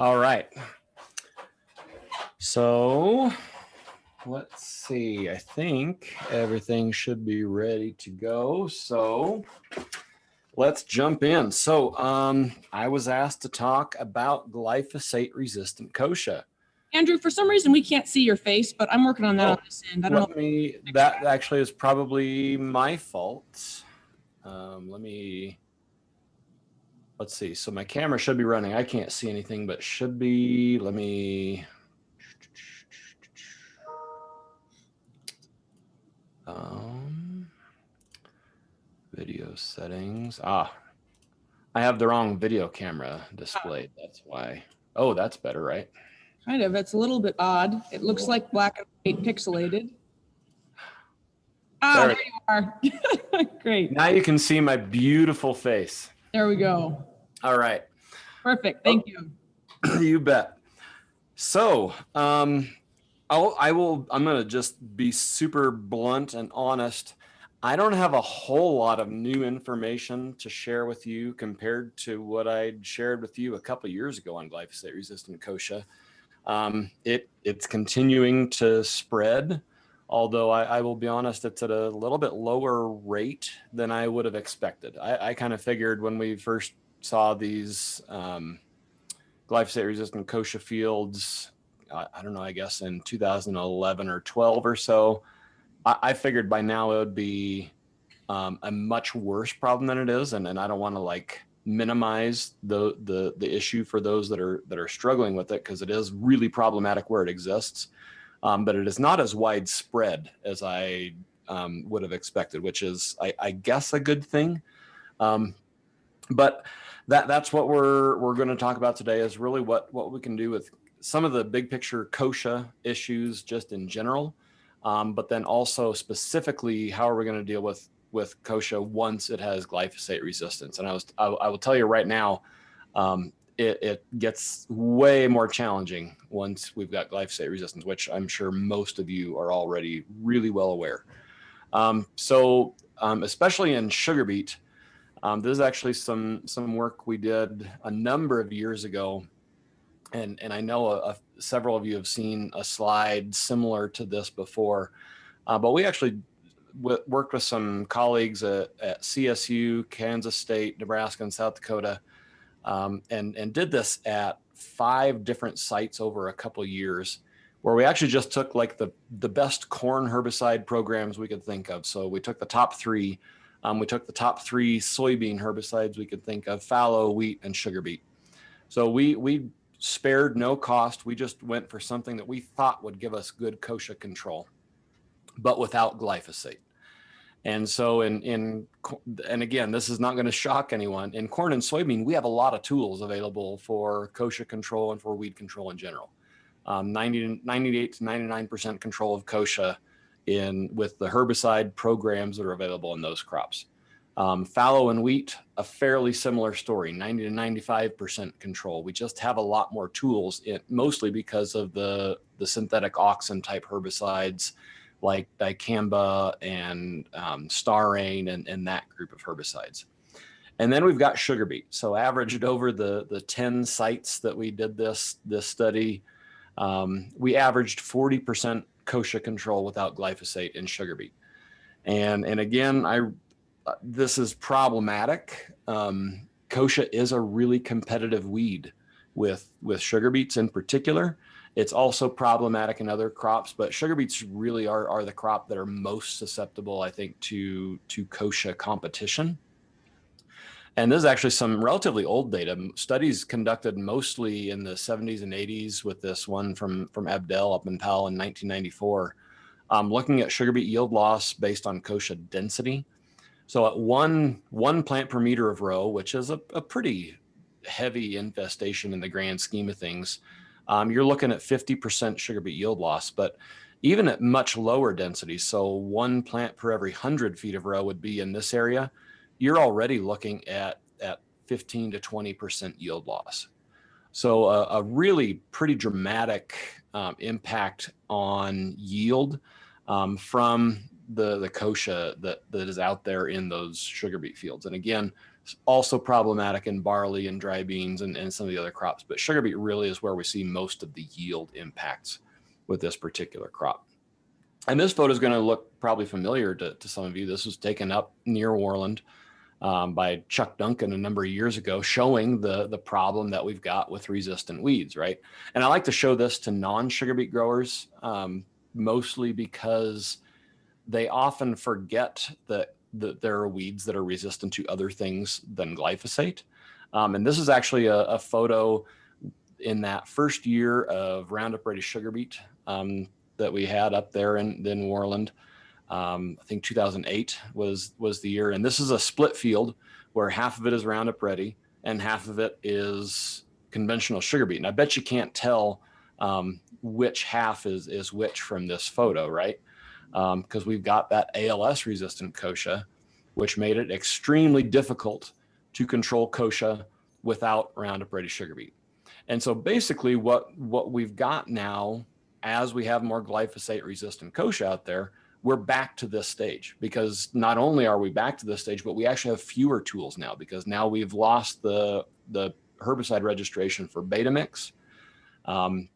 All right. So let's see. I think everything should be ready to go. So let's jump in. So um, I was asked to talk about glyphosate resistant kochia. Andrew, for some reason, we can't see your face, but I'm working on that Oh, on this end. I don't Let know. me, that actually is probably my fault. Um, let me, let's see. So my camera should be running. I can't see anything, but should be, let me. Um, video settings. Ah, I have the wrong video camera displayed. That's why. Oh, that's better, right? Kind of. It's a little bit odd. It looks like black and white pixelated. Ah, There there you are. Great. Now you can see my beautiful face. There we go. All right. Perfect. Thank you. you bet. So, um, I'll, I will, I'm going to just be super blunt and honest. I don't have a whole lot of new information to share with you compared to what I shared with you a couple of years ago on glyphosate resistant kochia. Um, it, it's continuing to spread, although I, I will be honest, it's at a little bit lower rate than I would have expected. I, I kind of figured when we first saw these, um, glyphosate resistant kochia fields, I, I don't know, I guess in 2011 or 12 or so. I, figured by now it would be um, a much worse problem than it is. And, and I don't want to like minimize the, the, the issue for those that are, that are struggling with it because it is really problematic where it exists. Um, but it is not as widespread as I um, would have expected, which is, I, I guess, a good thing. Um, but that that's what we're we're going to talk about today is really what what we can do with some of the big picture kochia issues just in general um, but then also specifically how are we going to deal with with kochia once it has glyphosate resistance and i was i, I will tell you right now um, it, it gets way more challenging once we've got glyphosate resistance which i'm sure most of you are already really well aware. Um, so um, especially in sugar beet um, this is actually some some work we did a number of years ago, and and I know a, a, several of you have seen a slide similar to this before, uh, but we actually worked with some colleagues at, at, CSU, Kansas State, Nebraska, and South Dakota, um, and and did this at five different sites over a couple years where we actually just took like the the best corn herbicide programs we could think of. So we took the top three. Um, we took the top three soybean herbicides we could think of, fallow, wheat, and sugar beet. So we, we spared no cost. We just went for something that we thought would give us good kochia control, but without glyphosate. And so in, in and again, this is not going to shock anyone. In corn and soybean, we have a lot of tools available for kochia control and for weed control in general. Um, 90, 98 to 99% control of kochia in with the herbicide programs that are available in those crops. Um, fallow and wheat, a fairly similar story, 90 to 95% control. We just have a lot more tools, in, mostly because of the, the synthetic auxin type herbicides like dicamba and um, Starane and, and that group of herbicides. And then we've got sugar beet. So averaged over the, the 10 sites that we did this, this study, um, we averaged 40% kochia control without glyphosate in sugar beet. And, and again, I, uh, this is problematic. Um, kochia is a really competitive weed with, with sugar beets in particular. It's also problematic in other crops, but sugar beets really are, are the crop that are most susceptible, I think, to, to kochia competition. And this is actually some relatively old data. Studies conducted mostly in the 70s and 80s with this one from, from Abdel up in Powell in 1994, um, looking at sugar beet yield loss based on kochia density. So at one, one plant per meter of row, which is a, a pretty heavy infestation in the grand scheme of things, um, you're looking at 50% sugar beet yield loss. But even at much lower densities, so one plant per every 100 feet of row would be in this area, you're already looking at, at 15 to 20% yield loss. So a, a really pretty dramatic um, impact on yield um, from the the kochia that that is out there in those sugar beet fields. And again, also problematic in barley and dry beans and, and some of the other crops. But sugar beet really is where we see most of the yield impacts with this particular crop. And this photo is going to look probably familiar to, to some of you. This was taken up near Worland um, by Chuck Duncan a number of years ago, showing the, the problem that we've got with resistant weeds, right? And I like to show this to non-sugar beet growers, um, mostly because they often forget that, that there are weeds that are resistant to other things than glyphosate. Um, and this is actually a, a, photo in that first year of Roundup Ready sugar beet um, that we had up there in, in Worland. Um, I think 2008 was was the year, and this is a split field where half of it is Roundup Ready and half of it is conventional sugar beet. And I bet you can't tell um, which half is is which from this photo, right? Because um, we've got that ALS resistant kochia, which made it extremely difficult to control kochia without Roundup Ready sugar beet. And so basically what, what we've got now, as we have more glyphosate resistant kochia out there, we're back to this stage because not only are we back to this stage, but we actually have fewer tools now because now we've lost the, the herbicide registration for Betamix, um,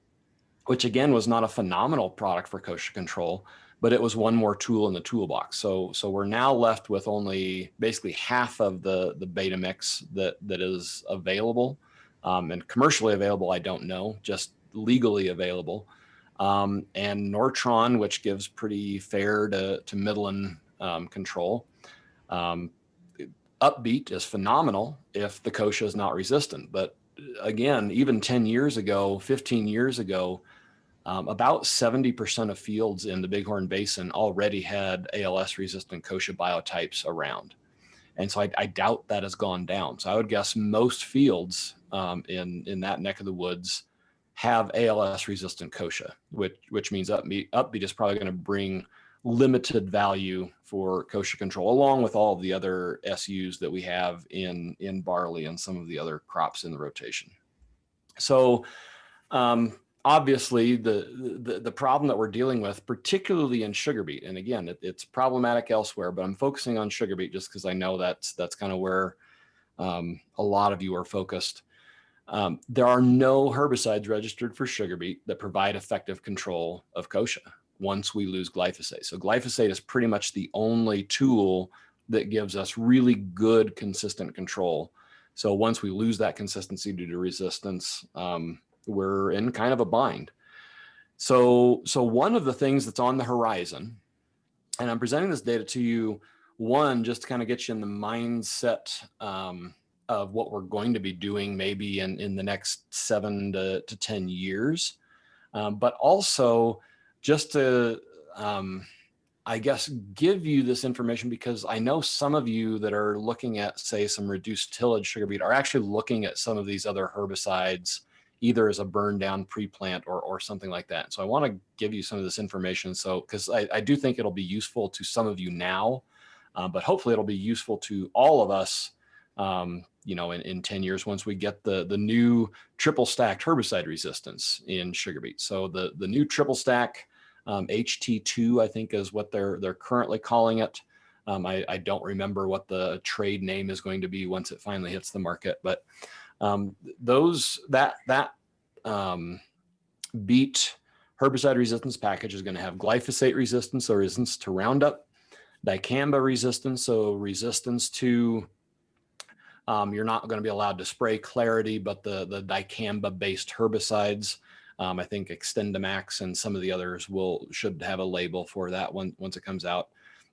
which again was not a phenomenal product for kochia control, but it was one more tool in the toolbox. So, so we're now left with only basically half of the, the Betamix that, that is available um, and commercially available. I don't know, just legally available um, and Nortron, which gives pretty fair to, to Midland um, control. Um, UpBeet is phenomenal if the kochia is not resistant. But again, even 10 years ago, 15 years ago, um, about 70% of fields in the Bighorn Basin already had ALS resistant kochia biotypes around. And so I, I, doubt that has gone down. So I would guess most fields um, in, in that neck of the woods have ALS resistant kochia, which, which means UpBeet, UpBeet is probably going to bring limited value for kochia control, along with all of the other SUs that we have in, in barley and some of the other crops in the rotation. So um, obviously the, the, the problem that we're dealing with, particularly in sugar beet, and again, it, it's problematic elsewhere, but I'm focusing on sugar beet just because I know that's, that's kind of where um, a lot of you are focused. Um, there are no herbicides registered for sugar beet that provide effective control of kochia once we lose glyphosate. So glyphosate is pretty much the only tool that gives us really good consistent control. So once we lose that consistency due to resistance, um, we're in kind of a bind. So, so one of the things that's on the horizon, and I'm presenting this data to you, one, just to kind of get you in the mindset um, of what we're going to be doing maybe in, in the next seven to, to 10 years. Um, but also just to, um, I guess, give you this information because I know some of you that are looking at, say, some reduced tillage sugar beet are actually looking at some of these other herbicides either as a burn down pre-plant or, or something like that. So I want to give you some of this information. So, because I, I do think it'll be useful to some of you now, uh, but hopefully it'll be useful to all of us um, you know, in, in 10 years, once we get the, the new triple stacked herbicide resistance in sugar beet. So the, the new triple stack um, HT2, I think is what they're, they're currently calling it. Um, I, I, don't remember what the trade name is going to be once it finally hits the market, but um, those, that, that um, beet herbicide resistance package is going to have glyphosate resistance, so resistance to Roundup, dicamba resistance, so resistance to um, you're not going to be allowed to spray Clarity, but the, the dicamba-based herbicides, um, I think XtendiMax and some of the others will should have a label for that one once it comes out.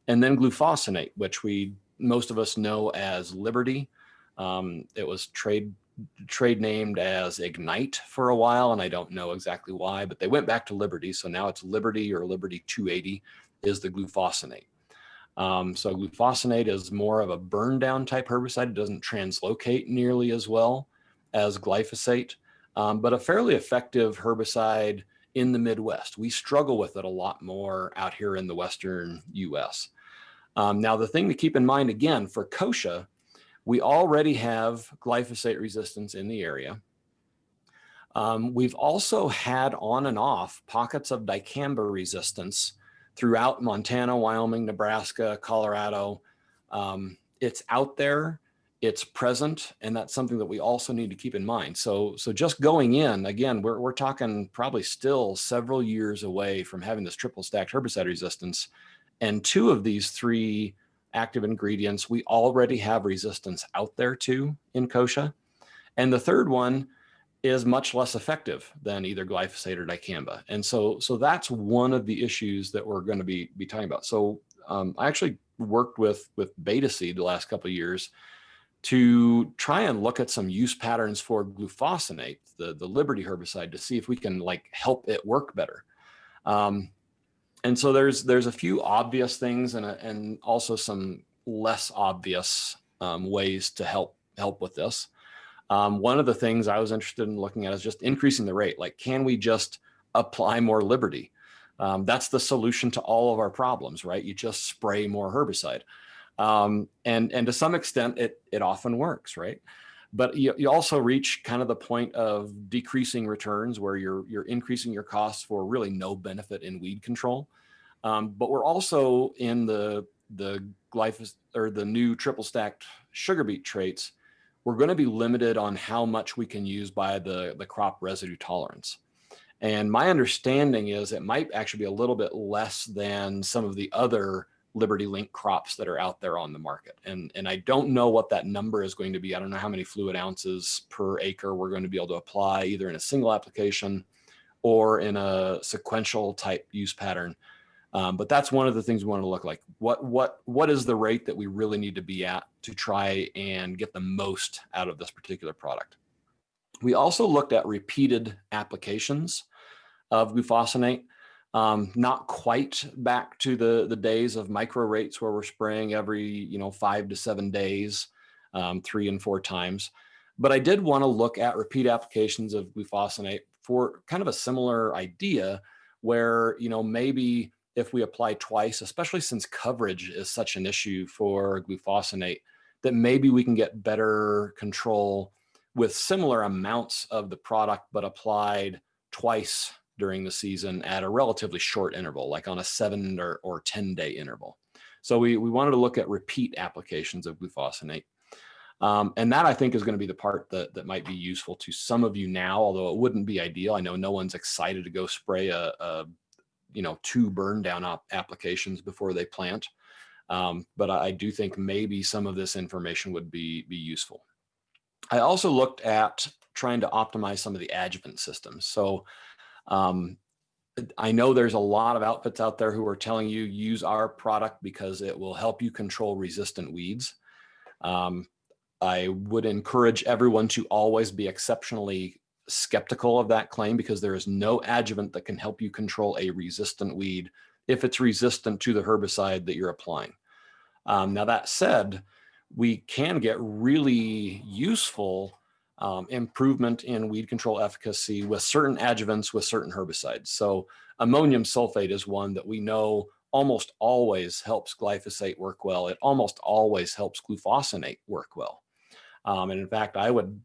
And then glufosinate, which we most of us know as Liberty. Um, it was trade trade named as Ignite for a while, and I don't know exactly why, but they went back to Liberty. So now it's Liberty or Liberty 280 is the glufosinate. Um, so glufosinate is more of a burn down type herbicide. It doesn't translocate nearly as well as glyphosate, um, but a fairly effective herbicide in the Midwest. We struggle with it a lot more out here in the Western US. Um, now, the thing to keep in mind again for kochia, we already have glyphosate resistance in the area. Um, we've also had on and off pockets of dicamba resistance throughout Montana, Wyoming, Nebraska, Colorado. Um, it's out there, it's present, and that's something that we also need to keep in mind. So, so just going in, again, we're, we're talking probably still several years away from having this triple stacked herbicide resistance. And two of these three active ingredients, we already have resistance out there to in kochia. And the third one is much less effective than either glyphosate or dicamba. And so, so that's one of the issues that we're going to be, be talking about. So um, I actually worked with, with Betaseed the last couple of years to try and look at some use patterns for glufosinate, the, the Liberty herbicide, to see if we can like help it work better. Um, and so there's there's a few obvious things and, a, and also some less obvious um, ways to help help with this. Um, one of the things I was interested in looking at is just increasing the rate. Like, can we just apply more Liberty? Um, that's the solution to all of our problems, right? You just spray more herbicide. Um, and, and to some extent, it, it often works, right? But you, you also reach kind of the point of decreasing returns where you're, you're increasing your costs for really no benefit in weed control. Um, but we're also in the, the glyphosate or the new triple stacked sugar beet traits we're going to be limited on how much we can use by the, the crop residue tolerance. And my understanding is it might actually be a little bit less than some of the other Liberty Link crops that are out there on the market. And, and I don't know what that number is going to be. I don't know how many fluid ounces per acre we're going to be able to apply either in a single application or in a sequential type use pattern. Um, but that's one of the things we want to look like. What what what is the rate that we really need to be at to try and get the most out of this particular product? We also looked at repeated applications of glufosinate. Um, not quite back to the the days of micro rates where we're spraying every you know five to seven days, um, three and four times. But I did want to look at repeat applications of glufosinate for kind of a similar idea where you know maybe if we apply twice, especially since coverage is such an issue for glufosinate, that maybe we can get better control with similar amounts of the product, but applied twice during the season at a relatively short interval, like on a seven or, or 10 day interval. So we, we wanted to look at repeat applications of glufosinate. Um, and that I think is going to be the part that, that might be useful to some of you now, although it wouldn't be ideal. I know no one's excited to go spray a, a you know, two burn down applications before they plant. Um, but I do think maybe some of this information would be, be useful. I also looked at trying to optimize some of the adjuvant systems. So um, I know there's a lot of outfits out there who are telling you use our product because it will help you control resistant weeds. Um, I would encourage everyone to always be exceptionally skeptical of that claim because there is no adjuvant that can help you control a resistant weed if it's resistant to the herbicide that you're applying. Um, now that said, we can get really useful um, improvement in weed control efficacy with certain adjuvants with certain herbicides. So ammonium sulfate is one that we know almost always helps glyphosate work well. It almost always helps glufosinate work well. Um, and in fact, I would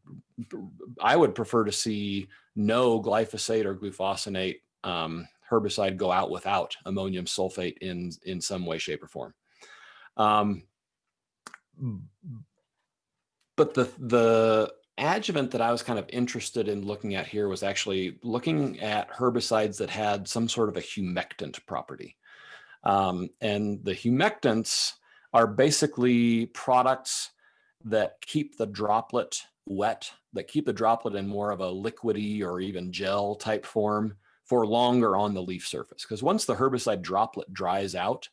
I would prefer to see no glyphosate or glufosinate um, herbicide go out without ammonium sulfate in in some way, shape, or form. Um, but the the adjuvant that I was kind of interested in looking at here was actually looking at herbicides that had some sort of a humectant property. Um, and the humectants are basically products that keep the droplet wet, that keep the droplet in more of a liquidy or even gel type form for longer on the leaf surface. Because once the herbicide droplet dries out,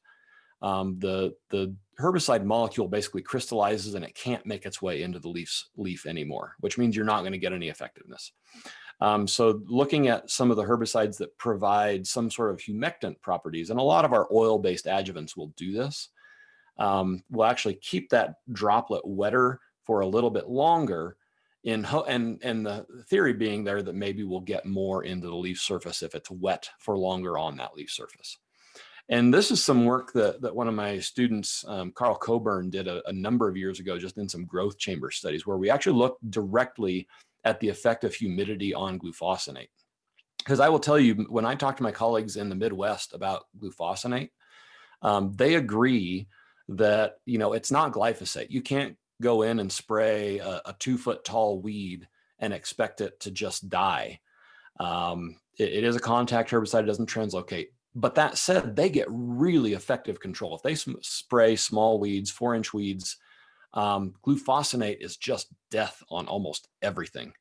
um, the, the herbicide molecule basically crystallizes and it can't make its way into the leaf's leaf anymore, which means you're not going to get any effectiveness. Um, so looking at some of the herbicides that provide some sort of humectant properties, and a lot of our oil-based adjuvants will do this, um, will actually keep that droplet wetter for a little bit longer in and and the theory being there that maybe we'll get more into the leaf surface if it's wet for longer on that leaf surface. And this is some work that, that one of my students, um, Carl Coburn, did a, a, number of years ago, just in some growth chamber studies, where we actually looked directly at the effect of humidity on glufosinate. Because I will tell you, when I talk to my colleagues in the Midwest about glufosinate, um, they agree that you know it's not glyphosate. You can't go in and spray a, a two foot tall weed and expect it to just die. Um, it, it is a contact herbicide; it doesn't translocate. But that said, they get really effective control if they spray small weeds, four inch weeds. Um, glufosinate is just death on almost everything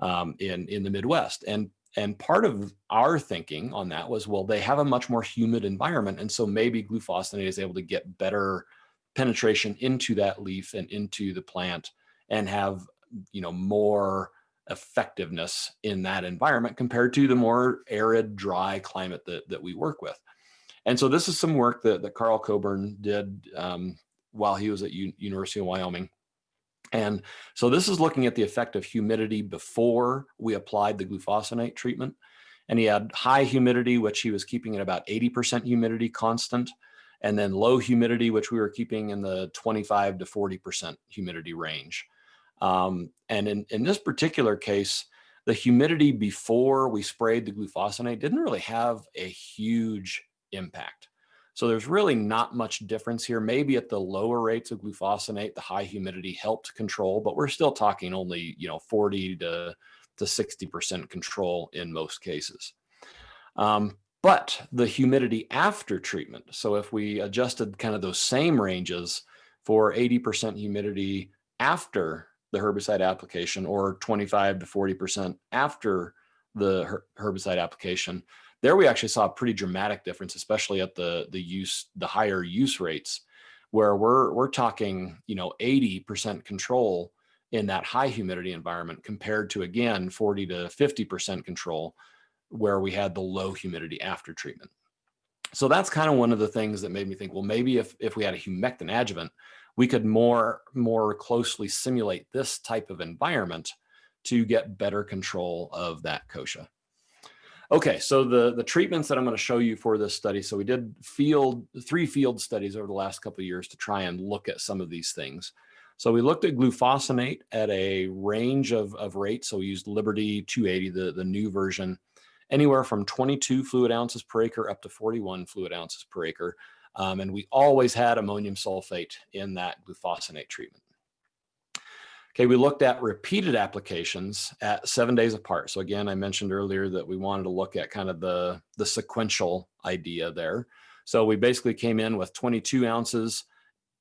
um, in in the Midwest, and and part of our thinking on that was, well, they have a much more humid environment. And so maybe glufosinate is able to get better penetration into that leaf and into the plant and have, you know, more effectiveness in that environment compared to the more arid, dry climate that, that we work with. And so this is some work that, that Carl Coburn did um, while he was at U University of Wyoming. And so this is looking at the effect of humidity before we applied the glufosinate treatment. And he had high humidity, which he was keeping at about 80% humidity constant, and then low humidity, which we were keeping in the 25 to 40% humidity range. Um, and in, in this particular case, the humidity before we sprayed the glufosinate didn't really have a huge impact. So there's really not much difference here. Maybe at the lower rates of glufosinate, the high humidity helped control, but we're still talking only, you know, 40 to, to 60% control in most cases. Um, but the humidity after treatment, so if we adjusted kind of those same ranges for 80% humidity after the herbicide application or 25 to 40% after the herbicide application, there we actually saw a pretty dramatic difference, especially at the the use the higher use rates, where we're we're talking you know 80% control in that high humidity environment compared to again 40 to 50% control where we had the low humidity after treatment. So that's kind of one of the things that made me think, well, maybe if, if we had a humectant adjuvant, we could more, more closely simulate this type of environment to get better control of that kochia. Okay, so the, the treatments that I'm going to show you for this study. So we did field three field studies over the last couple of years to try and look at some of these things. So we looked at glufosinate at a range of, of rates. So we used Liberty 280, the, the new version, anywhere from 22 fluid ounces per acre up to 41 fluid ounces per acre. Um, and we always had ammonium sulfate in that glufosinate treatment. Okay, we looked at repeated applications at seven days apart. So again, I mentioned earlier that we wanted to look at kind of the, the sequential idea there. So we basically came in with 22 ounces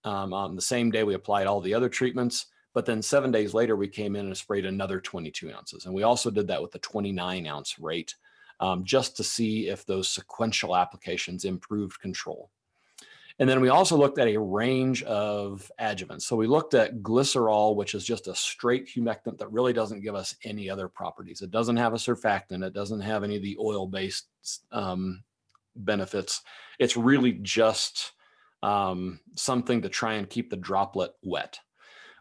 um, on the same day we applied all the other treatments, but then seven days later we came in and sprayed another 22 ounces. And we also did that with the 29 ounce rate um, just to see if those sequential applications improved control. And then we also looked at a range of adjuvants. So we looked at glycerol, which is just a straight humectant that really doesn't give us any other properties. It doesn't have a surfactant. It doesn't have any of the oil-based um, benefits. It's really just um, something to try and keep the droplet wet.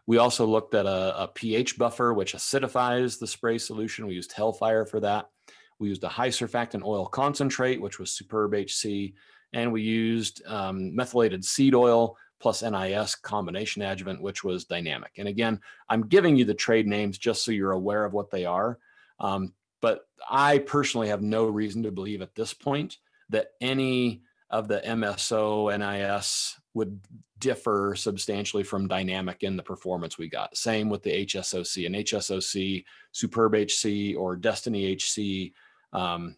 We also looked at a, a, pH buffer, which acidifies the spray solution. We used Hellfire for that. We used a high surfactant oil concentrate, which was Superb HC and we used um, methylated seed oil plus NIS combination adjuvant, which was dynamic. And again, I'm giving you the trade names just so you're aware of what they are. Um, but I personally have no reason to believe at this point that any of the MSO NIS would differ substantially from dynamic in the performance we got. Same with the HSOC and HSOC, Superb HC or Destiny HC, um,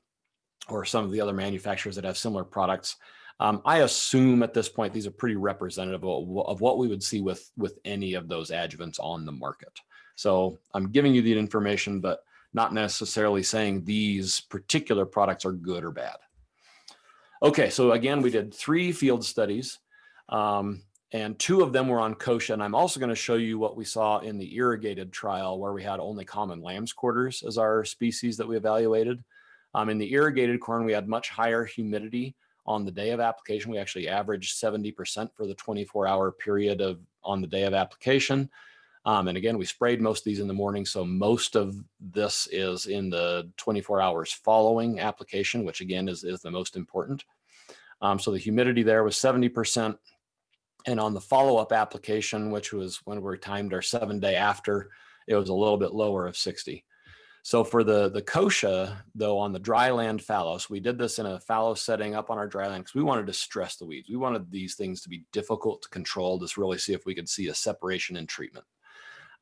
or some of the other manufacturers that have similar products. Um, I assume at this point, these are pretty representative of, what we would see with, with any of those adjuvants on the market. So I'm giving you the information, but not necessarily saying these particular products are good or bad. Okay, so again, we did three field studies um, and two of them were on kochia. And I'm also gonna show you what we saw in the irrigated trial where we had only common lamb's quarters as our species that we evaluated. Um, in the irrigated corn, we had much higher humidity on the day of application. We actually averaged 70% for the 24 hour period of on the day of application. Um, and again, we sprayed most of these in the morning. So most of this is in the 24 hours following application, which again is, is the most important. Um, so the humidity there was 70%. And on the follow-up application, which was when we timed our seven day after, it was a little bit lower of 60. So for the, the kochia, though, on the dry land fallows, we did this in a fallow setting up on our dry land because we wanted to stress the weeds. We wanted these things to be difficult to control, just really see if we could see a separation in treatment.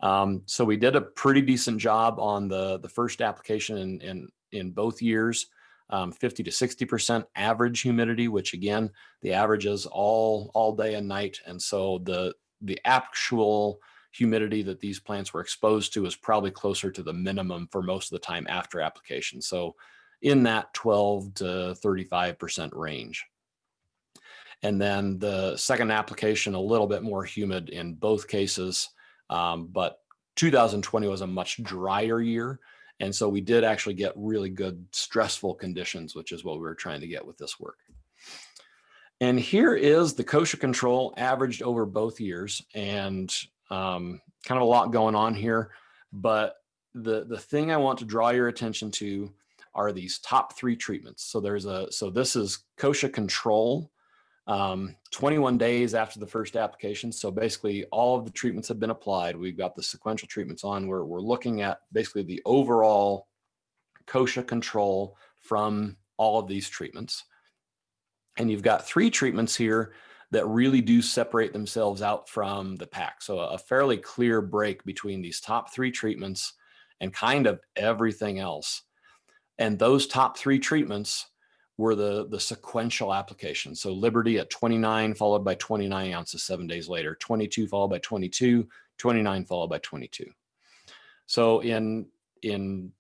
Um, so we did a pretty decent job on the, the first application in, in, in both years, um, 50 to 60% average humidity, which again, the average is all, all day and night. And so the, the actual humidity that these plants were exposed to is probably closer to the minimum for most of the time after application. So in that 12 to 35% range. And then the second application, a little bit more humid in both cases, um, but 2020 was a much drier year. And so we did actually get really good stressful conditions, which is what we were trying to get with this work. And here is the kochia control averaged over both years. And um, kind of a lot going on here, but the, the thing I want to draw your attention to are these top three treatments. So there's a, so this is kochia control, um, 21 days after the first application. So basically all of the treatments have been applied. We've got the sequential treatments on where we're looking at basically the overall kochia control from all of these treatments. And you've got three treatments here that really do separate themselves out from the pack. So a fairly clear break between these top three treatments and kind of everything else. And those top three treatments were the, the sequential application. So Liberty at 29 followed by 29 ounces seven days later, 22 followed by 22, 29 followed by 22. So in, in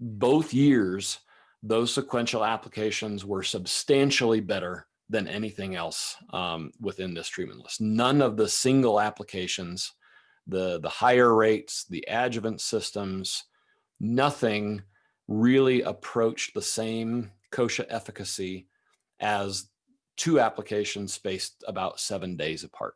both years, those sequential applications were substantially better than anything else um, within this treatment list. None of the single applications, the, the higher rates, the adjuvant systems, nothing really approached the same kochia efficacy as two applications spaced about seven days apart.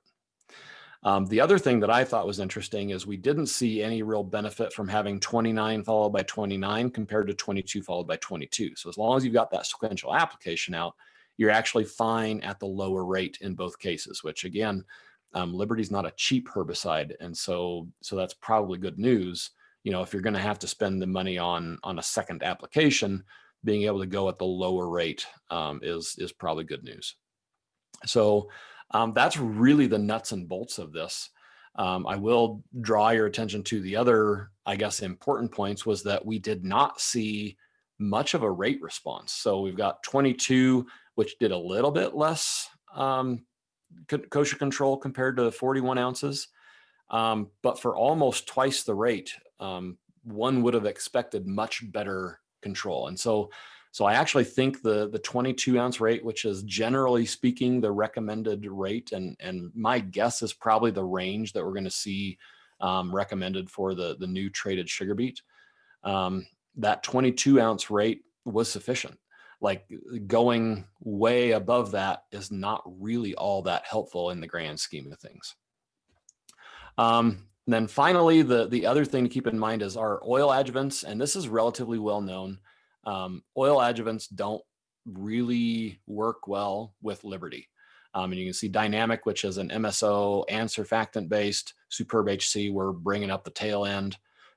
Um, the other thing that I thought was interesting is we didn't see any real benefit from having 29 followed by 29 compared to 22 followed by 22. So as long as you've got that sequential application out, you're actually fine at the lower rate in both cases, which again, um, Liberty's not a cheap herbicide. And so, so that's probably good news. You know, if you're going to have to spend the money on, on a second application, being able to go at the lower rate um, is, is probably good news. So um, that's really the nuts and bolts of this. Um, I will draw your attention to the other, I guess, important points was that we did not see much of a rate response. So we've got 22 which did a little bit less um, kochia control compared to 41 ounces. Um, but for almost twice the rate, um, one would have expected much better control. And so, so I actually think the, the 22 ounce rate, which is generally speaking the recommended rate, and, and my guess is probably the range that we're going to see um, recommended for the, the new traited sugar beet, um, that 22 ounce rate was sufficient like going way above that is not really all that helpful in the grand scheme of things. Um, then finally, the, the other thing to keep in mind is our oil adjuvants, and this is relatively well known. Um, oil adjuvants don't really work well with Liberty. Um, and you can see Dynamic, which is an MSO and surfactant based Superb HC, we're bringing up the tail end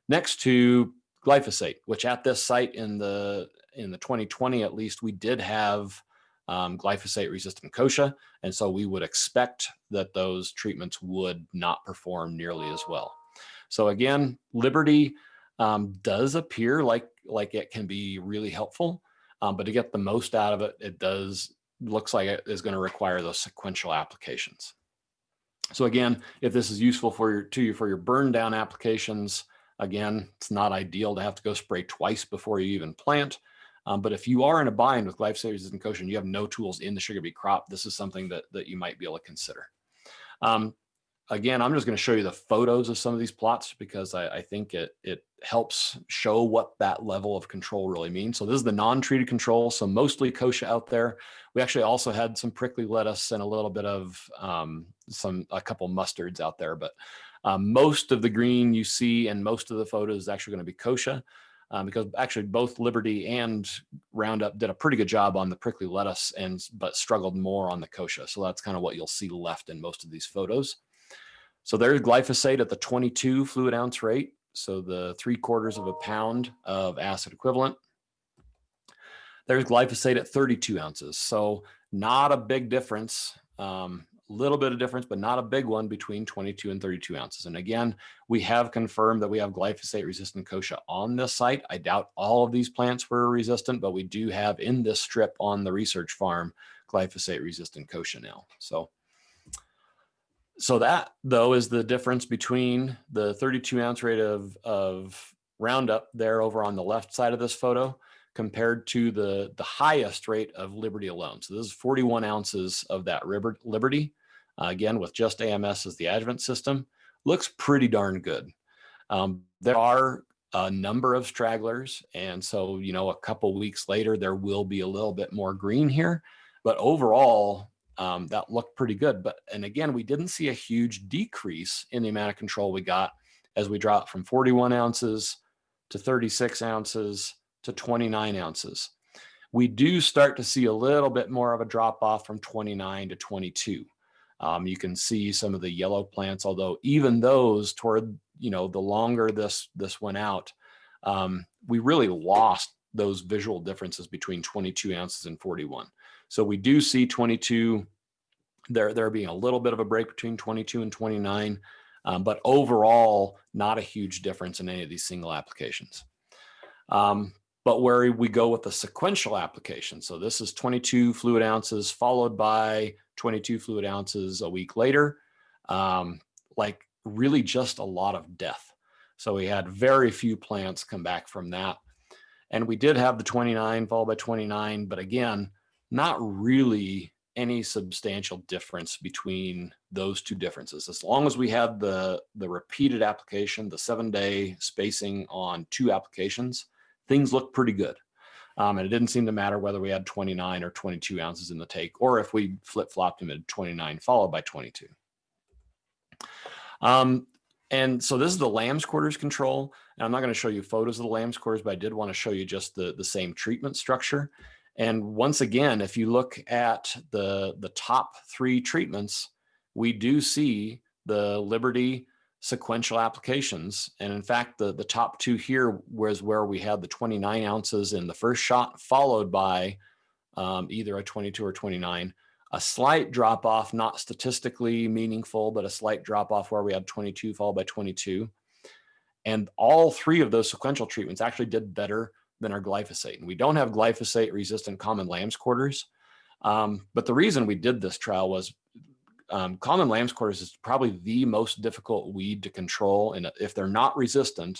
next to glyphosate, which at this site in the in the 2020 at least, we did have um, glyphosate resistant kochia. And so we would expect that those treatments would not perform nearly as well. So again, Liberty um, does appear like, like it can be really helpful, um, but to get the most out of it, it does looks like it is going to require those sequential applications. So again, if this is useful for your, to you for your burn down applications, again, it's not ideal to have to go spray twice before you even plant. Um, but if you are in a bind with glyphosate resistant kochia and you have no tools in the sugar beet crop, this is something that, that you might be able to consider. Um, again, I'm just going to show you the photos of some of these plots because I, I, think it, it helps show what that level of control really means. So this is the non-treated control. So mostly kochia out there. We actually also had some prickly lettuce and a little bit of um, some, a couple mustards out there, but um, most of the green you see and most of the photos is actually going to be kochia um, because actually both Liberty and Roundup did a pretty good job on the prickly lettuce and but struggled more on the kochia. So that's kind of what you'll see left in most of these photos. So there's glyphosate at the 22 fluid ounce rate. So the three quarters of a pound of acid equivalent. There's glyphosate at 32 ounces. So not a big difference. Um, little bit of difference, but not a big one between 22 and 32 ounces. And again, we have confirmed that we have glyphosate resistant kochia on this site. I doubt all of these plants were resistant, but we do have in this strip on the research farm glyphosate resistant kochia now. So, so that though is the difference between the 32 ounce rate of, of Roundup there over on the left side of this photo compared to the, the highest rate of Liberty alone. So this is 41 ounces of that Liberty, uh, again, with just AMS as the adjuvant system, looks pretty darn good. Um, there are a number of stragglers. And so, you know, a couple weeks later, there will be a little bit more green here, but overall, um, that looked pretty good. But, and again, we didn't see a huge decrease in the amount of control we got as we dropped from 41 ounces to 36 ounces to 29 ounces. We do start to see a little bit more of a drop off from 29 to 22. Um, you can see some of the yellow plants, although even those toward, you know, the longer this, this went out, um, we really lost those visual differences between 22 ounces and 41. So we do see 22, there, there being a little bit of a break between 22 and 29, um, but overall, not a huge difference in any of these single applications. Um, but where we go with the sequential application. So this is 22 fluid ounces followed by 22 fluid ounces a week later, um, like really just a lot of death. So we had very few plants come back from that. And we did have the 29 followed by 29, but again, not really any substantial difference between those two differences. As long as we had the, the repeated application, the seven day spacing on two applications, things look pretty good. Um, and it didn't seem to matter whether we had 29 or 22 ounces in the take, or if we flip flopped them at 29 followed by 22. Um, and so this is the lamb's quarters control. And I'm not going to show you photos of the lamb's quarters, but I did want to show you just the, the same treatment structure. And once again, if you look at the, the top three treatments, we do see the Liberty sequential applications. And in fact, the, the top two here was where we had the 29 ounces in the first shot, followed by um, either a 22 or 29. A slight drop off, not statistically meaningful, but a slight drop off where we had 22 followed by 22. And all three of those sequential treatments actually did better than our glyphosate. And we don't have glyphosate resistant common lamb's quarters. Um, but the reason we did this trial was um, common lamb's quarters is probably the most difficult weed to control. And if they're not resistant,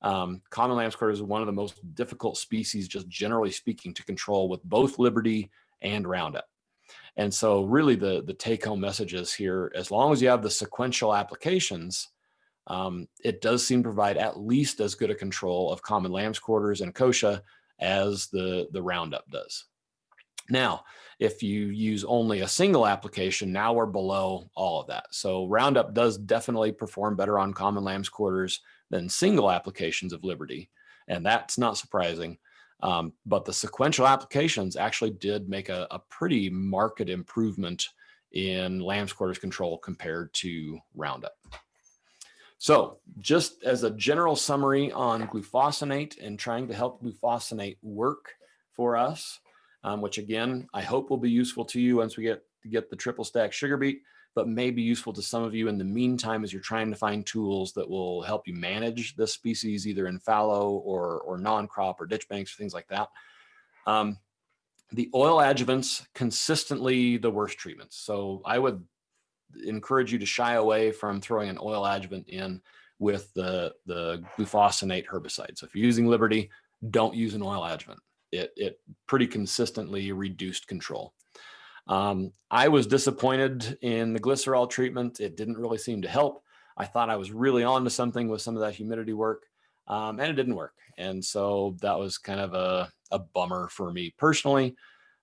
um, common lamb's quarters is one of the most difficult species, just generally speaking, to control with both Liberty and Roundup. And so really the, the take home message is here, as long as you have the sequential applications, um, it does seem to provide at least as good a control of common lamb's quarters and kochia as the, the Roundup does. Now, if you use only a single application, now we're below all of that. So Roundup does definitely perform better on common lamb's quarters than single applications of Liberty. And that's not surprising. Um, but the sequential applications actually did make a, a pretty marked improvement in lamb's quarters control compared to Roundup. So just as a general summary on glufosinate and trying to help glufosinate work for us, um, which again, I hope will be useful to you once we get to get the triple stack sugar beet, but may be useful to some of you in the meantime as you're trying to find tools that will help you manage this species either in fallow or, or non-crop or ditch banks or things like that. Um, the oil adjuvants consistently the worst treatments. So I would encourage you to shy away from throwing an oil adjuvant in with the, the glufosinate herbicide. So if you're using Liberty, don't use an oil adjuvant it, it pretty consistently reduced control. Um, I was disappointed in the glycerol treatment. It didn't really seem to help. I thought I was really on to something with some of that humidity work um, and it didn't work. And so that was kind of a, a bummer for me personally.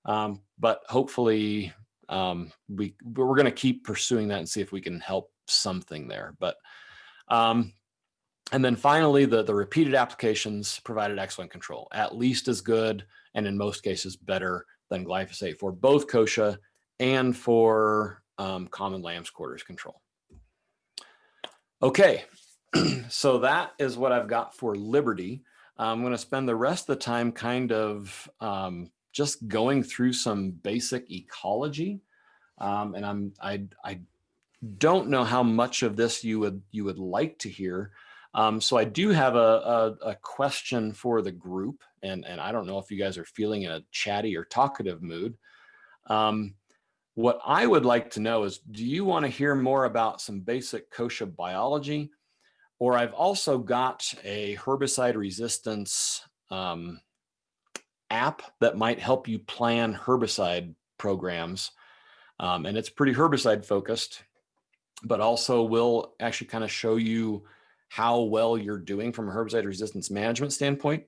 Um, but hopefully um, we, we're going to keep pursuing that and see if we can help something there. But um, and then finally, the, the repeated applications provided excellent control, at least as good, and in most cases better than glyphosate for both kochia and for um, common lamb's quarters control. Okay, so that is what I've got for Liberty. I'm going to spend the rest of the time kind of um, just going through some basic ecology. Um, and I'm I I don't know how much of this you would you would like to hear. Um, so I do have a, a, a, question for the group, and, and I don't know if you guys are feeling in a chatty or talkative mood. Um, what I would like to know is, do you want to hear more about some basic kochia biology? Or I've also got a herbicide resistance um, app that might help you plan herbicide programs. Um, and it's pretty herbicide focused, but also will actually kind of show you how well you're doing from a herbicide resistance management standpoint.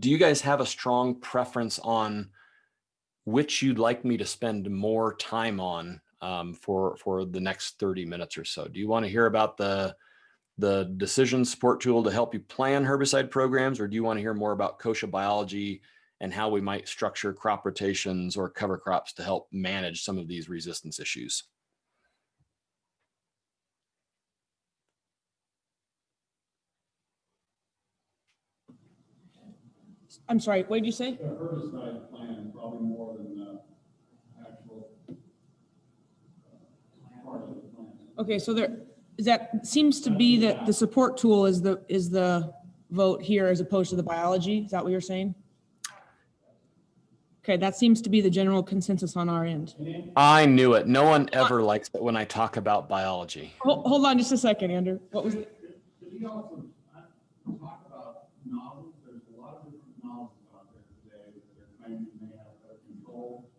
Do you guys have a strong preference on which you'd like me to spend more time on um, for for the next 30 minutes or so? Do you want to hear about the the decision support tool to help you plan herbicide programs, or do you want to hear more about kochia biology and how we might structure crop rotations or cover crops to help manage some of these resistance issues? I'm sorry, what did you say? The herbicide plan, probably more than the actual uh, part of the plan. Okay, so there, is that seems to be that the support tool is the, is the vote here as opposed to the biology? Is that what you're saying? Okay, that seems to be the general consensus on our end. I knew it. No one ever likes it when I talk about biology. Hold, hold on just a second, Andrew. What was, the- Could you also uh, talk about nozzles? There's a lot of different nozzles out there today that are claiming they have better control.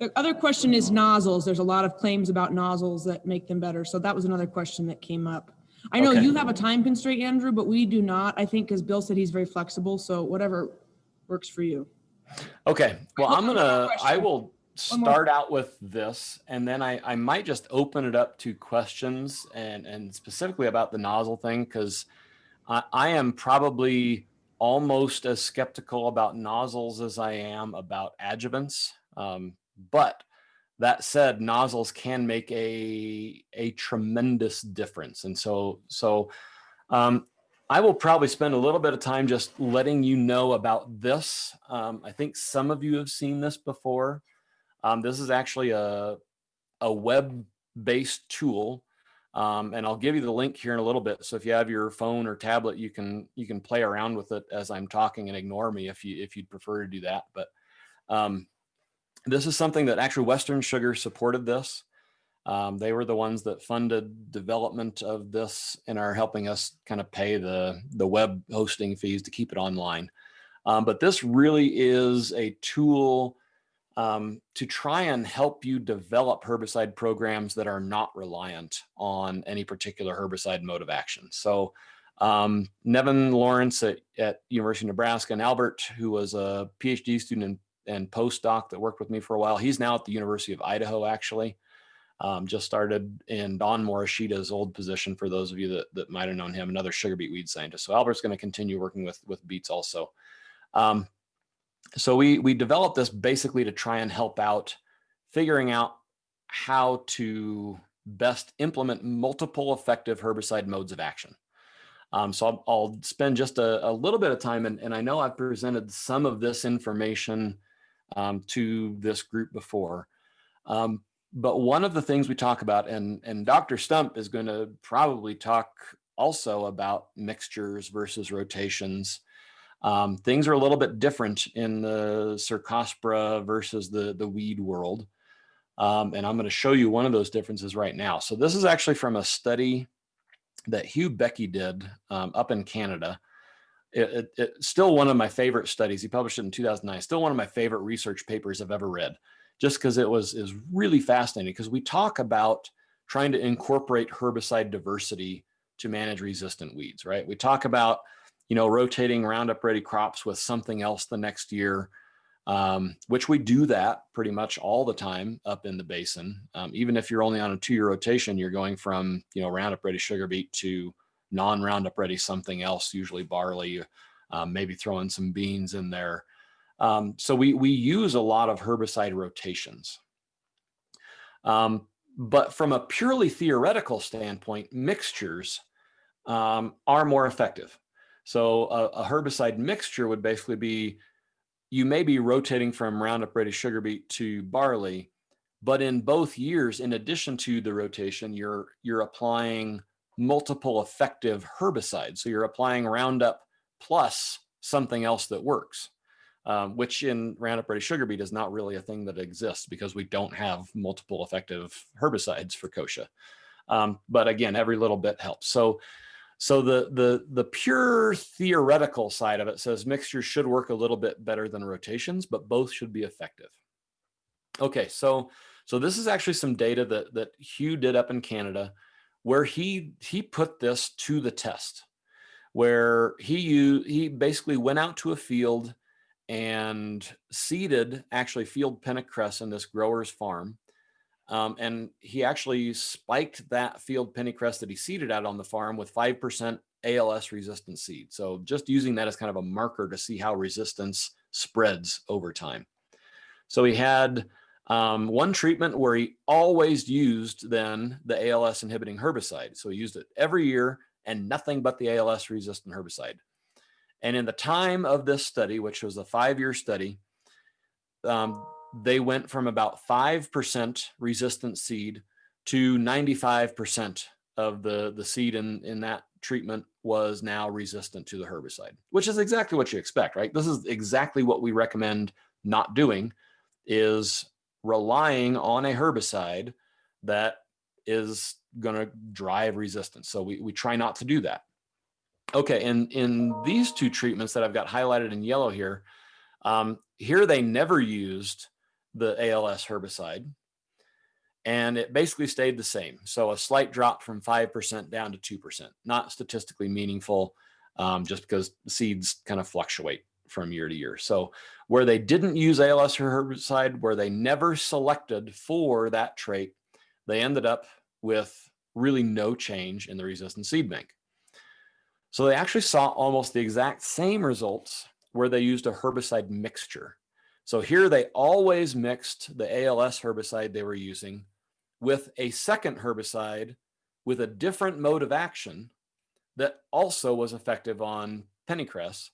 The other question is nozzles. There's a lot of claims about nozzles that make them better. So that was another question that came up. I know Okay. you have a time constraint, Andrew, but we do not. I think because Bill said he's very flexible, so whatever works for you. Okay, well, I'm gonna, I will start out with this and then I, I might just open it up to questions and, and specifically about the nozzle thing, because I, I am probably almost as skeptical about nozzles as I am about adjuvants. Um, but that said, nozzles can make a, a tremendous difference. And so, so um, I will probably spend a little bit of time just letting you know about this. Um, I think some of you have seen this before. Um, this is actually a, a web-based tool. Um, and I'll give you the link here in a little bit. So if you have your phone or tablet, you can you can play around with it as I'm talking and ignore me if you if you'd prefer to do that. But um, this is something that actually Western Sugar supported this. Um, they were the ones that funded development of this and are helping us kind of pay the, the web hosting fees to keep it online. Um, but this really is a tool um, to try and help you develop herbicide programs that are not reliant on any particular herbicide mode of action. So um, Nevin Lawrence at, at University of Nebraska and Albert, who was a PhD student and, and postdoc that worked with me for a while, he's now at the University of Idaho, actually. Um, just started in Don Morishita's old position for those of you that, that might have known him, another sugar beet weed scientist. So Albert's going to continue working with, with beets also. Um, so we, we developed this basically to try and help out figuring out how to best implement multiple effective herbicide modes of action. Um, so I'll, I'll spend just a, a little bit of time, and, and I know I've presented some of this information um, to this group before. Um, but one of the things we talk about, and, and Dr. Stump is going to probably talk also about mixtures versus rotations. Um, things are a little bit different in the Cercospora versus the, the weed world. Um, and I'm going to show you one of those differences right now. So this is actually from a study that Hugh Beckie did um, up in Canada. It, it, it's still one of my favorite studies. He published it in 2009. Still one of my favorite research papers I've ever read just because it was is really fascinating because we talk about trying to incorporate herbicide diversity to manage resistant weeds, right? We talk about, you know, rotating Roundup ready crops with something else the next year, um, which we do that pretty much all the time up in the basin. Um, even if you're only on a two-year rotation, you're going from, you know, Roundup ready sugar beet to non-Roundup ready something else, usually barley, um, maybe throwing some beans in there. Um, so we, we use a lot of herbicide rotations. Um, but from a purely theoretical standpoint, mixtures um, are more effective. So a, a herbicide mixture would basically be you may be rotating from Roundup Ready sugar beet to barley, but in both years, in addition to the rotation, you're you're applying multiple effective herbicides. So you're applying Roundup plus something else that works, um, which in Roundup Ready sugar beet is not really a thing that exists because we don't have multiple effective herbicides for kochia. Um, but again, every little bit helps. So so the, the, the pure theoretical side of it says mixtures should work a little bit better than rotations, but both should be effective. Okay, so, so this is actually some data that, that Hugh did up in Canada where he, he put this to the test, where he, he basically went out to a field and seeded actually field pennycress in this grower's farm. Um, and he actually spiked that field pennycress that he seeded out on the farm with 5% ALS resistant seed. So just using that as kind of a marker to see how resistance spreads over time. So he had um, one treatment where he always used then the ALS inhibiting herbicide. So he used it every year and nothing but the ALS resistant herbicide. And in the time of this study, which was a five-year study, um, they went from about 5% resistant seed to 95% of the, the seed in, in that treatment was now resistant to the herbicide, which is exactly what you expect, right? This is exactly what we recommend not doing is relying on a herbicide that is going to drive resistance. So we, we try not to do that. Okay, and in these two treatments that I've got highlighted in yellow here, um, here they never used the ALS herbicide. And it basically stayed the same. So a slight drop from 5% down to 2%, not statistically meaningful, um, just because seeds kind of fluctuate from year to year. So where they didn't use ALS herbicide, where they never selected for that trait, they ended up with really no change in the resistant seed bank. So they actually saw almost the exact same results where they used a herbicide mixture. So here they always mixed the ALS herbicide they were using with a second herbicide with a different mode of action that also was effective on pennycress.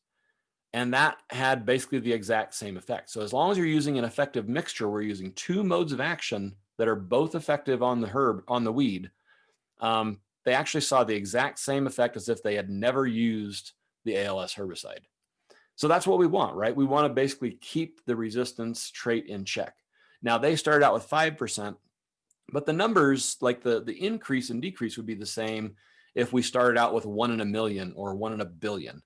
And that had basically the exact same effect. So as long as you're using an effective mixture, we're using two modes of action that are both effective on the herb, on the weed. Um, they actually saw the exact same effect as if they had never used the ALS herbicide. So that's what we want, right? We want to basically keep the resistance trait in check. Now they started out with 5%, but the numbers like the, the increase and decrease would be the same if we started out with one in a million or one in a billion.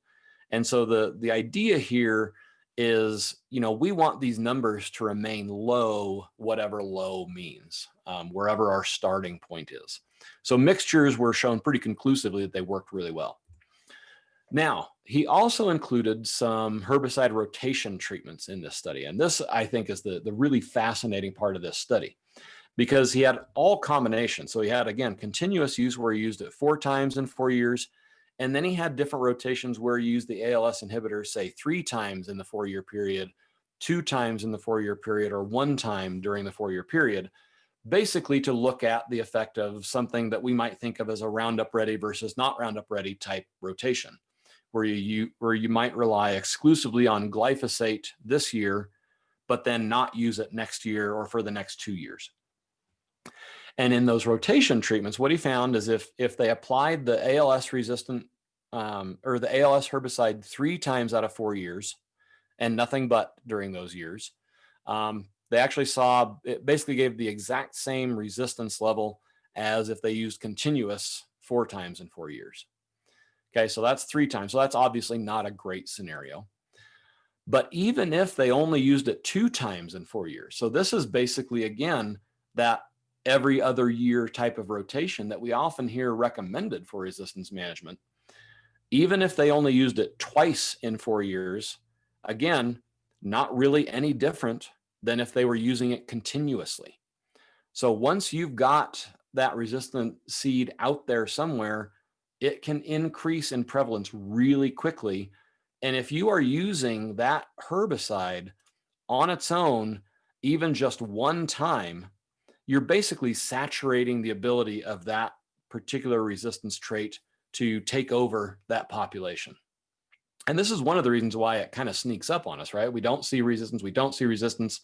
And so the, the idea here is, you know, we want these numbers to remain low, whatever low means, um, wherever our starting point is. So mixtures were shown pretty conclusively that they worked really well. Now, he also included some herbicide rotation treatments in this study. And this, I think, is the, the really fascinating part of this study because he had all combinations. So he had, again, continuous use where he used it four times in four years. And then he had different rotations where he used the ALS inhibitor, say three times in the four-year period, two times in the four-year period, or one time during the four-year period, basically to look at the effect of something that we might think of as a Roundup Ready versus not Roundup Ready type rotation where you, you where you might rely exclusively on glyphosate this year, but then not use it next year or for the next two years. And in those rotation treatments, what he found is if if they applied the ALS resistant um, or the ALS herbicide three times out of four years, and nothing but during those years, um, they actually saw it basically gave the exact same resistance level as if they used continuous four times in four years. Okay, so that's three times. So that's obviously not a great scenario. But even if they only used it two times in four years, so this is basically, again, that every other year type of rotation that we often hear recommended for resistance management. Even if they only used it twice in four years, again, not really any different than if they were using it continuously. So once you've got that resistant seed out there somewhere, it can increase in prevalence really quickly. And if you are using that herbicide on its own, even just one time, you're basically saturating the ability of that particular resistance trait to take over that population. And this is one of the reasons why it kind of sneaks up on us, right? We don't see resistance, we don't see resistance.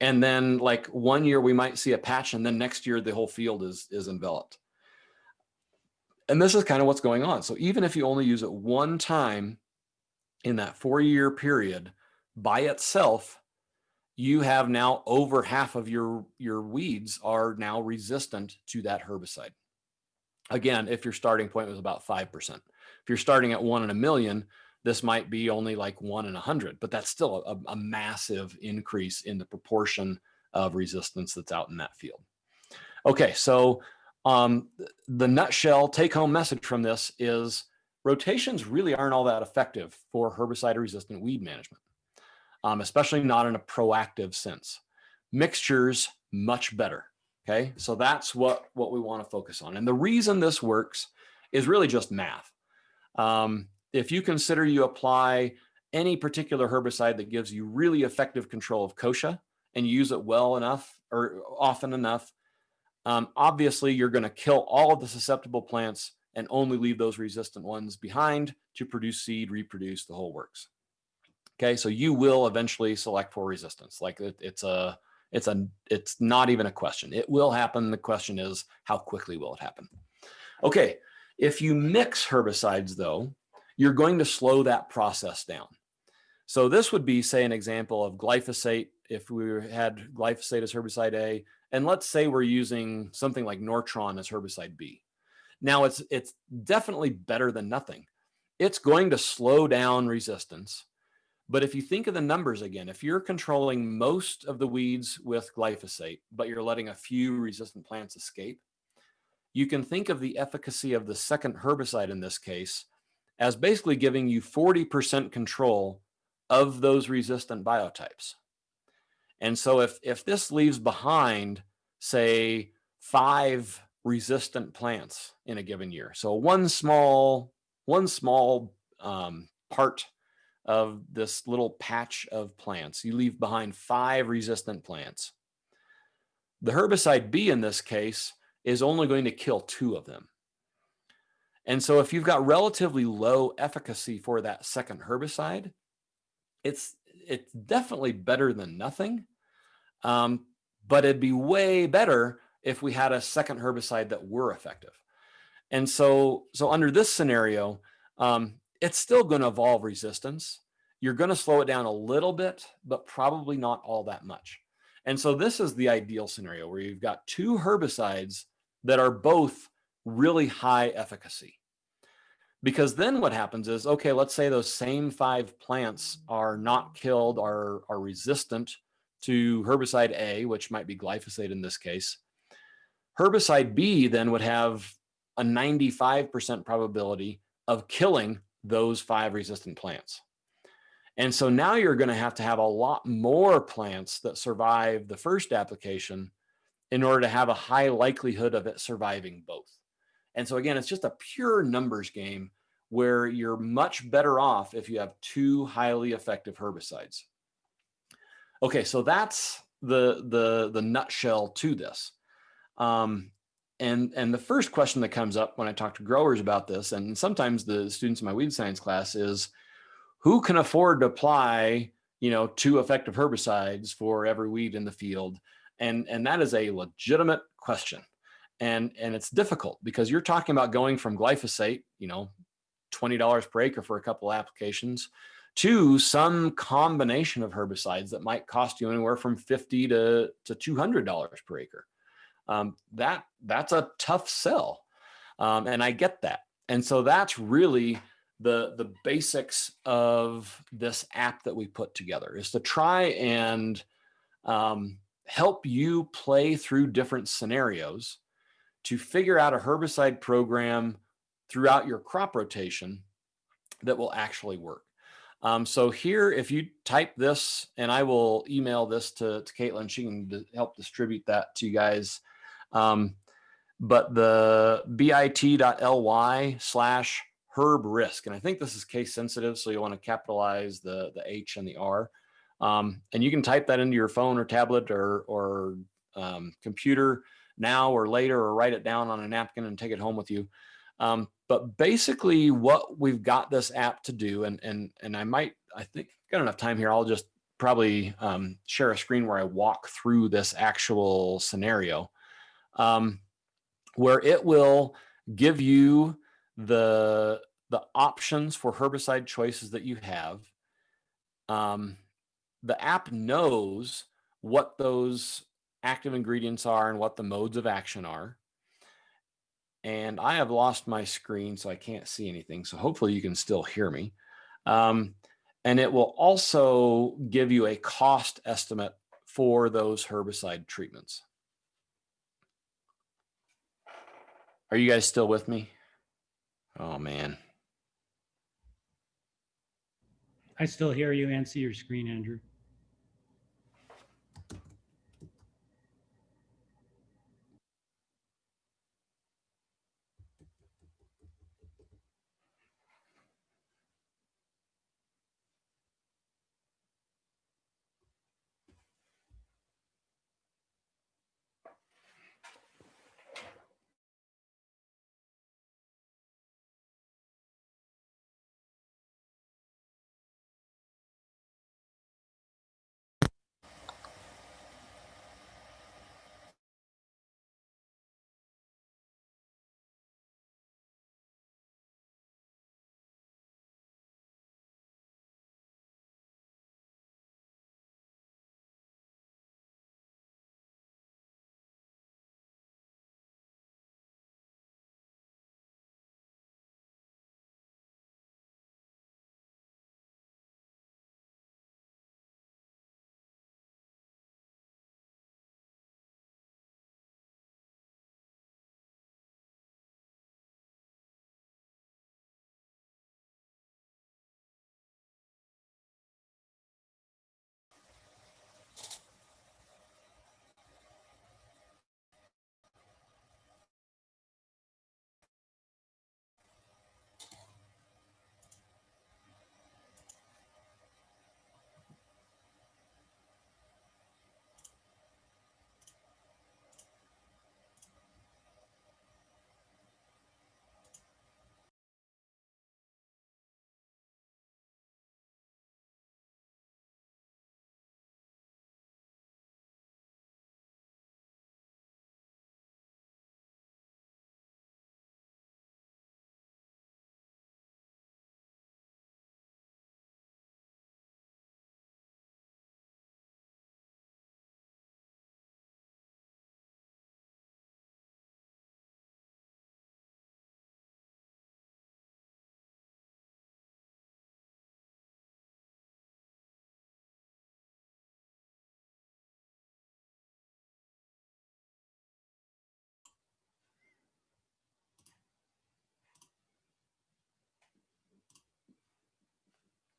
And then like one year we might see a patch and then next year the whole field is, is enveloped. And this is kind of what's going on. So even if you only use it one time in that four year period by itself, you have now over half of your, your weeds are now resistant to that herbicide. Again, if your starting point was about 5%. If you're starting at one in a million, this might be only like one in a hundred, but that's still a, a massive increase in the proportion of resistance that's out in that field. Okay, so um, the nutshell take home message from this is rotations really aren't all that effective for herbicide resistant weed management, um, especially not in a proactive sense. Mixtures, much better. Okay, so that's what, what we want to focus on. And the reason this works is really just math. Um, if you consider you apply any particular herbicide that gives you really effective control of kochia and use it well enough or often enough, um, obviously you're going to kill all of the susceptible plants and only leave those resistant ones behind to produce seed, reproduce, the whole works. Okay, so you will eventually select for resistance. Like it, it's a, it's a, it's not even a question. It will happen. The question is how quickly will it happen? Okay, if you mix herbicides though, you're going to slow that process down. So this would be, say, an example of glyphosate. If we had glyphosate as herbicide A, and let's say we're using something like Nortron as herbicide B. Now it's, it's definitely better than nothing. It's going to slow down resistance. But if you think of the numbers again, if you're controlling most of the weeds with glyphosate, but you're letting a few resistant plants escape, you can think of the efficacy of the second herbicide in this case as basically giving you 40% control of those resistant biotypes. And so if, if this leaves behind, say, five resistant plants in a given year, so one small, one small um, part of this little patch of plants, you leave behind five resistant plants. The herbicide B in this case is only going to kill two of them. And so if you've got relatively low efficacy for that second herbicide, it's it's definitely better than nothing. Um, but it'd be way better if we had a second herbicide that were effective. And so, so under this scenario, um, it's still going to evolve resistance. You're going to slow it down a little bit, but probably not all that much. And so this is the ideal scenario where you've got two herbicides that are both really high efficacy. Because then what happens is, okay, let's say those same five plants are not killed, are, are resistant to herbicide A, which might be glyphosate in this case. Herbicide B then would have a 95% probability of killing those five resistant plants. And so now you're going to have to have a lot more plants that survive the first application in order to have a high likelihood of it surviving both. And so again, it's just a pure numbers game where you're much better off if you have two highly effective herbicides. Okay, so that's the the the nutshell to this. Um, and and the first question that comes up when I talk to growers about this, and sometimes the students in my weed science class is, who can afford to apply, you know, two effective herbicides for every weed in the field? And and that is a legitimate question and and it's difficult because you're talking about going from glyphosate you know $20 per acre for a couple applications to some combination of herbicides that might cost you anywhere from 50 to to $200 per acre um, that that's a tough sell um, and i get that and so that's really the the basics of this app that we put together is to try and um, help you play through different scenarios to figure out a herbicide program throughout your crop rotation that will actually work. Um, so here, if you type this, and I will email this to, to Caitlin, she can help distribute that to you guys. Um, but the bit.ly slash herb risk, and I think this is case sensitive, so you want to capitalize the, the H and the R. Um, and you can type that into your phone or tablet or, or um, computer now or later or write it down on a napkin and take it home with you. Um, but basically what we've got this app to do, and, and, and I might, I think got enough time here. I'll just probably um, share a screen where I walk through this actual scenario um, where it will give you the, the options for herbicide choices that you have. Um, the app knows what those active ingredients are and what the modes of action are. And I have lost my screen, so I can't see anything. So hopefully you can still hear me. Um, and it will also give you a cost estimate for those herbicide treatments. Are you guys still with me? Oh, man. I still hear you and see your screen, Andrew.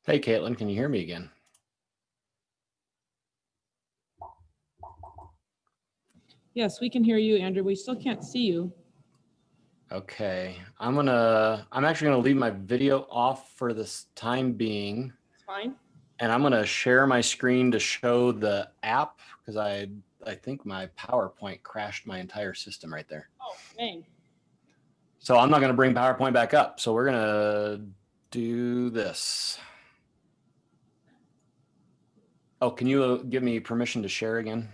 Hey, Caitlin, can you hear me again? Yes, we can hear you, Andrew. We still can't see you. Okay, I'm gonna, I'm actually gonna leave my video off for this time being. It's fine. And I'm gonna share my screen to show the app because I, I think my PowerPoint crashed my entire system right there. Oh, dang. So I'm not gonna bring PowerPoint back up. So we're gonna do this. Oh, can you uh, give me permission to share again?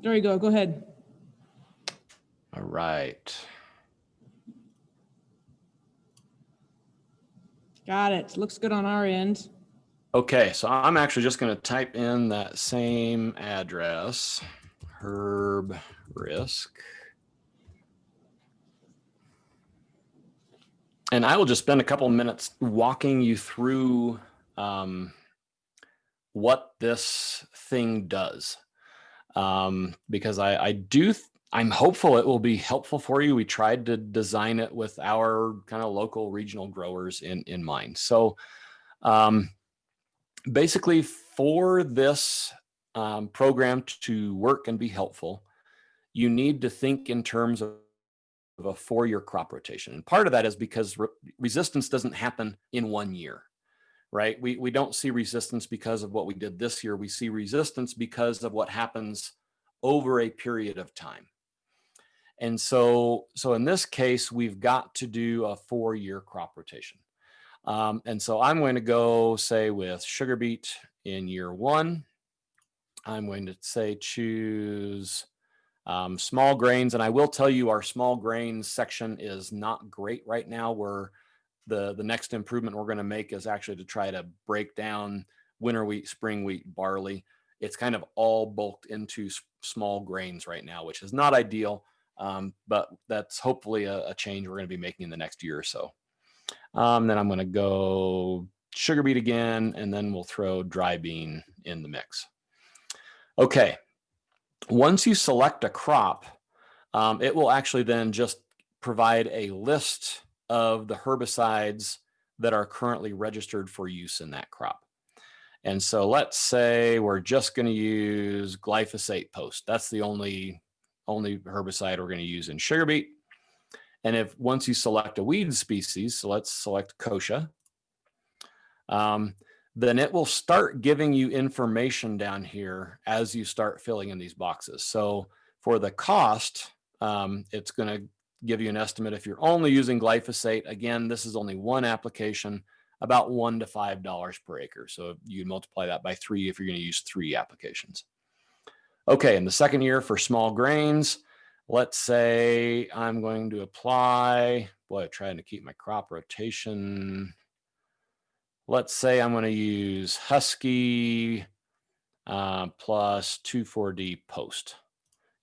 There you go. Go ahead. All right. Got it. Looks good on our end. Okay, so I'm actually just going to type in that same address, herb risk. And I will just spend a couple minutes walking you through um, what this thing does. Um, because I, I do, I'm hopeful it will be helpful for you. We tried to design it with our kind of local regional growers in, in mind. So um, basically for this um, program to work and be helpful, you need to think in terms of of a four-year crop rotation. And part of that is because re resistance doesn't happen in one year, right? We, we don't see resistance because of what we did this year. We see resistance because of what happens over a period of time. And so, so in this case, we've got to do a four-year crop rotation. Um, and so I'm going to go say with sugar beet in year one. I'm going to say choose um, small grains. And I will tell you our small grains section is not great right now. We're the, the next improvement we're going to make is actually to try to break down winter wheat, spring wheat, barley. It's kind of all bulked into small grains right now, which is not ideal. Um, but that's hopefully a, a change we're going to be making in the next year or so. Um, then I'm going to go sugar beet again, and then we'll throw dry bean in the mix. Okay. Once you select a crop, um, it will actually then just provide a list of the herbicides that are currently registered for use in that crop. And so let's say we're just going to use glyphosate post. That's the only only herbicide we're going to use in sugar beet. And if once you select a weed species, so let's select kochia, um, then it will start giving you information down here as you start filling in these boxes. So for the cost, um, it's going to give you an estimate if you're only using glyphosate. Again, this is only one application, about one to five dollars per acre. So you multiply that by three if you're going to use three applications. Okay, in the second year for small grains, let's say I'm going to apply, boy, I'm trying to keep my crop rotation. Let's say I'm going to use Husky uh, plus 2,4-D post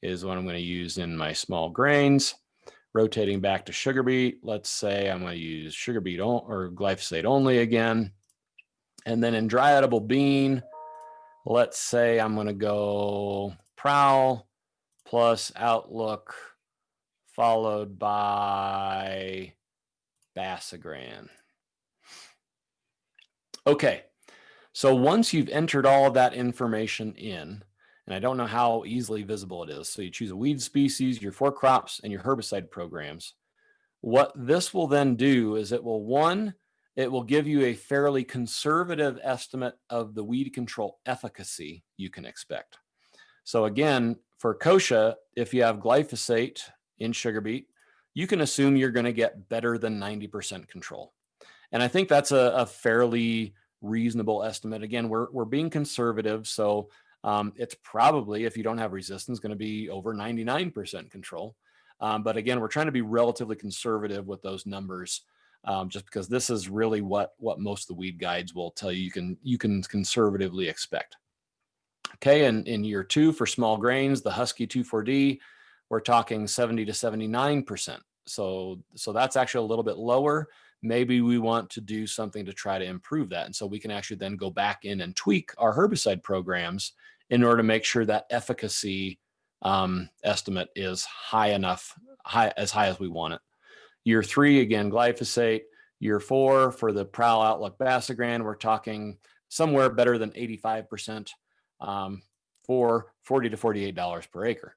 is what I'm going to use in my small grains. Rotating back to sugar beet, let's say I'm going to use sugar beet or glyphosate only again. And then in dry edible bean, let's say I'm going to go prowl plus outlook followed by Basagran. Okay, so once you've entered all of that information in, and I don't know how easily visible it is. So you choose a weed species, your four crops, and your herbicide programs. What this will then do is it will, one, it will give you a fairly conservative estimate of the weed control efficacy you can expect. So again, for kochia, if you have glyphosate in sugar beet, you can assume you're going to get better than 90% control. And I think that's a, a fairly reasonable estimate. Again, we're, we're being conservative. So um, it's probably, if you don't have resistance, going to be over 99% control. Um, but again, we're trying to be relatively conservative with those numbers, um, just because this is really what what most of the weed guides will tell you you can you can conservatively expect. Okay, and in year two for small grains, the Husky 2,4-D, we're talking 70 to 79%. So so that's actually a little bit lower. Maybe we want to do something to try to improve that, and so we can actually then go back in and tweak our herbicide programs in order to make sure that efficacy um, estimate is high enough, high as high as we want it. Year three, again, glyphosate. Year four for the Prowl Outlook Basagran, we're talking somewhere better than 85% um, for 40 to $48 per acre.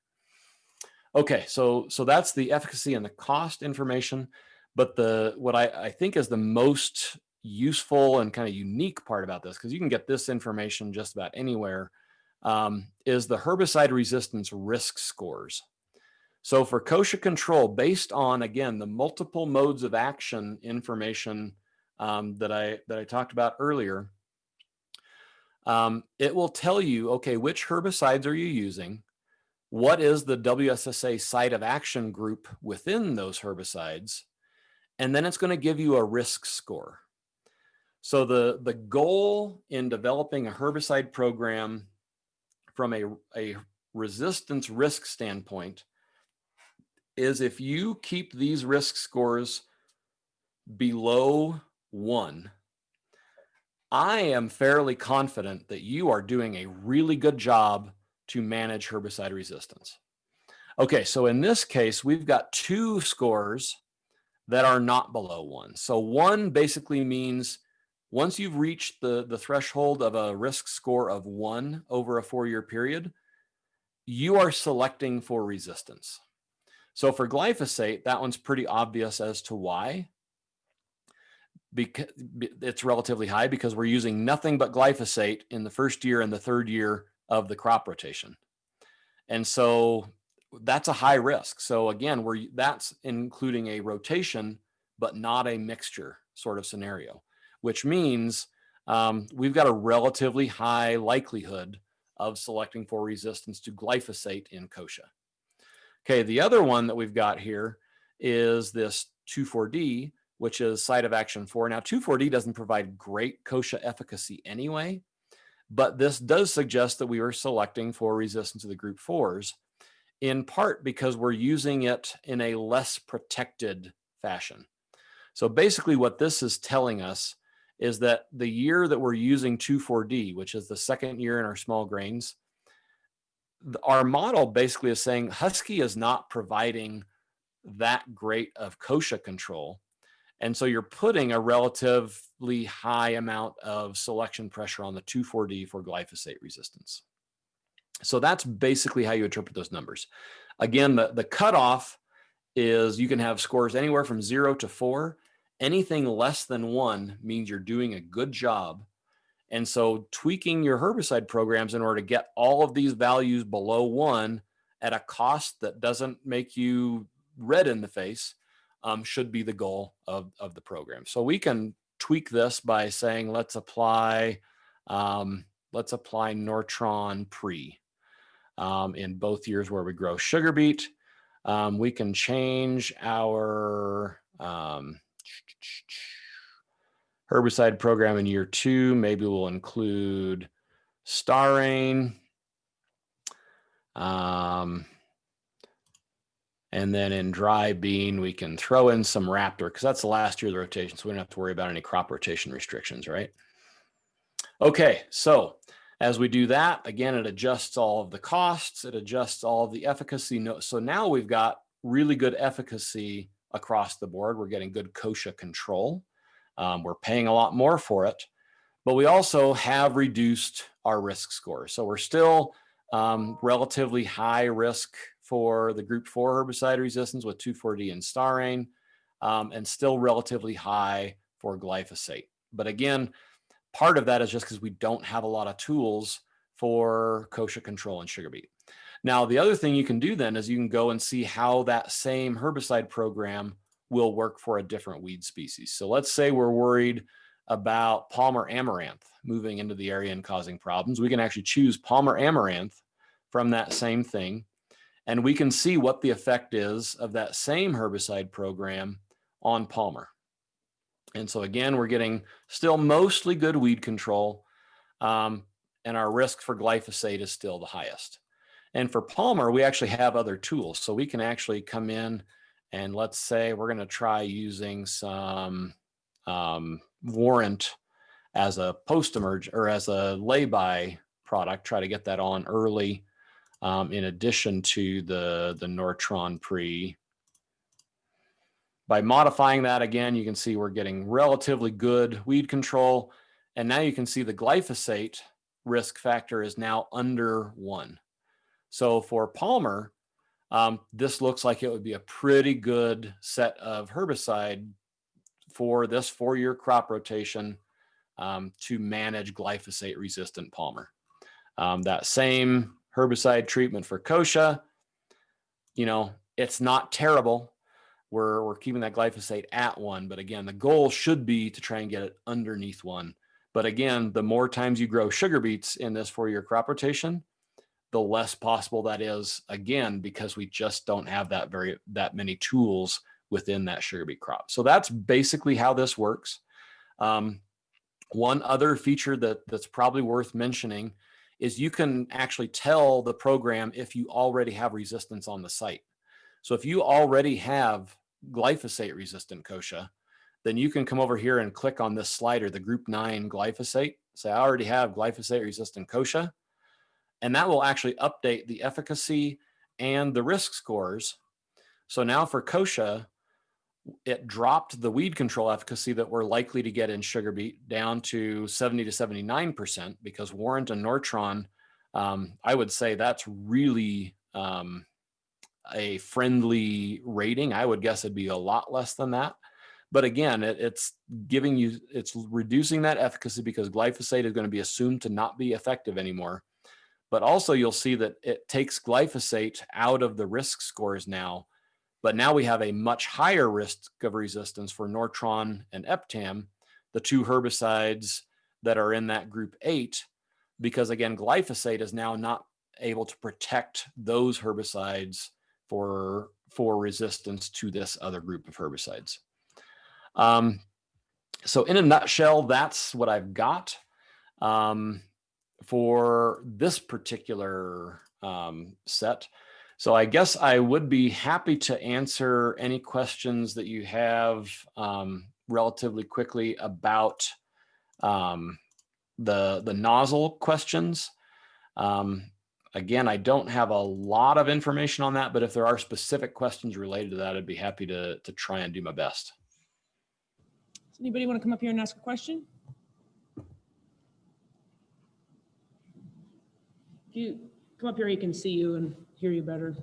Okay, so so that's the efficacy and the cost information. But the what I, I think is the most useful and kind of unique part about this, because you can get this information just about anywhere, um, is the herbicide resistance risk scores. So for kochia control, based on again the multiple modes of action information um, that I that I talked about earlier, um, it will tell you okay which herbicides are you using, what is the WSSA site of action group within those herbicides, and then it's going to give you a risk score. So the the goal in developing a herbicide program from a, a resistance risk standpoint is if you keep these risk scores below one, I am fairly confident that you are doing a really good job to manage herbicide resistance. Okay, so in this case, we've got two scores that are not below one. So one basically means once you've reached the, the threshold of a risk score of one over a four-year period, you are selecting for resistance. So for glyphosate, that one's pretty obvious as to why. Because it's relatively high because we're using nothing but glyphosate in the first year and the third year of the crop rotation. And so that's a high risk. So again, we're that's including a rotation, but not a mixture sort of scenario, which means um, we've got a relatively high likelihood of selecting for resistance to glyphosate in kochia. Okay, the other one that we've got here is this 2,4-D, which is site of action 4. Now, 2,4-D doesn't provide great kochia efficacy anyway, but this does suggest that we are selecting for resistance to the group 4s, in part because we're using it in a less protected fashion. So basically what this is telling us is that the year that we're using 2,4-D, which is the second year in our small grains, our model basically is saying Husky is not providing that great of kochia control. And so you're putting a relatively high amount of selection pressure on the 2,4-D for glyphosate resistance. So that's basically how you interpret those numbers. Again, the, the cutoff is you can have scores anywhere from zero to four. Anything less than one means you're doing a good job. And so tweaking your herbicide programs in order to get all of these values below one at a cost that doesn't make you red in the face um, should be the goal of, of the program. So we can tweak this by saying, let's apply, um, let's apply Nortron pre um, in both years where we grow sugar beet. Um, we can change our um, herbicide program in year two. Maybe we'll include Starane. Um, and then in dry bean, we can throw in some Raptor because that's the last year of the rotation. So we don't have to worry about any crop rotation restrictions, right? Okay, so as we do that, again, it adjusts all of the costs. It adjusts all of the efficacy. So now we've got really good efficacy across the board. We're getting good kochia control. Um, we're paying a lot more for it, but we also have reduced our risk score. So we're still um, relatively high risk for the group four herbicide resistance with 2,4-D and Starane, um, and still relatively high for glyphosate. But again, part of that is just because we don't have a lot of tools for kochia control and sugar beet. Now, the other thing you can do then is you can go and see how that same herbicide program will work for a different weed species. So let's say we're worried about Palmer amaranth moving into the area and causing problems. We can actually choose Palmer amaranth from that same thing and we can see what the effect is of that same herbicide program on Palmer. And so again, we're getting still mostly good weed control um, and our risk for glyphosate is still the highest. And for Palmer, we actually have other tools. So we can actually come in and let's say we're gonna try using some um, warrant as a post-emerge or as a lay-by product, try to get that on early um, in addition to the, the Nortron pre. By modifying that again, you can see we're getting relatively good weed control. And now you can see the glyphosate risk factor is now under one. So for Palmer, um, this looks like it would be a pretty good set of herbicide for this four-year crop rotation um, to manage glyphosate resistant Palmer. Um, that same herbicide treatment for kochia, you know, it's not terrible. We're, we're keeping that glyphosate at one, but again, the goal should be to try and get it underneath one. But again, the more times you grow sugar beets in this four-year crop rotation, the less possible that is again, because we just don't have that very, that many tools within that sugar beet crop. So that's basically how this works. Um, one other feature that that's probably worth mentioning is you can actually tell the program if you already have resistance on the site. So if you already have glyphosate resistant kochia, then you can come over here and click on this slider, the group nine glyphosate. Say, I already have glyphosate resistant kochia. And that will actually update the efficacy and the risk scores. So now for kochia, it dropped the weed control efficacy that we're likely to get in sugar beet down to 70 to 79% because Warrant and Nortron, um, I would say that's really um, a friendly rating. I would guess it'd be a lot less than that. But again, it, it's giving you, it's reducing that efficacy because glyphosate is going to be assumed to not be effective anymore. But also you'll see that it takes glyphosate out of the risk scores now. But now we have a much higher risk of resistance for Nortron and Eptam, the two herbicides that are in that group eight, because again, glyphosate is now not able to protect those herbicides for, for resistance to this other group of herbicides. Um, so in a nutshell, that's what I've got um, for this particular um, set. So I guess I would be happy to answer any questions that you have um, relatively quickly about um, the, the nozzle questions. Um, again, I don't have a lot of information on that, but if there are specific questions related to that, I'd be happy to, to try and do my best. Does anybody want to come up here and ask a question? If you come up here, he can see you and hear you better.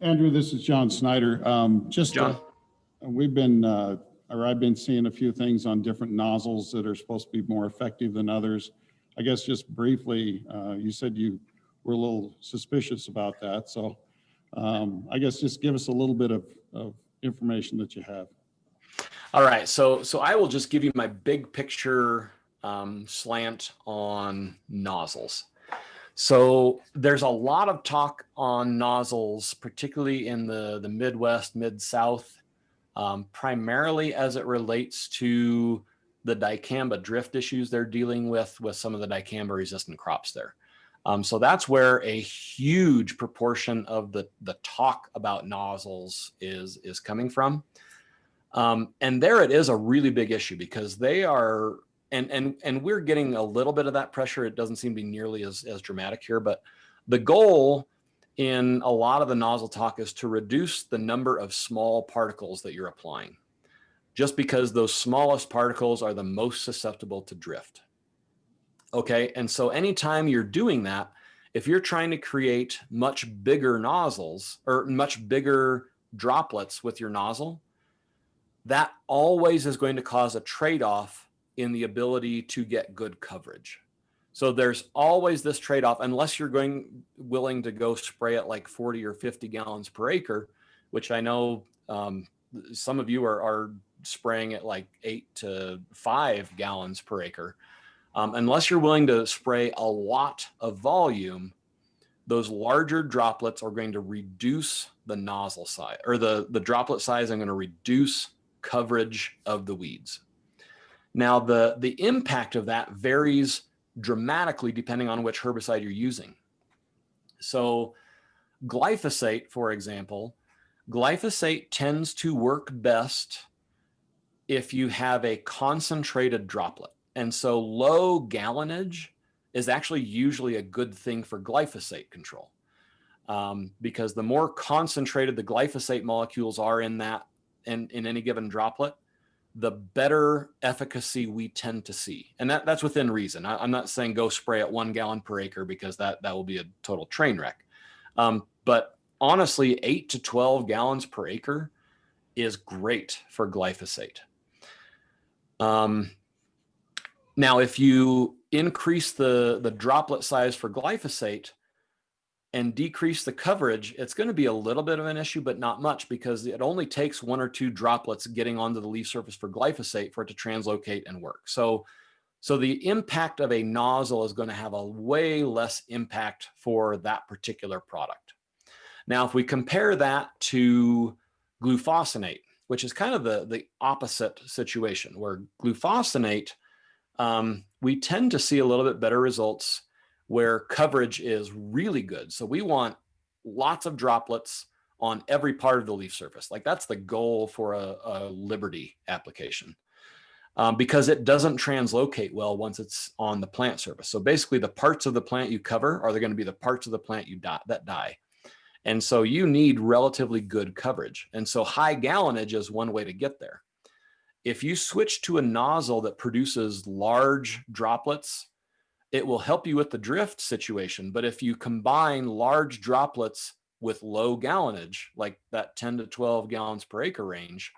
Andrew, this is John Snyder. Um, Just, uh, John? we've been, uh, or I've been seeing a few things on different nozzles that are supposed to be more effective than others. I guess just briefly, uh, you said you were a little suspicious about that, so um, I guess just give us a little bit of, of information that you have. All right, so so I will just give you my big picture um, slant on nozzles. So there's a lot of talk on nozzles, particularly in the the Midwest, Mid South, um, primarily as it relates to the dicamba drift issues they're dealing with with some of the dicamba resistant crops there. Um, so that's where a huge proportion of the the talk about nozzles is is coming from. Um, and there it is a really big issue because they are, and, and, and we're getting a little bit of that pressure. It doesn't seem to be nearly as, as dramatic here, but the goal in a lot of the nozzle talk is to reduce the number of small particles that you're applying just because those smallest particles are the most susceptible to drift. Okay, and so anytime you're doing that, if you're trying to create much bigger nozzles or much bigger droplets with your nozzle, that always is going to cause a trade-off in the ability to get good coverage. So there's always this trade-off unless you're going willing to go spray it like 40 or 50 gallons per acre, which I know um, some of you are, are spraying at like eight to five gallons per acre. Um, unless you're willing to spray a lot of volume, those larger droplets are going to reduce the nozzle size or the, the droplet size I'm going to reduce coverage of the weeds. Now, the, the impact of that varies dramatically depending on which herbicide you're using. So glyphosate, for example, glyphosate tends to work best if you have a concentrated droplet. And so low gallonage is actually usually a good thing for glyphosate control. Um, because the more concentrated the glyphosate molecules are in that in, in any given droplet, the better efficacy we tend to see. And that, that's within reason. I, am not saying go spray at one gallon per acre because that, that will be a total train wreck. Um, but honestly, eight to 12 gallons per acre is great for glyphosate. Um, now, if you increase the, the droplet size for glyphosate, and decrease the coverage, it's going to be a little bit of an issue, but not much because it only takes one or two droplets getting onto the leaf surface for glyphosate for it to translocate and work. So, so the impact of a nozzle is going to have a way less impact for that particular product. Now, if we compare that to glufosinate, which is kind of the, the opposite situation where glufosinate, um, we tend to see a little bit better results where coverage is really good. So we want lots of droplets on every part of the leaf surface. Like that's the goal for a, a Liberty application um, because it doesn't translocate well once it's on the plant surface. So basically the parts of the plant you cover are going to be the parts of the plant you die, that die. And so you need relatively good coverage. And so high gallonage is one way to get there. If you switch to a nozzle that produces large droplets it will help you with the drift situation. But if you combine large droplets with low gallonage, like that 10 to 12 gallons per acre range,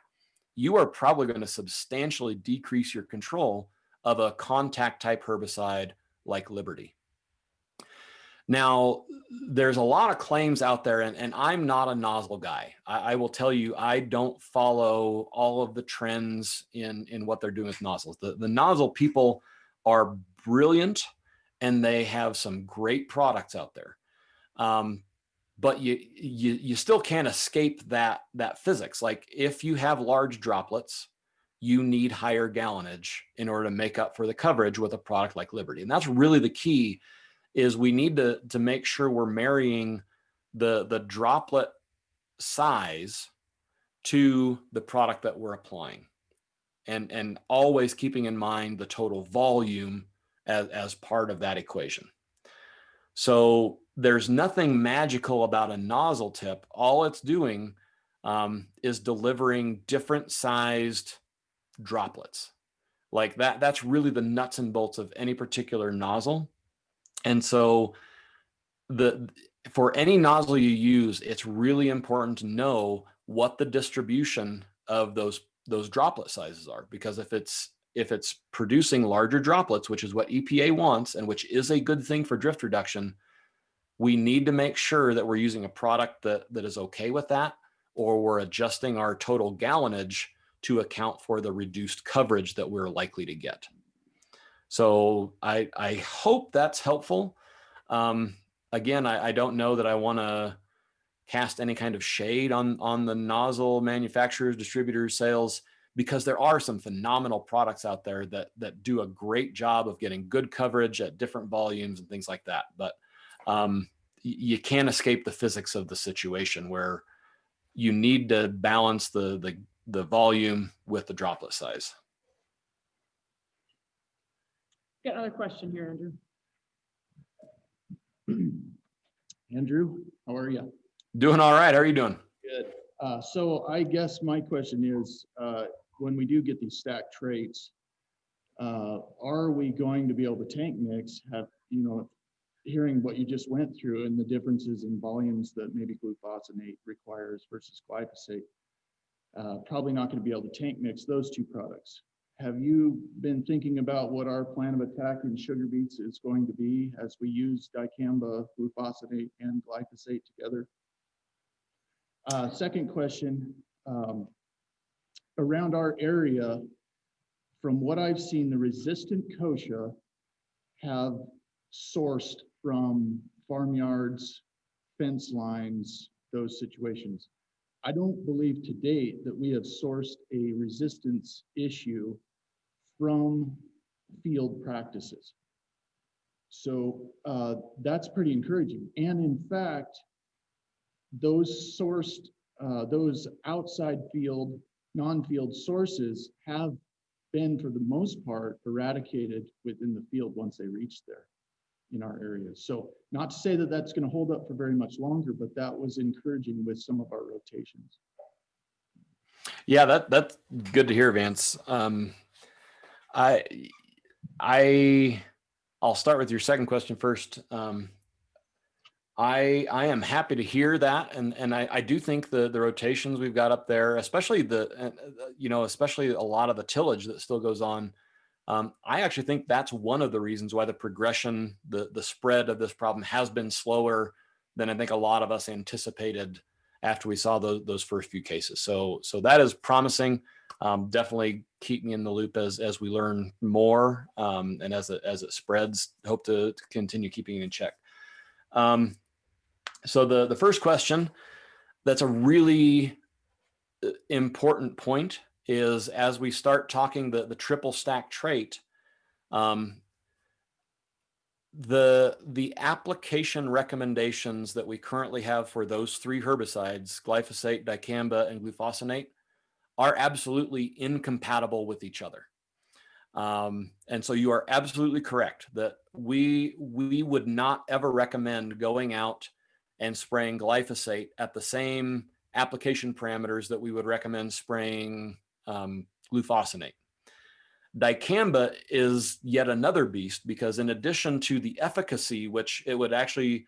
you are probably going to substantially decrease your control of a contact type herbicide like Liberty. Now, there's a lot of claims out there, and, and I'm not a nozzle guy. I, I, will tell you, I don't follow all of the trends in, in what they're doing with nozzles. The, the nozzle people are brilliant and they have some great products out there. Um, but you, you, you still can't escape that, that physics. Like if you have large droplets, you need higher gallonage in order to make up for the coverage with a product like Liberty. And that's really the key is we need to, to make sure we're marrying the, the droplet size to the product that we're applying and, and always keeping in mind the total volume as, as part of that equation. So there's nothing magical about a nozzle tip. All it's doing um, is delivering different sized droplets. Like that, that's really the nuts and bolts of any particular nozzle. And so the for any nozzle you use, it's really important to know what the distribution of those those droplet sizes are because if it's if it's producing larger droplets, which is what EPA wants and which is a good thing for drift reduction, we need to make sure that we're using a product that that is okay with that or we're adjusting our total gallonage to account for the reduced coverage that we're likely to get. So I, I hope that's helpful. Um, again, I, I don't know that I want to cast any kind of shade on, on the nozzle manufacturers, distributors, sales, because there are some phenomenal products out there that, that do a great job of getting good coverage at different volumes and things like that. But um, you can't escape the physics of the situation where you need to balance the, the, the volume with the droplet size. Got another question here, Andrew. Andrew, how are you? Doing all right. How are you doing? Good. Uh, so I guess my question is, uh, when we do get these stacked traits, uh, are we going to be able to tank mix, have, you know, hearing what you just went through and the differences in volumes that maybe glufosinate requires versus glyphosate, uh, probably not going to be able to tank mix those two products. Have you been thinking about what our plan of attack in sugar beets is going to be as we use dicamba, glufosinate, and glyphosate together? Uh, second question, um, around our area, from what I've seen, the resistant kochia have sourced from farmyards, fence lines, those situations. I don't believe to date that we have sourced a resistance issue from field practices. So uh, that's pretty encouraging. And in fact, those sourced, uh, those outside field, non-field sources have been for the most part eradicated within the field once they reach there in our areas. So not to say that that's going to hold up for very much longer, but that was encouraging with some of our rotations. Yeah, that that's good to hear, Vance. Um, I I I'll start with your second question first. Um, I I am happy to hear that, and and I, I do think the the rotations we've got up there, especially the uh, you know especially a lot of the tillage that still goes on um, I actually think that's one of the reasons why the progression, the, the spread of this problem has been slower than I think a lot of us anticipated after we saw those, those first few cases. So, so that is promising. Um, definitely keep me in the loop as, as we learn more um, and as it, as it spreads, hope to, to continue keeping it in check. Um, so the, the first question, that's a really uh, important point is as we start talking the, the triple stack trait, um, the, the application recommendations that we currently have for those three herbicides, glyphosate, dicamba, and glufosinate, are absolutely incompatible with each other. Um, and so you are absolutely correct that we, we would not ever recommend going out and spraying glyphosate at the same application parameters that we would recommend spraying um, glufosinate. Dicamba is yet another beast because in addition to the efficacy, which it would actually,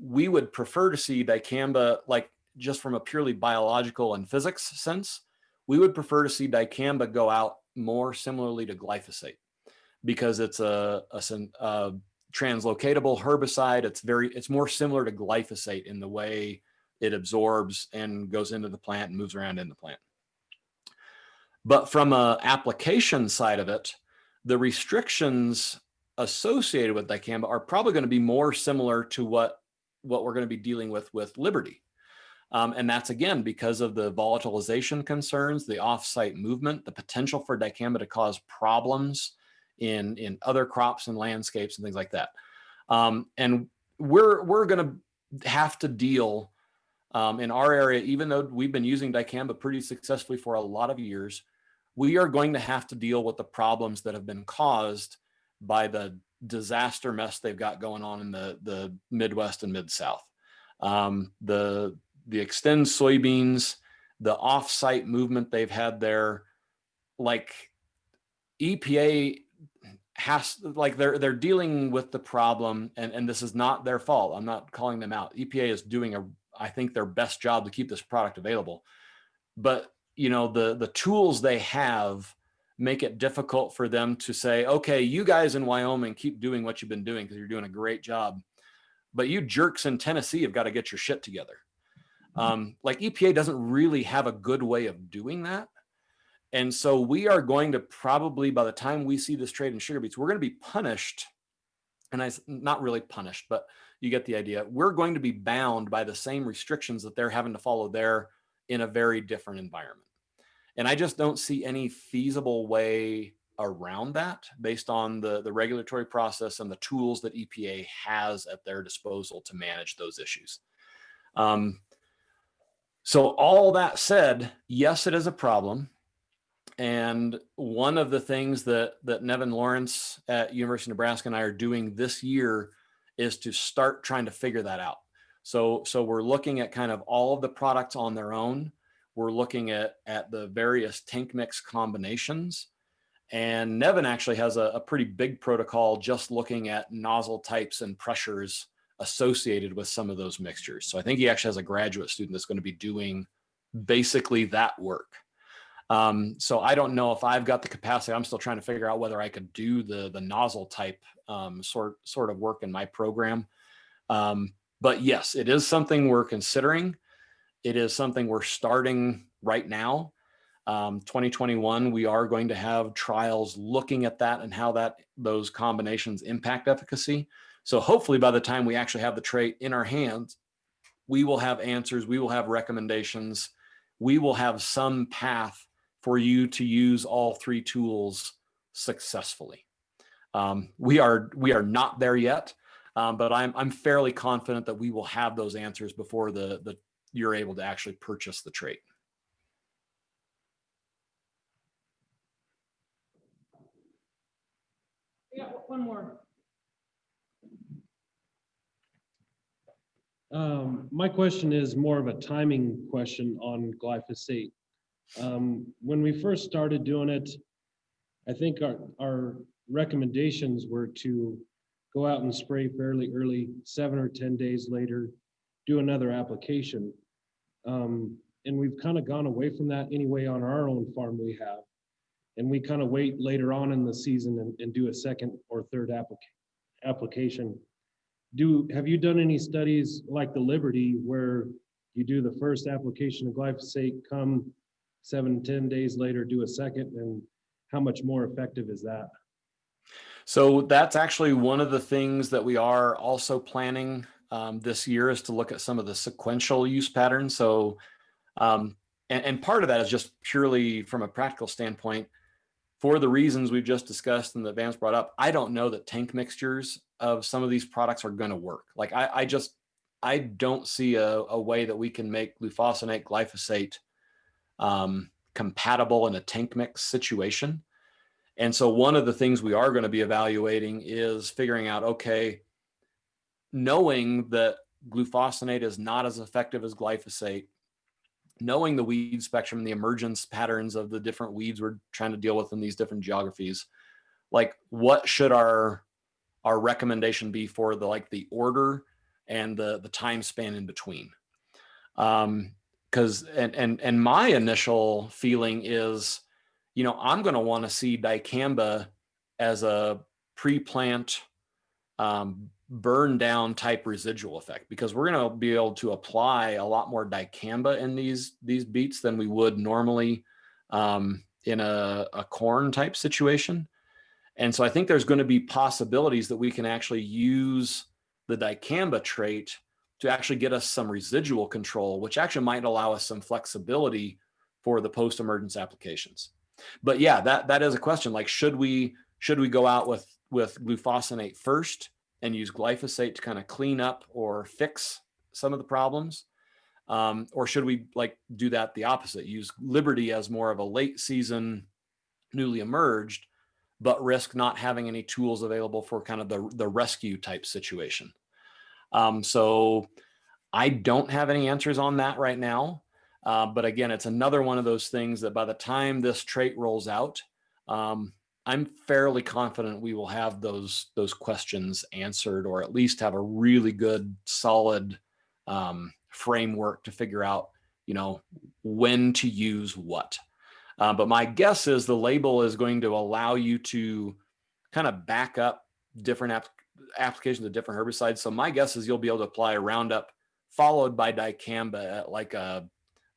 we would prefer to see dicamba like just from a purely biological and physics sense, we would prefer to see dicamba go out more similarly to glyphosate because it's a, a, a translocatable herbicide. It's very, it's more similar to glyphosate in the way it absorbs and goes into the plant and moves around in the plant. But from a application side of it, the restrictions associated with dicamba are probably going to be more similar to what what we're going to be dealing with with Liberty. Um, and that's again because of the volatilization concerns, the off-site movement, the potential for dicamba to cause problems in in other crops and landscapes and things like that. Um, and we're we're going to have to deal um, in our area, even though we've been using dicamba pretty successfully for a lot of years, we are going to have to deal with the problems that have been caused by the disaster mess they've got going on in the the Midwest and Mid South. Um, the the Xtend soybeans, the off-site movement they've had there, like EPA has like they're they're dealing with the problem and and this is not their fault. I'm not calling them out. EPA is doing a I think their best job to keep this product available. But you know the the tools they have make it difficult for them to say, okay, you guys in Wyoming keep doing what you've been doing because you're doing a great job. But you jerks in Tennessee have got to get your shit together. Um, like EPA doesn't really have a good way of doing that. And so we are going to probably, by the time we see this trade in sugar beets, we're going to be punished. And I not really punished, but you get the idea. We're going to be bound by the same restrictions that they're having to follow there in a very different environment. And I just don't see any feasible way around that based on the, the regulatory process and the tools that EPA has at their disposal to manage those issues. Um, so all that said, yes, it is a problem. And one of the things that, that Nevin Lawrence at University of Nebraska and I are doing this year is to start trying to figure that out. So, so we're looking at kind of all of the products on their own we're looking at, at the various tank mix combinations. And Nevin actually has a, a pretty big protocol just looking at nozzle types and pressures associated with some of those mixtures. So I think he actually has a graduate student that's going to be doing basically that work. Um, so I don't know if I've got the capacity. I'm still trying to figure out whether I could do the the nozzle type um, sort sort of work in my program. Um, but yes, it is something we're considering. It is something we're starting right now. Um, 2021, we are going to have trials looking at that and how that those combinations impact efficacy. So hopefully by the time we actually have the trait in our hands, we will have answers, we will have recommendations, we will have some path for you to use all three tools successfully. Um, we are we are not there yet, um, but I'm I'm fairly confident that we will have those answers before the the you're able to actually purchase the trait. Yeah, one more. Um, my question is more of a timing question on glyphosate. Um, when we first started doing it, I think our, our recommendations were to go out and spray fairly early, seven or 10 days later, do another application. Um, and we've kind of gone away from that anyway on our own farm we have. And we kind of wait later on in the season and, and do a second or third applica- application. Do, have you done any studies like the Liberty where you do the first application of glyphosate, come seven, 10 days later, do a second, and how much more effective is that? So that's actually one of the things that we are also planning um, this year is to look at some of the sequential use patterns. So, um, and, and part of that is just purely from a practical standpoint, for the reasons we've just discussed and that Vance brought up, I don't know that tank mixtures of some of these products are going to work. Like I, I just, I don't see a, a way that we can make glufosinate, glyphosate um, compatible in a tank mix situation. And so one of the things we are going to be evaluating is figuring out, okay, knowing that glufosinate is not as effective as glyphosate, knowing the weed spectrum, the emergence patterns of the different weeds we're trying to deal with in these different geographies, like what should our our recommendation be for the like the order and the the time span in between? Um, because and and and my initial feeling is, you know, I'm going to want to see dicamba as a pre-plant um, burn down type residual effect because we're going to be able to apply a lot more dicamba in these these beets than we would normally um, in a, a corn type situation. And so I think there's going to be possibilities that we can actually use the dicamba trait to actually get us some residual control, which actually might allow us some flexibility for the post-emergence applications. But yeah, that that is a question. Like, should we should we go out with with glufosinate first and use glyphosate to kind of clean up or fix some of the problems? Um, or should we like do that the opposite? Use Liberty as more of a late season, newly emerged, but risk not having any tools available for kind of the, the rescue type situation. Um, so I don't have any answers on that right now. Uh, but again, it's another one of those things that by the time this trait rolls out, um, I'm fairly confident we will have those those questions answered, or at least have a really good, solid um, framework to figure out, you know, when to use what. Uh, but my guess is the label is going to allow you to kind of back up different app applications of different herbicides. So my guess is you'll be able to apply Roundup followed by dicamba at like a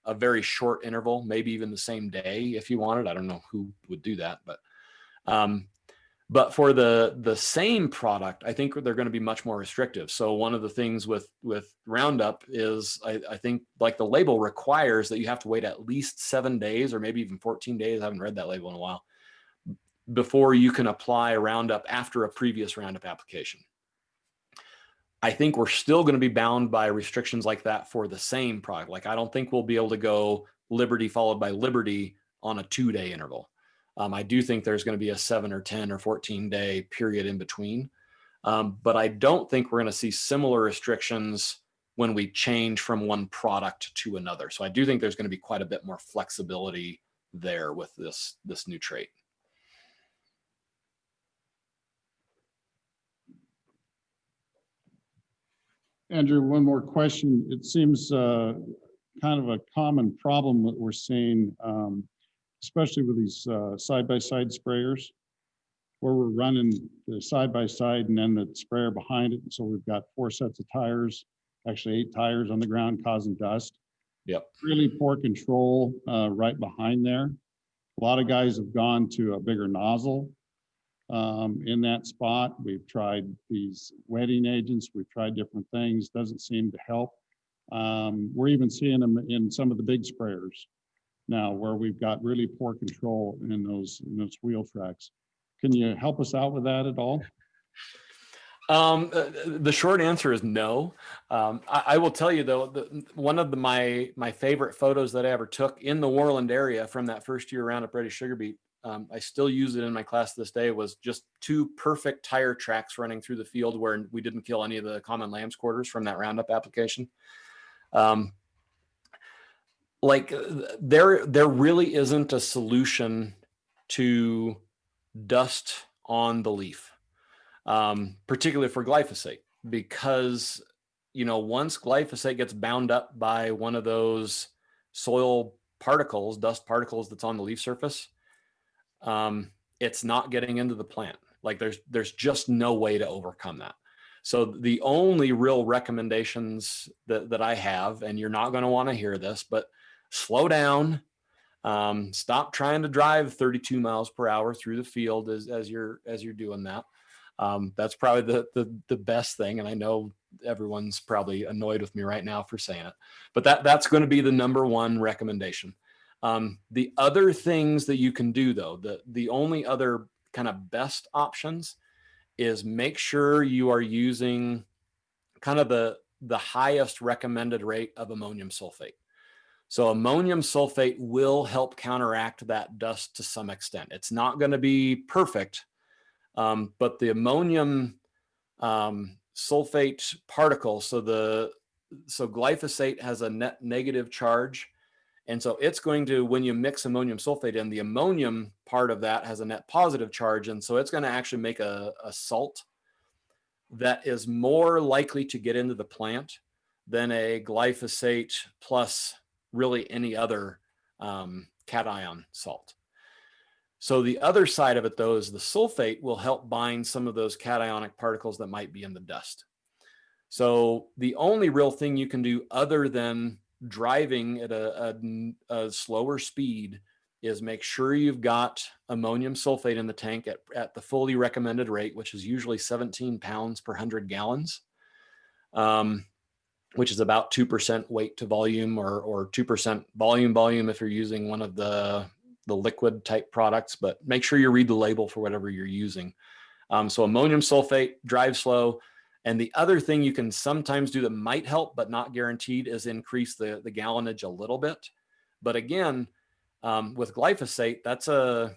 a very short interval, maybe even the same day if you wanted. I don't know who would do that, but um, but for the the same product, I think they're going to be much more restrictive. So one of the things with with Roundup is I, I think like the label requires that you have to wait at least seven days or maybe even 14 days. I haven't read that label in a while before you can apply a Roundup after a previous Roundup application. I think we're still going to be bound by restrictions like that for the same product. Like I don't think we'll be able to go Liberty followed by Liberty on a two day interval. Um, I do think there's going to be a seven or 10 or 14 day period in between. Um, but I don't think we're going to see similar restrictions when we change from one product to another. So I do think there's going to be quite a bit more flexibility there with this, this new trait. Andrew, one more question. It seems uh, kind of a common problem that we're seeing, um, especially with these uh, side-by-side sprayers, where we're running the side-by-side and then the sprayer behind it. So we've got four sets of tires, actually eight tires on the ground causing dust. Yep. Really poor control uh, right behind there. A lot of guys have gone to a bigger nozzle um, in that spot. We've tried these wetting agents. We've tried different things. Doesn't seem to help. Um, we're even seeing them in some of the big sprayers now where we've got really poor control in those, in those wheel tracks. Can you help us out with that at all? Um, uh, the short answer is no. Um, I, I, will tell you though, the, one of the, my my favorite photos that I ever took in the Worland area from that first year Roundup Ready sugar beet um, I still use it in my class this day, was just two perfect tire tracks running through the field where we didn't kill any of the common lamb's quarters from that Roundup application. Um, like there, there really isn't a solution to dust on the leaf, um, particularly for glyphosate, because you know once glyphosate gets bound up by one of those soil particles, dust particles that's on the leaf surface, um, it's not getting into the plant. Like there's there's just no way to overcome that. So the only real recommendations that, that I have, and you're not going to want to hear this, but slow down, um, stop trying to drive 32 miles per hour through the field as, as you're as you're doing that. Um, that's probably the, the the best thing. And I know everyone's probably annoyed with me right now for saying it, but that that's going to be the number one recommendation. Um, the other things that you can do though, the, the only other kind of best options is make sure you are using kind of the, the highest recommended rate of ammonium sulfate. So ammonium sulfate will help counteract that dust to some extent. It's not going to be perfect, um, but the ammonium um, sulfate particle, so the so glyphosate has a net negative charge and so it's going to, when you mix ammonium sulfate in, the ammonium part of that has a net positive charge. And so it's going to actually make a, a salt that is more likely to get into the plant than a glyphosate plus really any other um, cation salt. So the other side of it though is the sulfate will help bind some of those cationic particles that might be in the dust. So the only real thing you can do other than driving at a, a, a slower speed is make sure you've got ammonium sulfate in the tank at, at the fully recommended rate, which is usually 17 pounds per 100 gallons, um, which is about 2% weight to volume or, or 2% volume volume if you're using one of the, the liquid type products, but make sure you read the label for whatever you're using. Um, so ammonium sulfate, drive slow. And the other thing you can sometimes do that might help, but not guaranteed, is increase the, the gallonage a little bit. But again, um, with glyphosate, that's a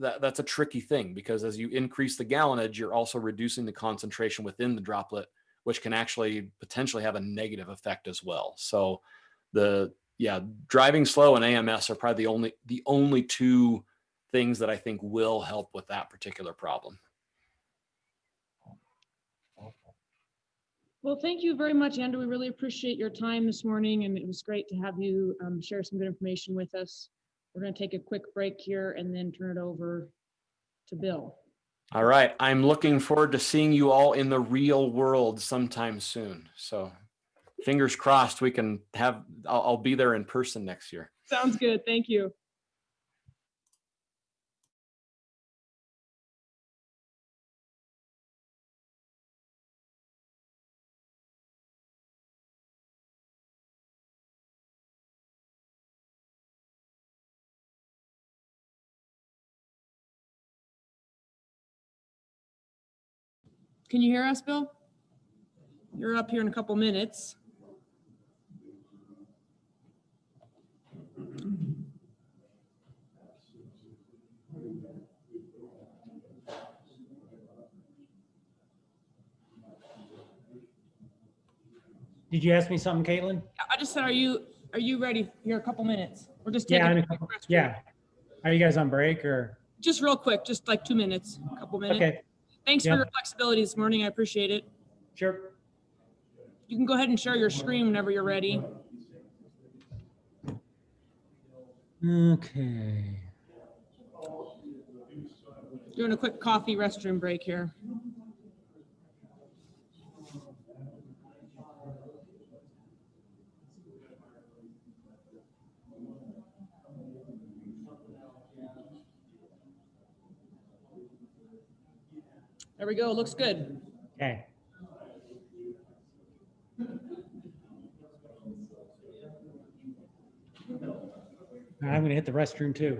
that, that's a tricky thing because as you increase the gallonage, you're also reducing the concentration within the droplet, which can actually potentially have a negative effect as well. So the yeah, driving slow and AMS are probably the only the only two things that I think will help with that particular problem. Well, thank you very much, Andrew. We really appreciate your time this morning, and it was great to have you um, share some good information with us. We're going to take a quick break here and then turn it over to Bill. All right, I'm looking forward to seeing you all in the real world sometime soon. So fingers crossed we can have, I'll, I'll be there in person next year. Sounds good. Thank you. Can you hear us, Bill? You're up here in a couple minutes. Did you ask me something, Caitlin? I just said, are you, are you ready? You're a couple minutes. We're just Yeah, taking, in a a couple- yeah. Are you guys on break or? just real quick, just like two minutes, a couple minutes. Okay, Thanks for your flexibility this morning. I appreciate it. sure. You can go ahead and share your screen whenever you're ready. Okay. Doing a quick coffee restroom break here. There we go. Looks good. Okay. I'm gonna hit the restroom too.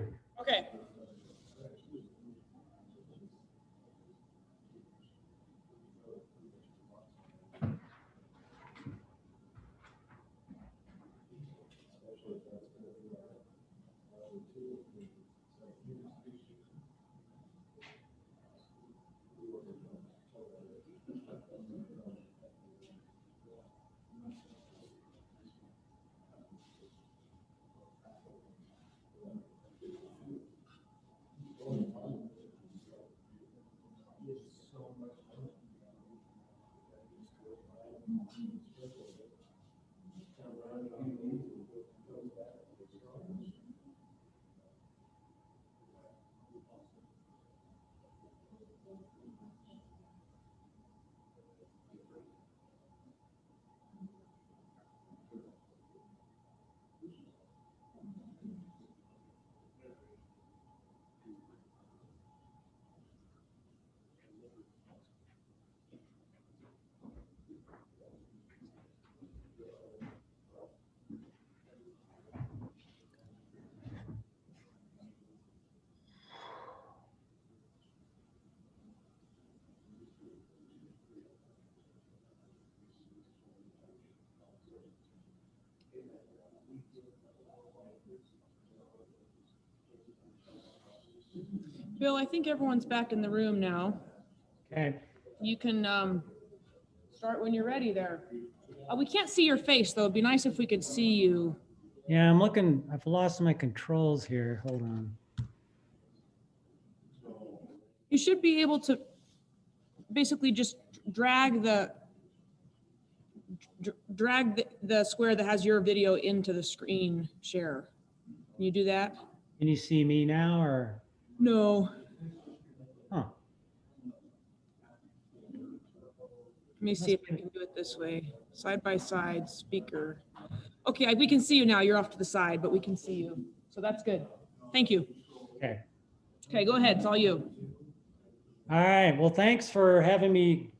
Bill, I think everyone's back in the room now. Okay. You can um, start when you're ready there. Uh, We can't see your face, though. It'd be nice if we could see you. Yeah, I'm looking, I've lost my controls here. Hold on. You should be able to basically just drag the drag the, the square that has your video into the screen share. Can you do that? Can you see me now or? No. Huh. Let me see if I can do it this way, side by side, speaker. Okay, I- we can see you now. You're off to the side, but we can see you. So that's good. Thank you. Okay. Okay, go ahead. It's all you. All right. Well, thanks for having me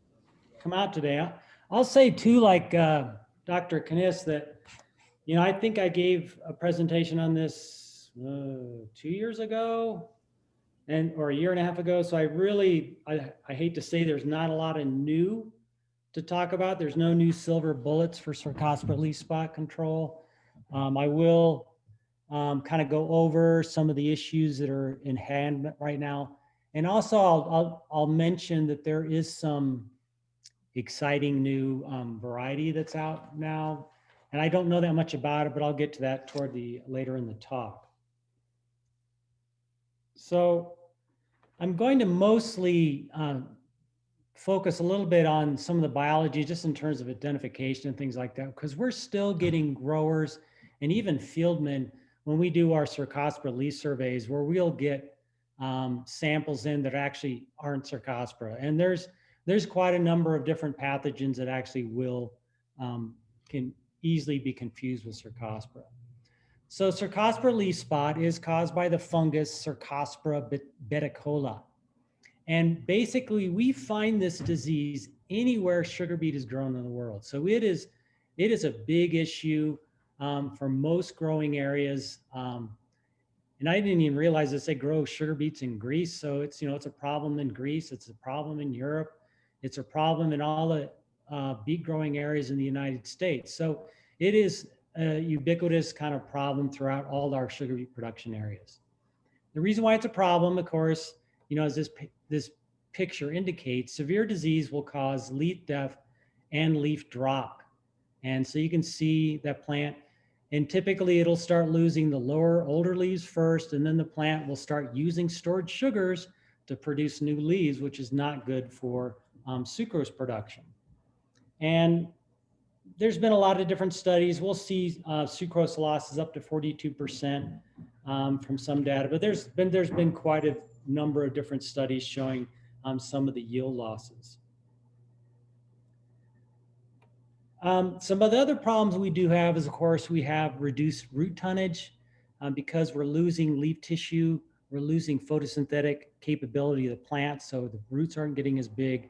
come out today. I'll say too, like uh, Dr. Kniss, that, you know, I think I gave a presentation on this uh, two years ago and, or a year and a half ago. So I really, I, I hate to say there's not a lot of new to talk about. There's no new silver bullets for Cercospora leaf spot control. Um, I will um, kind of go over some of the issues that are in hand right now. And also I'll, I'll, I'll mention that there is some exciting new um, variety that's out now. And I don't know that much about it, but I'll get to that toward the, later in the talk. So I'm going to mostly um, focus a little bit on some of the biology, just in terms of identification and things like that, because we're still getting growers and even fieldmen when we do our Cercospora leaf surveys, where we'll get um, samples in that actually aren't Cercospora. And there's there's quite a number of different pathogens that actually will um, can easily be confused with Cercospora. So Cercospora leaf spot is caused by the fungus Cercospora bet- beticola. And basically we find this disease anywhere sugar beet is grown in the world. So it is, it is a big issue um, for most growing areas. Um, and I didn't even realize this, they grow sugar beets in Greece. So it's, you know, it's a problem in Greece. It's a problem in Europe. It's a problem in all the uh, beet growing areas in the United States. So it is a ubiquitous kind of problem throughout all our sugar beet production areas. The reason why it's a problem, of course, you know, as this, this picture indicates, severe disease will cause leaf death and leaf drop. And so you can see that plant, and typically it'll start losing the lower, older leaves first, and then the plant will start using stored sugars to produce new leaves, which is not good for um, sucrose production. And there's been a lot of different studies. We'll see uh, sucrose losses up to 42% um, from some data, but there's been there's been quite a number of different studies showing um, some of the yield losses. Um, some of the other problems we do have is, of course, we have reduced root tonnage um, because we're losing leaf tissue, we're losing photosynthetic capability of the plant, so the roots aren't getting as big.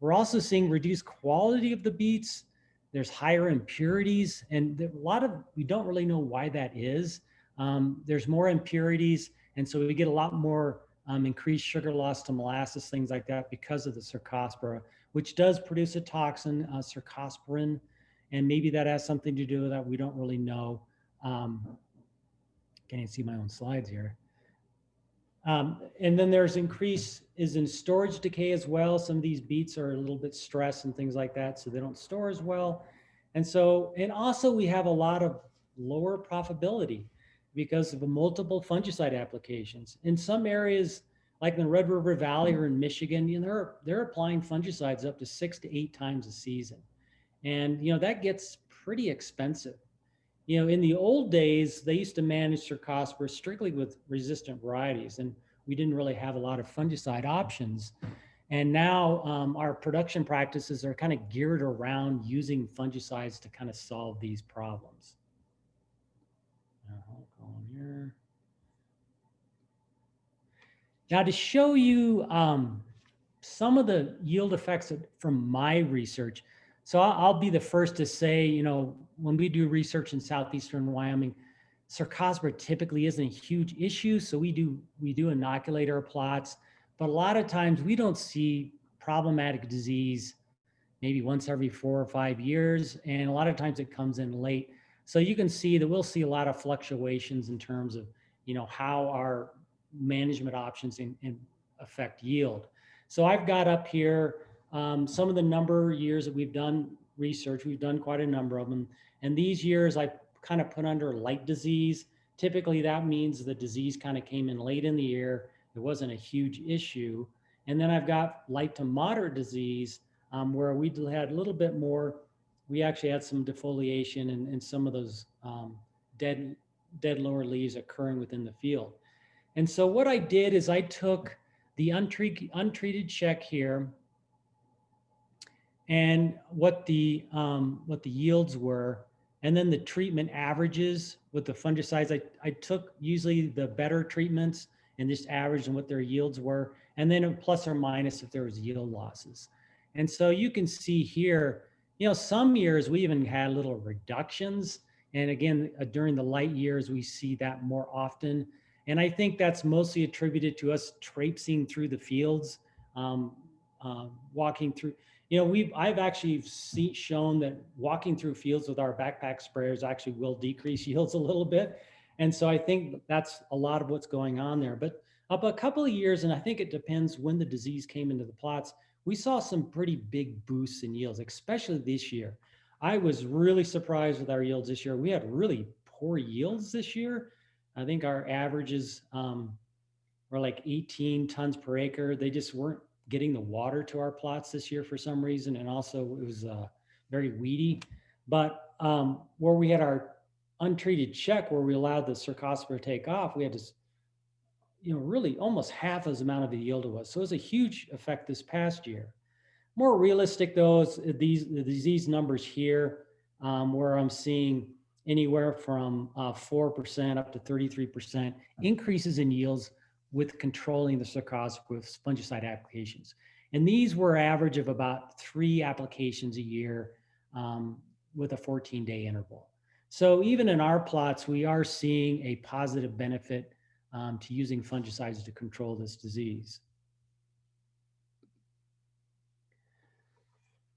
We're also seeing reduced quality of the beets. There's higher impurities, and a lot of we don't really know why that is. Um, there's more impurities, and so we get a lot more um, increased sugar loss to molasses, things like that, because of the cercospora, which does produce a toxin, uh, cercosporin, and maybe that has something to do with that. We don't really know. Um, can't see my own slides here. Um, and then there's increase is in storage decay as well. Some of these beets are a little bit stressed and things like that, so they don't store as well. And so, and also we have a lot of lower profitability because of multiple fungicide applications. In some areas, like in the Red River Valley or in Michigan, you know, they're, they're applying fungicides up to six to eight times a season. And, you know, that gets pretty expensive. You know, in the old days, they used to manage cercospora strictly with resistant varieties, and we didn't really have a lot of fungicide options. And now um, our production practices are kind of geared around using fungicides to kind of solve these problems. Uh, here. Now to show you um, some of the yield effects from my research. So I'll, be the first to say, you know, when we do research in southeastern Wyoming, Cercospora typically isn't a huge issue. So we do we do inoculate our plots, but a lot of times we don't see problematic disease maybe once every four or five years, and a lot of times it comes in late. So you can see that we'll see a lot of fluctuations in terms of you know how our management options in, in affect yield. So I've got up here um, some of the number years that we've done research. We've done quite a number of them. And these years I kind of put under light disease. Typically that means the disease kind of came in late in the year. It wasn't a huge issue. And then I've got light to moderate disease um, where we had a little bit more we actually had some defoliation and, and some of those um, dead, dead lower leaves occurring within the field. And so what I did is I took the untreated, untreated check here and what the, um, what the yields were, and then the treatment averages with the fungicides. I, I took usually the better treatments and just averaged and what their yields were, and then a plus or minus if there was yield losses. And so you can see here, you know, some years we even had little reductions. And again, uh, during the light years, we see that more often. And I think that's mostly attributed to us traipsing through the fields, um, uh, walking through. You know, we've I've actually see, shown that walking through fields with our backpack sprayers actually will decrease yields a little bit. And so I think that's a lot of what's going on there. But up a couple of years, and I think it depends when the disease came into the plots, we saw some pretty big boosts in yields, especially this year. I was really surprised with our yields this year. We had really poor yields this year. I think our averages um, were like 18 tons per acre. They just weren't getting the water to our plots this year for some reason. And also it was uh, very weedy. But um, where we had our untreated check where we allowed the cercospora to take off, we had to, you know, really almost half as amount of the yield it was. So it was a huge effect this past year. More realistic though is these, these numbers here um, where I'm seeing anywhere from uh, 4% up to 33% increases in yields with controlling the cercospora with fungicide applications. And these were average of about three applications a year um, with a 14 day interval. So even in our plots, we are seeing a positive benefit um, to using fungicides to control this disease.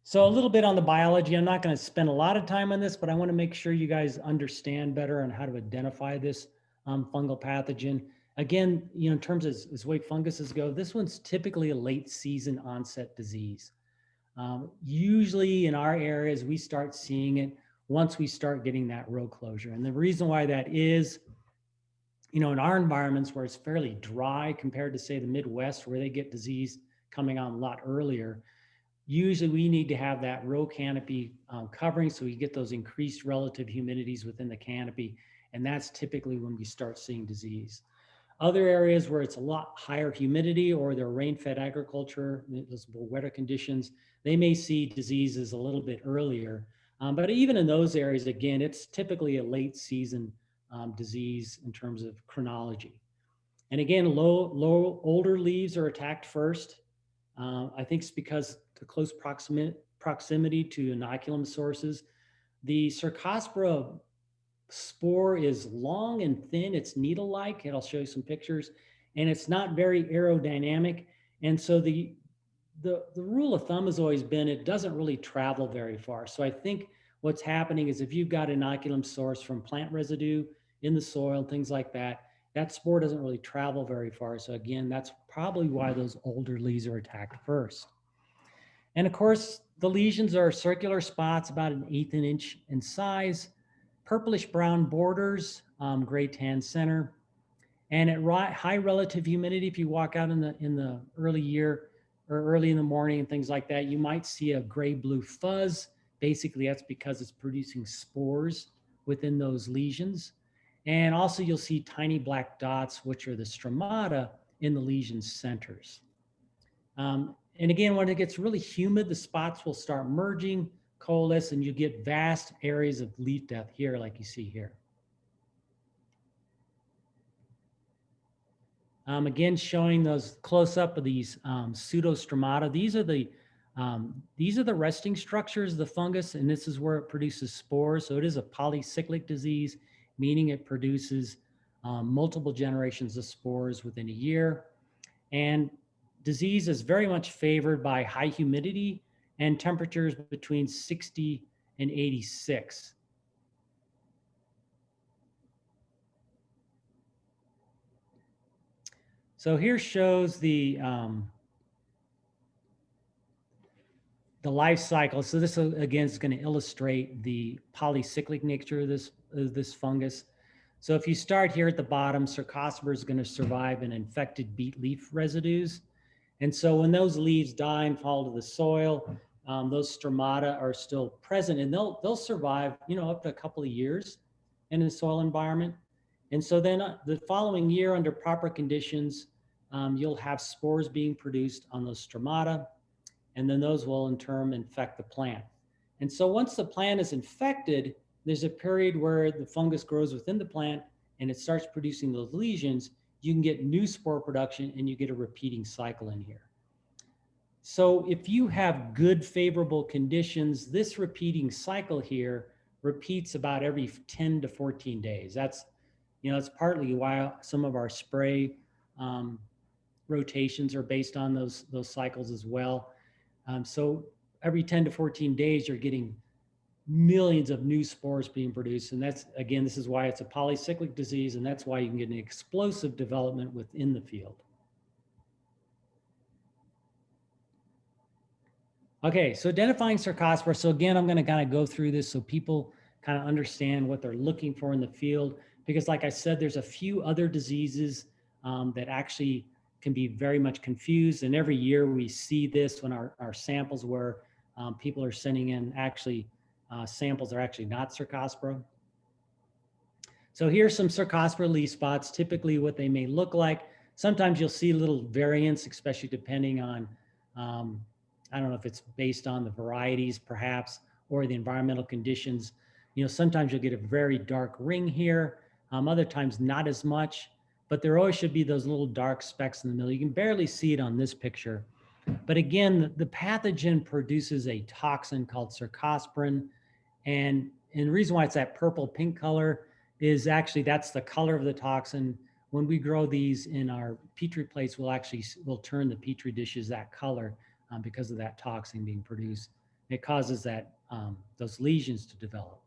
So a little bit on the biology. I'm not going to spend a lot of time on this, but I want to make sure you guys understand better on how to identify this um, fungal pathogen. Again, you know, in terms of as wake funguses go, this one's typically a late season onset disease. Um, usually in our areas, we start seeing it once we start getting that row closure. And the reason why that is, you know, in our environments where it's fairly dry compared to say the Midwest where they get disease coming on a lot earlier, usually we need to have that row canopy um, covering so we get those increased relative humidities within the canopy. And that's typically when we start seeing disease. Other areas where it's a lot higher humidity or they're rain-fed agriculture, those wetter conditions, they may see diseases a little bit earlier. Um, but even in those areas, again, it's typically a late season um, disease in terms of chronology. And again, low, low, older leaves are attacked first. Uh, I think it's because the close proximity, proximity to inoculum sources. The Cercospora spore is long and thin. It's needle-like. I'll show you some pictures. And it's not very aerodynamic. And so the, the, the rule of thumb has always been it doesn't really travel very far. So I think what's happening is if you've got inoculum source from plant residue in the soil, and things like that, that spore doesn't really travel very far. So again, that's probably why those older leaves are attacked first. And of course, the lesions are circular spots about an eighth an inch in size, purplish brown borders, um, gray tan center. And at high relative humidity, if you walk out in the, in the early year or early in the morning and things like that, you might see a gray blue fuzz. Basically, that's because it's producing spores within those lesions. And also you'll see tiny black dots, which are the stromata in the lesion centers. Um, and again, when it gets really humid, the spots will start merging, coalesce, and you get vast areas of leaf death here, like you see here. Um, again, showing those close up of these um, pseudostromata. These are the um, these are the resting structures of the fungus, and this is where it produces spores. So it is a polycyclic disease, meaning it produces um, multiple generations of spores within a year. And disease is very much favored by high humidity and temperatures between 60 and 86. So here shows the um, the life cycle. So this again is going to illustrate the polycyclic nature of this of this fungus. So if you start here at the bottom, Cercospora is going to survive in infected beet leaf residues. And so when those leaves die and fall to the soil, um, those stromata are still present and they'll, they'll survive, you know, up to a couple of years in a soil environment. And so then uh, the following year under proper conditions, um, you'll have spores being produced on those stromata, and then those will in turn infect the plant. And so once the plant is infected, there's a period where the fungus grows within the plant and it starts producing those lesions. You can get new spore production and you get a repeating cycle in here. So if you have good favorable conditions, this repeating cycle here repeats about every 10 to 14 days. That's, you know, that's partly why some of our spray um, rotations are based on those, those cycles as well. Um, so every 10 to 14 days, you're getting millions of new spores being produced. And that's, again, this is why it's a polycyclic disease. And that's why you can get an explosive development within the field. Okay, so identifying Cercospora. So again, I'm going to kind of go through this so people kind of understand what they're looking for in the field. Because like I said, there's a few other diseases um, that actually can be very much confused. And every year we see this when our, our samples where um, people are sending in actually uh, samples are actually not Cercospora. So here's some Cercospora leaf spots, typically what they may look like. Sometimes you'll see little variants, especially depending on um, I don't know if it's based on the varieties perhaps, or the environmental conditions. You know, sometimes you'll get a very dark ring here, um, other times not as much, but there always should be those little dark specks in the middle. You can barely see it on this picture. But again, the pathogen produces a toxin called cercosporin. And, and the reason why it's that purple pink color is actually that's the color of the toxin. When we grow these in our Petri plates, we'll actually, we'll turn the Petri dishes that color um, because of that toxin being produced. It causes that um, those lesions to develop.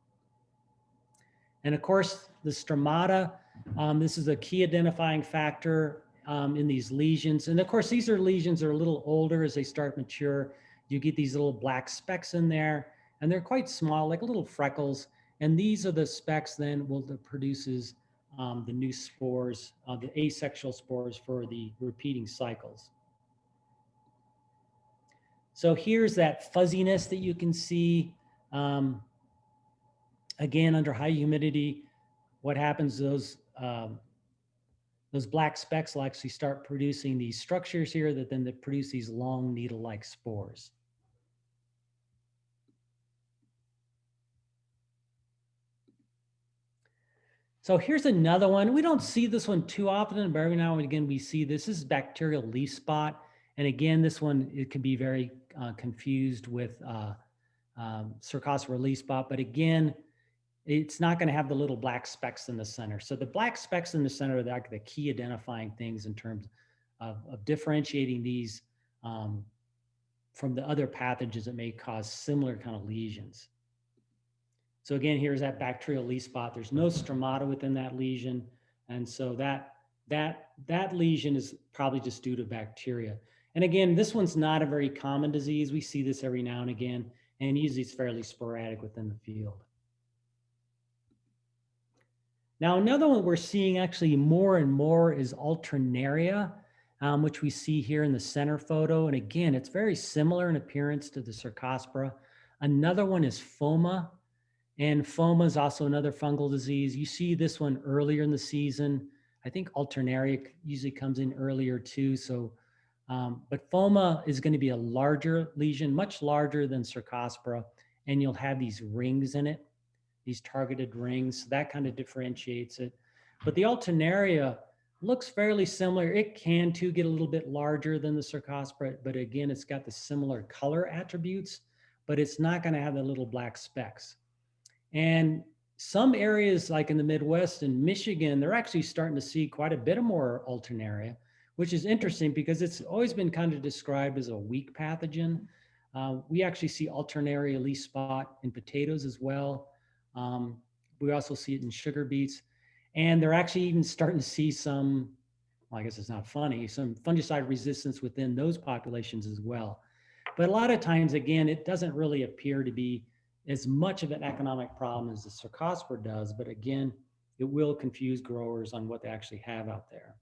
And of course, the stromata, um, this is a key identifying factor um, in these lesions. And of course, these are lesions that are a little older as they start mature. You get these little black specks in there, and they're quite small, like little freckles. And these are the specks then will that produces um, the new spores, uh, the asexual spores for the repeating cycles. So here's that fuzziness that you can see. Um, again, under high humidity, what happens, those, um, those black specks will actually start producing these structures here that then they produce these long needle-like spores. So here's another one. We don't see this one too often, but every now and again we see this. This is bacterial leaf spot. And again, this one, it can be very uh, confused with uh, um, Cercospora leaf spot, but again, it's not going to have the little black specks in the center. So the black specks in the center are like the key identifying things in terms of, of differentiating these um, from the other pathogens that may cause similar kind of lesions. So again, here's that bacterial leaf spot. There's no stromata within that lesion. And so that, that, that lesion is probably just due to bacteria. And again, this one's not a very common disease. We see this every now and again, and usually it's fairly sporadic within the field. Now, another one we're seeing actually more and more is alternaria, um, which we see here in the center photo. And again, it's very similar in appearance to the Cercospora. Another one is phoma, and phoma is also another fungal disease. You see this one earlier in the season. I think alternaria usually comes in earlier too. So um, but phoma is going to be a larger lesion, much larger than cercospora, and you'll have these rings in it, these targeted rings. So that kind of differentiates it. But the alternaria looks fairly similar. It can too get a little bit larger than the cercospora, but again, it's got the similar color attributes, but it's not going to have the little black specks. And some areas like in the Midwest and Michigan, they're actually starting to see quite a bit more alternaria which is interesting because it's always been kind of described as a weak pathogen. Uh, we actually see alternaria leaf spot in potatoes as well. Um, we also see it in sugar beets. And they're actually even starting to see some, well, I guess it's not funny, some fungicide resistance within those populations as well. But a lot of times, again, it doesn't really appear to be as much of an economic problem as the cercospora does. But again, it will confuse growers on what they actually have out there.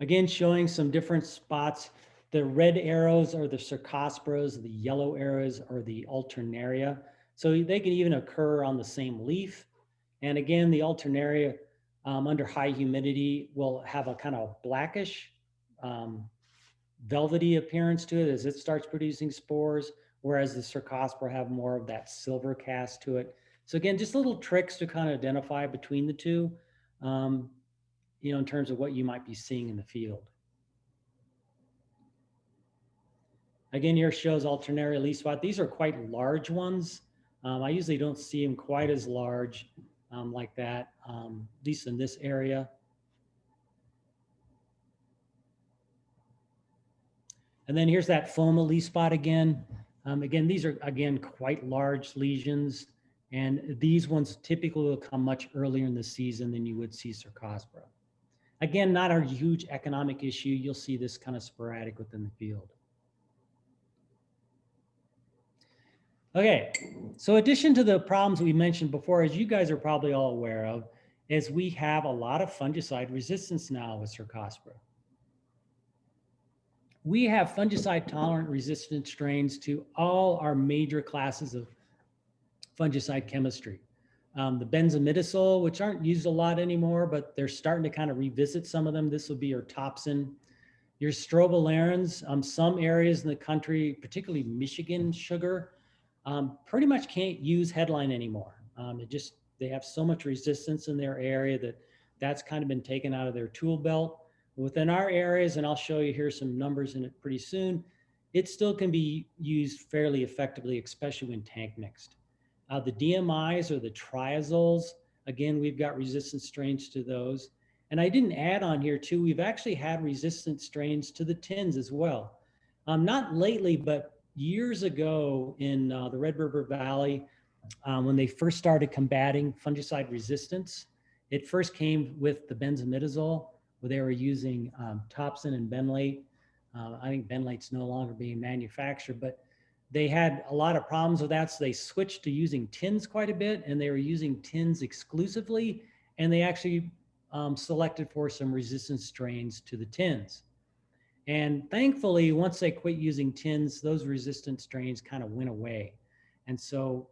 Again, showing some different spots. The red arrows are the cercosporas, the yellow arrows are the alternaria. So they can even occur on the same leaf. And again, the alternaria um, under high humidity will have a kind of blackish, um, velvety appearance to it as it starts producing spores, whereas the cercospora have more of that silver cast to it. So again, just little tricks to kind of identify between the two, um, you know, in terms of what you might be seeing in the field. Again, here shows alternaria leaf spot. These are quite large ones. Um, I usually don't see them quite as large um, like that, um, at least in this area. And then here's that phoma leaf spot again. Um, again, these are, again, quite large lesions. And these ones typically will come much earlier in the season than you would see Cercospora. Again, not a huge economic issue. You'll see this kind of sporadic within the field. Okay, so addition to the problems we mentioned before, as you guys are probably all aware of, is we have a lot of fungicide resistance now with Cercospora. We have fungicide tolerant resistant strains to all our major classes of fungicide chemistry. Um, the benzimidazole, which aren't used a lot anymore, but they're starting to kind of revisit some of them. This will be your Topsin. Your strobilurins, um, some areas in the country, particularly Michigan sugar, um, pretty much can't use headline anymore. Um, it just, they have so much resistance in their area that that's kind of been taken out of their tool belt. Within our areas, and I'll show you here some numbers in it pretty soon, it still can be used fairly effectively, especially when tank mixed. Uh, the DMIs or the triazoles, again, we've got resistant strains to those. And I didn't add on here too, we've actually had resistant strains to the tins as well. Um, not lately, but years ago in uh, the Red River Valley, um, when they first started combating fungicide resistance, it first came with the benzimidazole, where they were using um, Topsin and Benlate. Uh, I think Benlate's no longer being manufactured, but they had a lot of problems with that. So they switched to using tins quite a bit and they were using tins exclusively. And they actually um, selected for some resistant strains to the tins. And thankfully, once they quit using tins, those resistant strains kind of went away. And so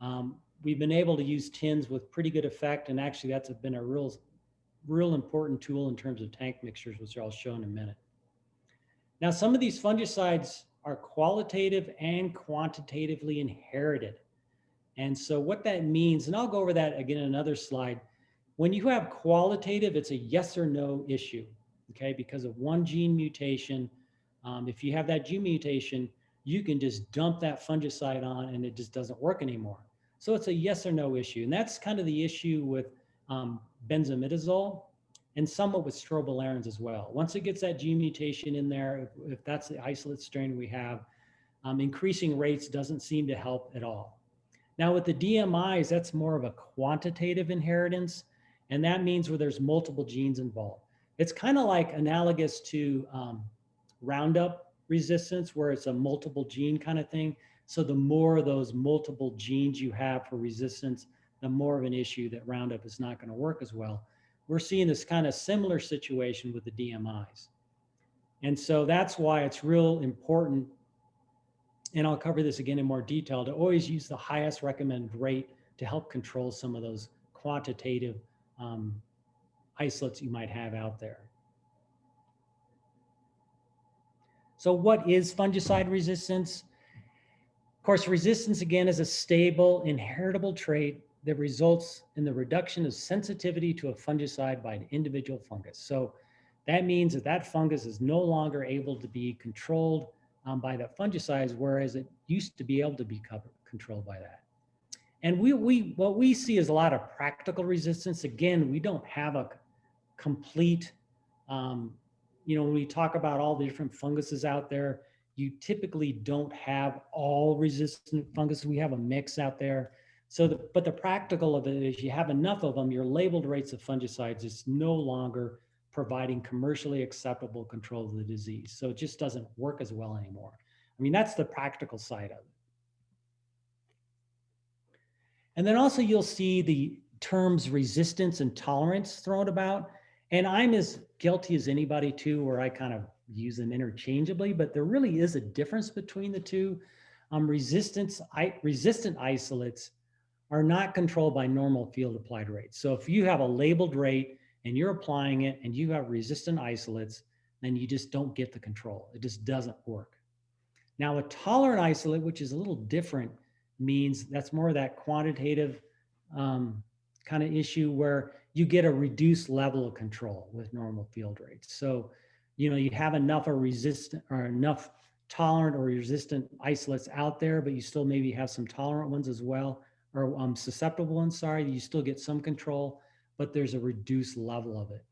um, we've been able to use tins with pretty good effect. And actually that's been a real, real important tool in terms of tank mixtures, which I'll show in a minute. Now, some of these fungicides are qualitative and quantitatively inherited. And so what that means, and I'll go over that again in another slide. When you have qualitative, it's a yes or no issue, okay? Because of one gene mutation, um, if you have that gene mutation, you can just dump that fungicide on and it just doesn't work anymore. So it's a yes or no issue. And that's kind of the issue with um, benzimidazole and somewhat with strobilurins as well. Once it gets that gene mutation in there, if, if that's the isolate strain we have, um, increasing rates doesn't seem to help at all. Now with the DMIs, that's more of a quantitative inheritance, and that means where there's multiple genes involved. It's kind of like analogous to um, Roundup resistance, where it's a multiple gene kind of thing. So the more of those multiple genes you have for resistance, the more of an issue that Roundup is not going to work as well we're seeing this kind of similar situation with the DMIs. And so that's why it's real important, and I'll cover this again in more detail, to always use the highest recommended rate to help control some of those quantitative um, isolates you might have out there. So what is fungicide resistance? Of course, resistance again is a stable inheritable trait that results in the reduction of sensitivity to a fungicide by an individual fungus. So that means that that fungus is no longer able to be controlled um, by that fungicide, whereas it used to be able to be covered, controlled by that. And we, we, what we see is a lot of practical resistance. Again, we don't have a complete, um, you know, when we talk about all the different funguses out there, you typically don't have all resistant fungus. We have a mix out there. So, the, but the practical of it is you have enough of them, your labeled rates of fungicides is no longer providing commercially acceptable control of the disease. So it just doesn't work as well anymore. I mean, that's the practical side of it. And then also you'll see the terms resistance and tolerance thrown about. And I'm as guilty as anybody too, where I kind of use them interchangeably, but there really is a difference between the two. Um, resistance, I, resistant isolates are not controlled by normal field applied rates. So if you have a labeled rate and you're applying it and you have resistant isolates, then you just don't get the control. It just doesn't work. Now a tolerant isolate, which is a little different, means that's more of that quantitative um, kind of issue where you get a reduced level of control with normal field rates. So, you know, you have enough of resistant or enough tolerant or resistant isolates out there, but you still maybe have some tolerant ones as well, or um, susceptible ones, sorry, you still get some control, but there's a reduced level of it.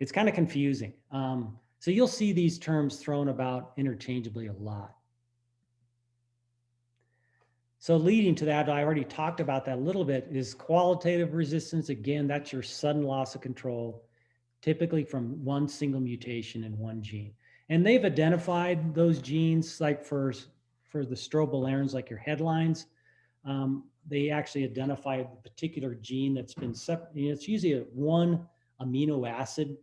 It's kind of confusing. Um, so you'll see these terms thrown about interchangeably a lot. So leading to that, I already talked about that a little bit, is qualitative resistance. Again, that's your sudden loss of control, typically from one single mutation in one gene. And they've identified those genes like for, for the strobilurins, like your headlines. Um, they actually identify the particular gene that's been, sep- you know, it's usually a one amino acid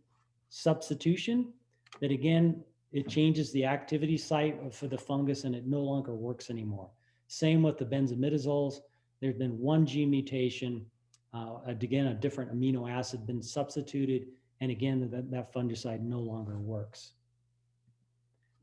substitution that again, it changes the activity site for the fungus and it no longer works anymore. Same with the benzimidazoles. There's been one gene mutation, uh, again, a different amino acid been substituted, and again, that, that fungicide no longer works.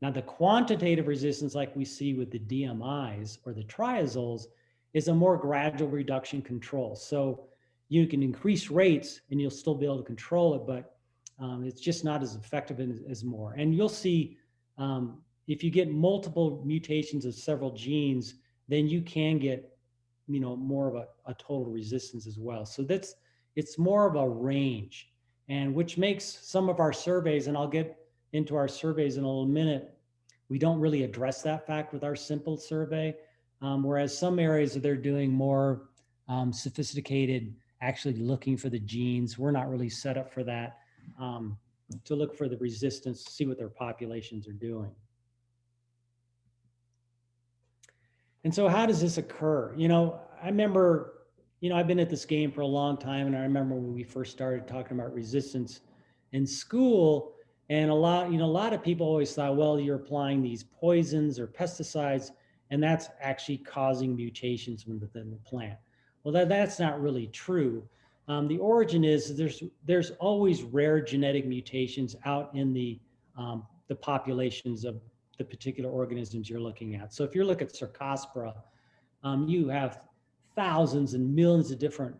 Now, the quantitative resistance, like we see with the DMIs or the triazoles, is a more gradual reduction control. So you can increase rates and you'll still be able to control it, but um, it's just not as effective as, as more. And you'll see um, if you get multiple mutations of several genes, then you can get, you know, more of a, a total resistance as well. So that's, it's more of a range and which makes some of our surveys, and I'll get into our surveys in a little minute, we don't really address that fact with our simple survey. Um, whereas some areas they're doing more um, sophisticated, actually looking for the genes. We're not really set up for that um, to look for the resistance, see what their populations are doing. And so how does this occur? You know, I remember, you know, I've been at this game for a long time and I remember when we first started talking about resistance in school and a lot, you know, a lot of people always thought, well, you're applying these poisons or pesticides and that's actually causing mutations within the plant. Well, that, that's not really true. Um, the origin is there's there's always rare genetic mutations out in the um, the populations of the particular organisms you're looking at. So if you look at Cercospora, um, you have thousands and millions of different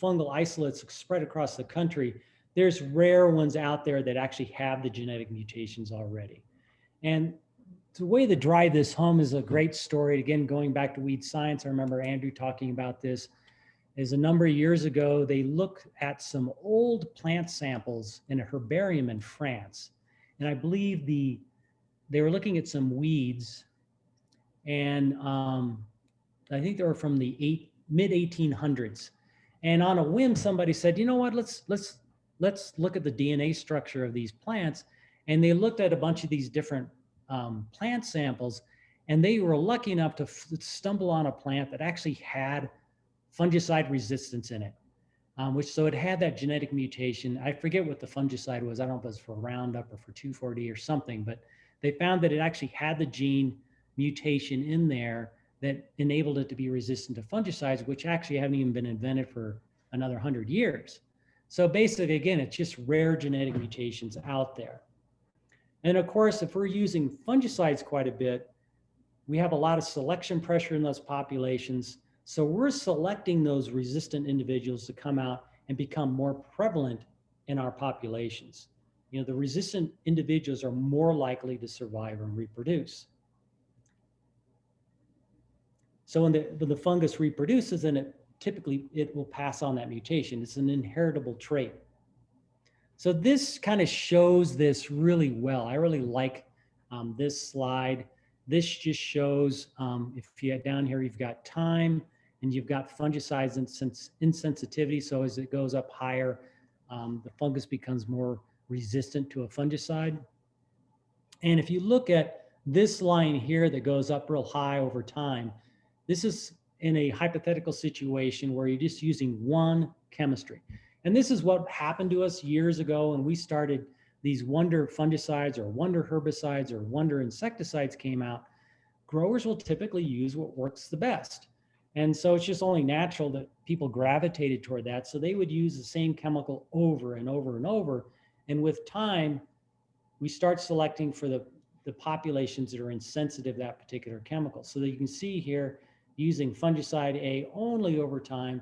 fungal isolates spread across the country. There's rare ones out there that actually have the genetic mutations already. And the way to drive this home is a great story. Again, going back to weed science, I remember Andrew talking about this is a number of years ago, they looked at some old plant samples in a herbarium in France. And I believe the they were looking at some weeds and um, I think they were from the eight, mid 1800s. And on a whim, somebody said, you know what, let's, let's, let's look at the DNA structure of these plants. And they looked at a bunch of these different um, plant samples and they were lucky enough to stumble on a plant that actually had fungicide resistance in it, um, which so it had that genetic mutation. I forget what the fungicide was. I don't know if it was for Roundup or for 2,4-D or something, but they found that it actually had the gene mutation in there that enabled it to be resistant to fungicides, which actually haven't even been invented for another 100 years. So basically, again, it's just rare genetic mutations out there. And of course, if we're using fungicides quite a bit, we have a lot of selection pressure in those populations. So we're selecting those resistant individuals to come out and become more prevalent in our populations. You know, the resistant individuals are more likely to survive and reproduce. So when the, when the fungus reproduces, then it typically it will pass on that mutation. It's an inheritable trait. So this kind of shows this really well. I really like um, this slide. This just shows, um, if you get down here, you've got time and you've got fungicides and sens insensitivity. So as it goes up higher, um, the fungus becomes more resistant to a fungicide. And if you look at this line here that goes up real high over time, this is in a hypothetical situation where you're just using one chemistry. And this is what happened to us years ago when we started these wonder fungicides or wonder herbicides or wonder insecticides came out, growers will typically use what works the best. And so it's just only natural that people gravitated toward that. So they would use the same chemical over and over and over. And with time, we start selecting for the, the populations that are insensitive to that particular chemical. So that you can see here, using fungicide A only over time,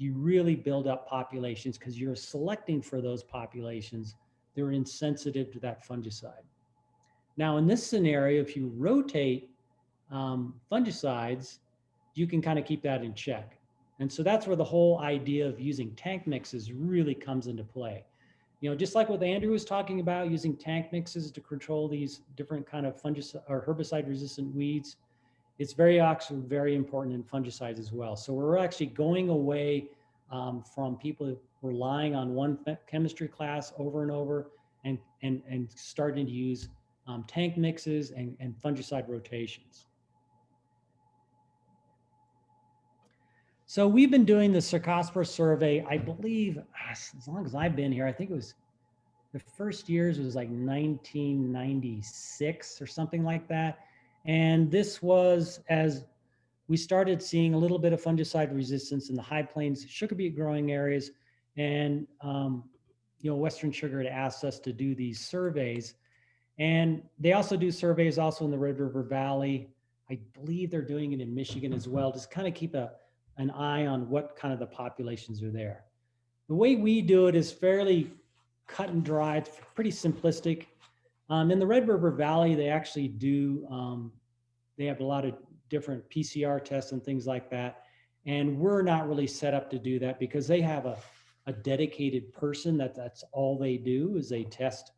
you really build up populations because you're selecting for those populations that are insensitive to that fungicide. Now, in this scenario, if you rotate um, fungicides, you can kind of keep that in check. And so that's where the whole idea of using tank mixes really comes into play. You know, just like what Andrew was talking about, using tank mixes to control these different kind of fungicide or herbicide resistant weeds, it's very actually very important in fungicides as well. So we're actually going away um, from people relying on one chemistry class over and over and, and, and starting to use um, tank mixes and, and fungicide rotations. So we've been doing the Cercospora survey, I believe, as long as I've been here, I think it was the first years was like 1996 or something like that. And this was as we started seeing a little bit of fungicide resistance in the high plains sugar beet growing areas. And, um, you know, Western Sugar had asked us to do these surveys. And they also do surveys also in the Red River Valley. I believe they're doing it in Michigan as well, just kind of keep a, an eye on what kind of the populations are there. The way we do it is fairly cut and dry, it's pretty simplistic. Um, in the Red River Valley, they actually do, um, they have a lot of different PCR tests and things like that. And we're not really set up to do that because they have a, a dedicated person that that's all they do is they test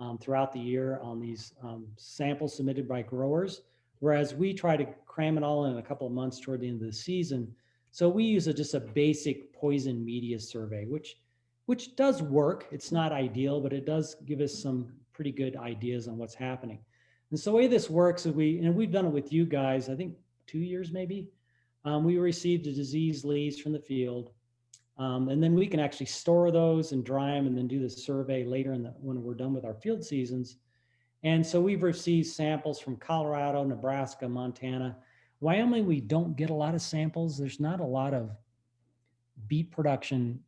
um, throughout the year on these um, samples submitted by growers. Whereas we try to cram it all in a couple of months toward the end of the season. So we use a, just a basic poison media survey, which which does work. It's not ideal, but it does give us some pretty good ideas on what's happening. And so the way this works is we, and we've done it with you guys, I think two years maybe, um, we received the disease leaves from the field. Um, and then we can actually store those and dry them and then do the survey later in the, when we're done with our field seasons. And so we've received samples from Colorado, Nebraska, Montana. Wyoming, we don't get a lot of samples. There's not a lot of beet production.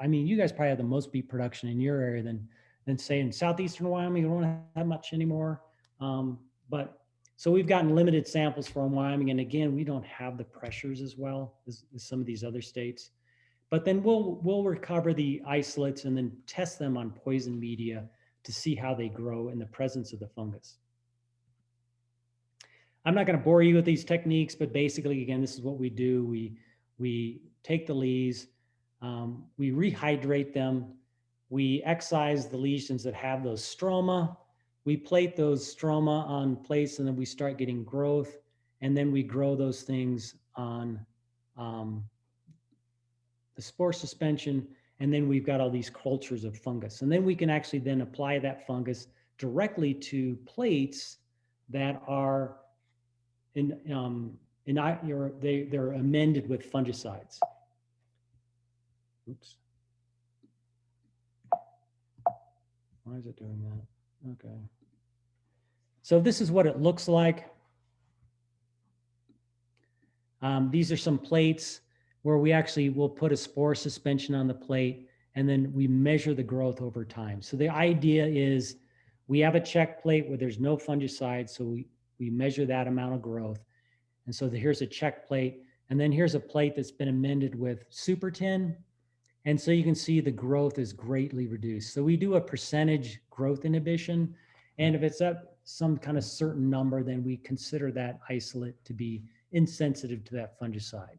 I mean, you guys probably have the most beet production in your area than, than say in Southeastern Wyoming, you don't have much anymore. Um, but so we've gotten limited samples from Wyoming. And again, we don't have the pressures as well as, as some of these other states. But then we'll, we'll recover the isolates and then test them on poison media to see how they grow in the presence of the fungus. I'm not going to bore you with these techniques, but basically, again, this is what we do. We, we take the leaves, um, we rehydrate them, we excise the lesions that have those stroma, we plate those stroma on plates, and then we start getting growth, and then we grow those things on um, the spore suspension, and then we've got all these cultures of fungus. And then we can actually then apply that fungus directly to plates that are in, um, in, they, they're amended with fungicides. Oops. Why is it doing that? Okay. So this is what it looks like. Um, these are some plates where we actually will put a spore suspension on the plate and then we measure the growth over time. So the idea is we have a check plate where there's no fungicide. So we, we measure that amount of growth. And so the, here's a check plate. And then here's a plate that's been amended with super tin. And so you can see the growth is greatly reduced. So we do a percentage growth inhibition. And if it's at some kind of certain number, then we consider that isolate to be insensitive to that fungicide.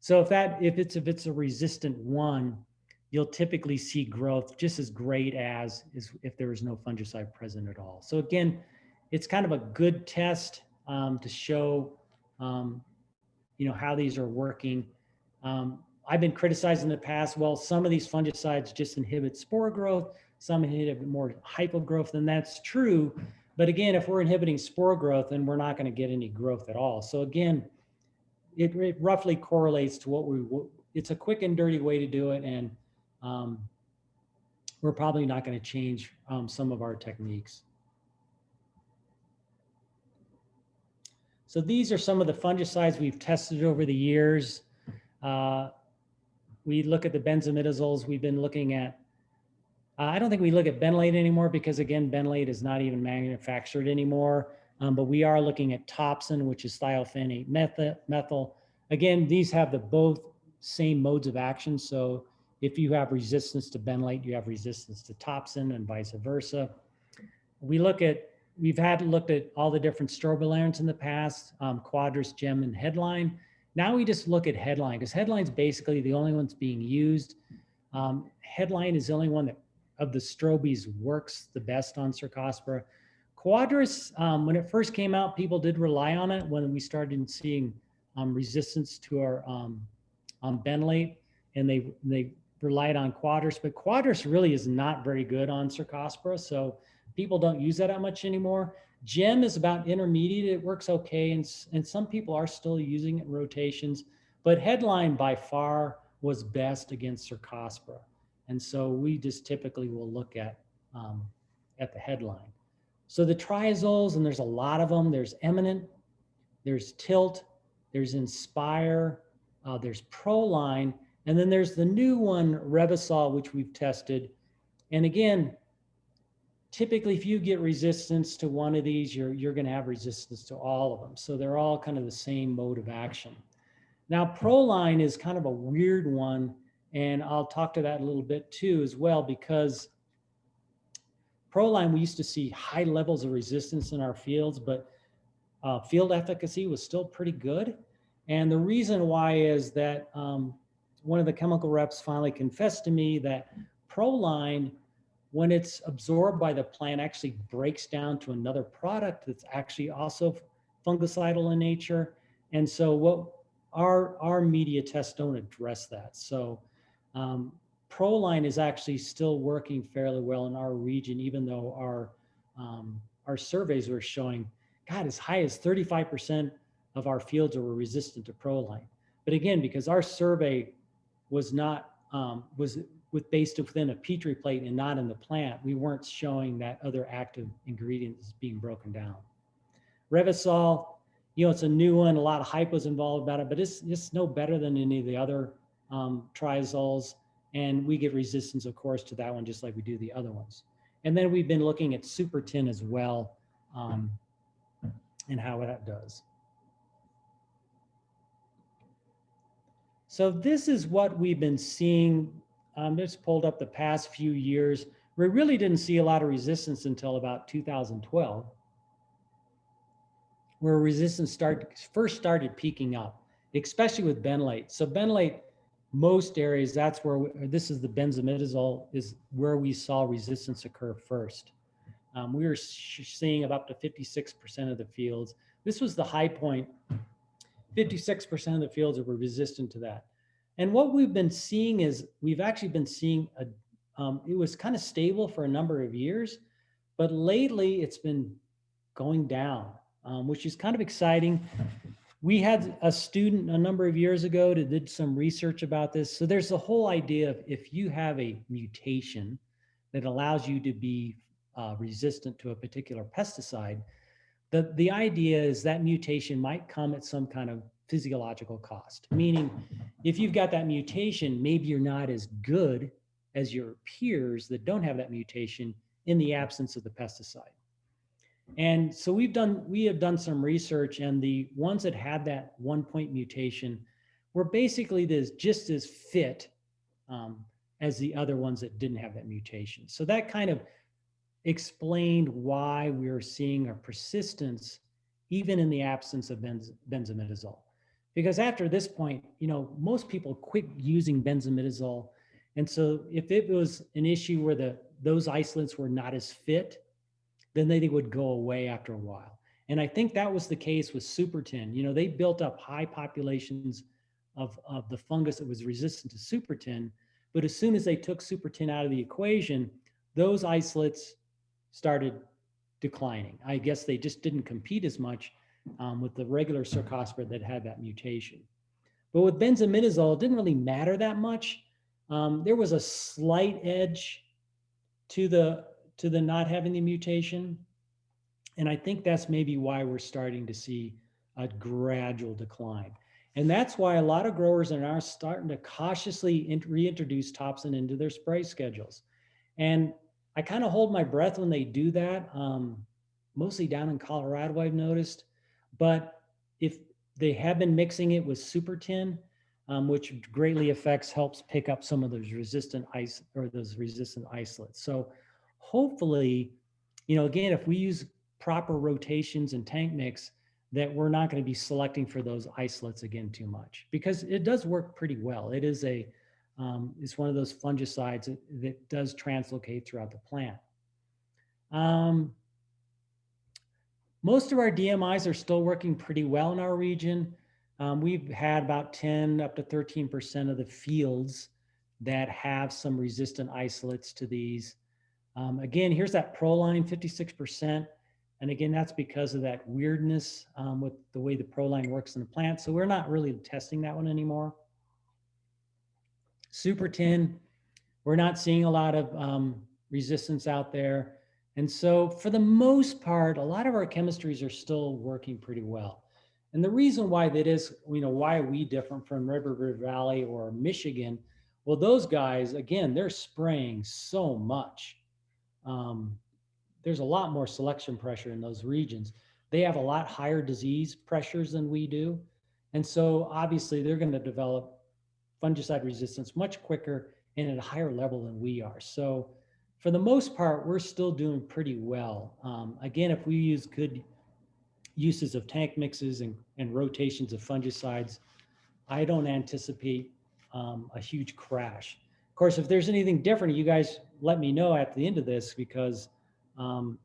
So if that, if it's, if it's a resistant one, you'll typically see growth just as great as is if there is no fungicide present at all. So again, it's kind of a good test um, to show, um, you know, how these are working. Um, I've been criticized in the past, well, some of these fungicides just inhibit spore growth, some inhibit more hypo growth, and that's true. But again, if we're inhibiting spore growth, then we're not going to get any growth at all. So again, it, it, roughly correlates to what we, it's a quick and dirty way to do it. And um, we're probably not going to change um, some of our techniques. So these are some of the fungicides we've tested over the years. Uh, we look at the benzimidazoles. We've been looking at, uh, I don't think we look at benlate anymore because again, benlate is not even manufactured anymore. Um, but we are looking at topsin, which is thiophanate methyl. methyl. Again, these have the both same modes of action. So if you have resistance to benlate, you have resistance to topsin and vice versa. We look at, we've had looked at all the different strobilurins in the past, um, Quadris, Gem, and Headline. Now we just look at Headline because Headline's basically the only one's being used. Um, headline is the only one that of the strobes works the best on Cercospora. Quadris, um, when it first came out, people did rely on it when we started seeing um, resistance to our um, benlate, and they they relied on Quadris. But Quadris really is not very good on Cercospora, so people don't use that that much anymore. Gem is about intermediate; it works okay, and and some people are still using it in rotations. But Headline by far was best against Cercospora, and so we just typically will look at um, at the headline. So the triazoles, and there's a lot of them. There's Eminent, there's Tilt, there's Inspire, uh, there's Proline, and then there's the new one, Revysol, which we've tested. And again, typically if you get resistance to one of these, you're, you're gonna have resistance to all of them. So they're all kind of the same mode of action. Now, Proline is kind of a weird one, and I'll talk to that a little bit too as well, because Proline, we used to see high levels of resistance in our fields, but uh, field efficacy was still pretty good. And the reason why is that um, one of the chemical reps finally confessed to me that Proline, when it's absorbed by the plant, actually breaks down to another product that's actually also fungicidal in nature. And so what our, our media tests don't address that. So um, Proline is actually still working fairly well in our region, even though our um, our surveys were showing, God, as high as 35% of our fields were resistant to Proline. But again, because our survey was not um, was with based within a petri plate and not in the plant, we weren't showing that other active ingredient is being broken down. Revysol, you know, it's a new one. A lot of hype was involved about it, but it's it's no better than any of the other um, triazoles. And we get resistance, of course, to that one, just like we do the other ones. And then we've been looking at super tin as well um, and how that does. So this is what we've been seeing. Um, pulled up the past few years. We really didn't see a lot of resistance until about 2012, where resistance start, first started peaking up, especially with benlate. So benlate most areas, that's where, we, this is the benzimidazole is where we saw resistance occur first. Um, we were seeing about up to 56% of the fields. This was the high point. 56% of the fields were resistant to that. And what we've been seeing is we've actually been seeing a, um, it was kind of stable for a number of years, but lately it's been going down, um, which is kind of exciting we had a student a number of years ago that did some research about this. So there's the whole idea of if you have a mutation that allows you to be uh, resistant to a particular pesticide, the, the idea is that mutation might come at some kind of physiological cost. Meaning, if you've got that mutation, maybe you're not as good as your peers that don't have that mutation in the absence of the pesticide. And so we've done, we have done some research and the ones that had that one point mutation were basically this, just as fit um, as the other ones that didn't have that mutation. So that kind of explained why we are seeing a persistence even in the absence of benz benzimidazole. Because after this point, you know, most people quit using benzimidazole. And so if it was an issue where the those isolates were not as fit, then they would go away after a while. And I think that was the case with Supertin. You know, they built up high populations of, of the fungus that was resistant to Supertin. But as soon as they took Supertin out of the equation, those isolates started declining. I guess they just didn't compete as much um, with the regular Cercospora that had that mutation. But with benzimidazole, it didn't really matter that much. Um, there was a slight edge to the to the not having the mutation. And I think that's maybe why we're starting to see a gradual decline. And that's why a lot of growers are now starting to cautiously reintroduce topsin into their spray schedules. And I kind of hold my breath when they do that, um, mostly down in Colorado, I've noticed. But if they have been mixing it with super tin, um, which greatly affects, helps pick up some of those resistant ice or those resistant isolates. So hopefully, you know, again, if we use proper rotations and tank mix, that we're not going to be selecting for those isolates again too much because it does work pretty well. It is a, um, it's one of those fungicides that, that does translocate throughout the plant. Um, most of our DMIs are still working pretty well in our region. Um, we've had about 10 up to 13% of the fields that have some resistant isolates to these. Um, again, here's that Proline 56%. And again, that's because of that weirdness um, with the way the Proline works in the plant. So we're not really testing that one anymore. Super Tin, we're not seeing a lot of um, resistance out there. And so for the most part, a lot of our chemistries are still working pretty well. And the reason why that is, you know, why are we different from Red River Valley or Michigan? Well, those guys, again, they're spraying so much. Um, there's a lot more selection pressure in those regions. They have a lot higher disease pressures than we do. And so obviously they're going to develop fungicide resistance much quicker and at a higher level than we are. So for the most part, we're still doing pretty well. Um, again, if we use good uses of tank mixes and, and rotations of fungicides, I don't anticipate um, a huge crash. Of course, if there's anything different, you guys let me know at the end of this because um,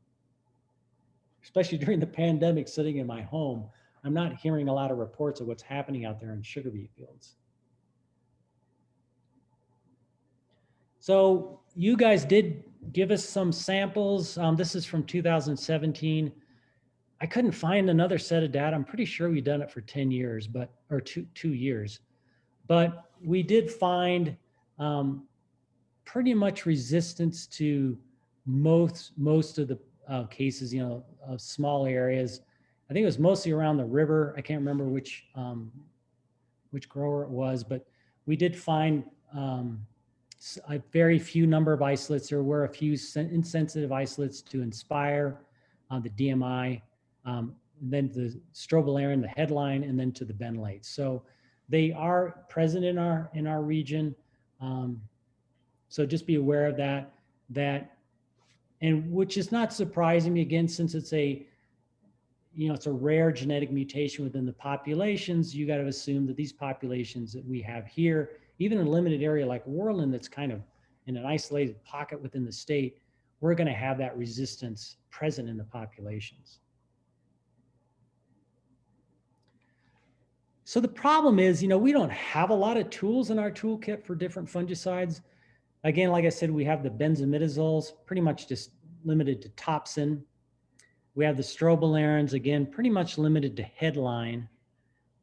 especially during the pandemic sitting in my home, I'm not hearing a lot of reports of what's happening out there in sugar beet fields. So you guys did give us some samples. Um, this is from 2017. I couldn't find another set of data. I'm pretty sure we've done it for 10 years, but or two two years. But we did find um, pretty much resistance to most most of the uh, cases, you know, of small areas. I think it was mostly around the river. I can't remember which um, which grower it was, but we did find um, a very few number of isolates. There were a few insensitive isolates to Inspire, uh, the DMI, um, then the strobilurin, the headline, and then to the benlate. So they are present in our in our region. Um, so just be aware of that. That and which is not surprising me again, since it's a, you know, it's a rare genetic mutation within the populations, you got to assume that these populations that we have here, even in a limited area like Worland, that's kind of in an isolated pocket within the state, we're going to have that resistance present in the populations. So the problem is, you know, we don't have a lot of tools in our toolkit for different fungicides. Again, like I said, we have the benzimidazoles, pretty much just limited to topsin. We have the strobilurins, again, pretty much limited to headline,